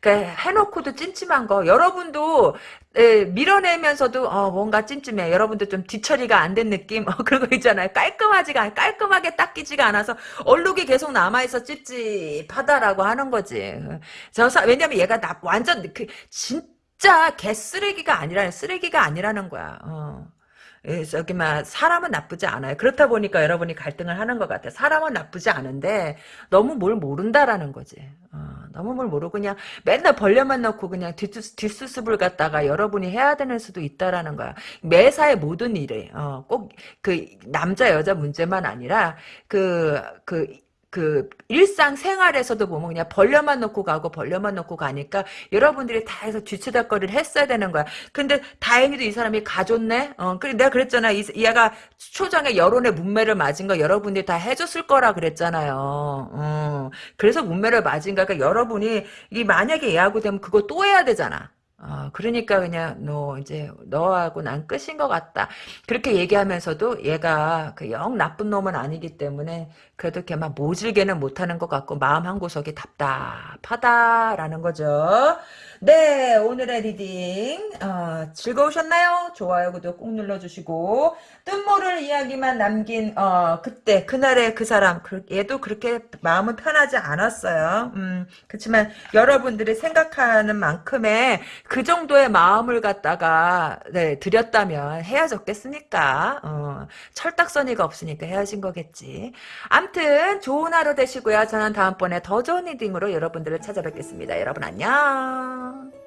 그러니까 해놓고도 찜찜한 거. 여러분도 에, 밀어내면서도 어, 뭔가 찜찜해. 여러분도 좀 뒤처리가 안 된 느낌? 어, 그런 거 있잖아요. 깔끔하지가 깔끔하게 닦이지가 않아서 얼룩이 계속 남아있어 찝찝하다라고 하는 거지. 저 사, 왜냐면 얘가 나, 완전 그 진짜 개쓰레기가 아니라 쓰레기가 아니라는 거야. 어. 예, 저기 막 사람은 나쁘지 않아요. 그렇다 보니까 여러분이 갈등을 하는 것 같아. 사람은 나쁘지 않은데 너무 뭘 모른다라는 거지. 어, 너무 뭘 모르고 그냥 맨날 벌려만 넣고 그냥 뒷수, 뒷수습을 갖다가 여러분이 해야 되는 수도 있다라는 거야. 매사의 모든 일에 어, 꼭 그 남자 여자 문제만 아니라 그그 그, 그 일상생활에서도 보면 그냥 벌려만 놓고 가고 벌려만 놓고 가니까 여러분들이 다 해서 뒤치다거리를 했어야 되는 거야. 근데 다행히도 이 사람이 가줬네. 어, 그래 내가 그랬잖아. 이, 얘가 초장에 여론의 문매를 맞은 거 여러분들이 다 해줬을 거라 그랬잖아요. 어, 그래서 문매를 맞은 거니까 여러분이 이 만약에 얘하고 되면 그거 또 해야 되잖아. 어, 그러니까 그냥 너 이제 너하고 난 끝인 것 같다. 그렇게 얘기하면서도 얘가 그 영 나쁜 놈은 아니기 때문에 그래도 막 모질게는 못하는 것 같고 마음 한 구석이 답답하다라는 거죠. 네 오늘의 reading 어, 즐거우셨나요? 좋아요 구독 꾹 눌러주시고 뜻모를 이야기만 남긴 어, 그때 그날의 그 사람 그, 얘도 그렇게 마음은 편하지 않았어요. 음, 그렇지만 여러분들이 생각하는 만큼의 그 정도의 마음을 갖다가 네, 드렸다면 헤어졌겠습니까? 어, 철딱서니가 없으니까 헤어진 거겠지. 암튼 좋은 하루 되시고요. 저는 다음번에 더 좋은 리딩으로 여러분들을 찾아뵙겠습니다. 여러분 안녕.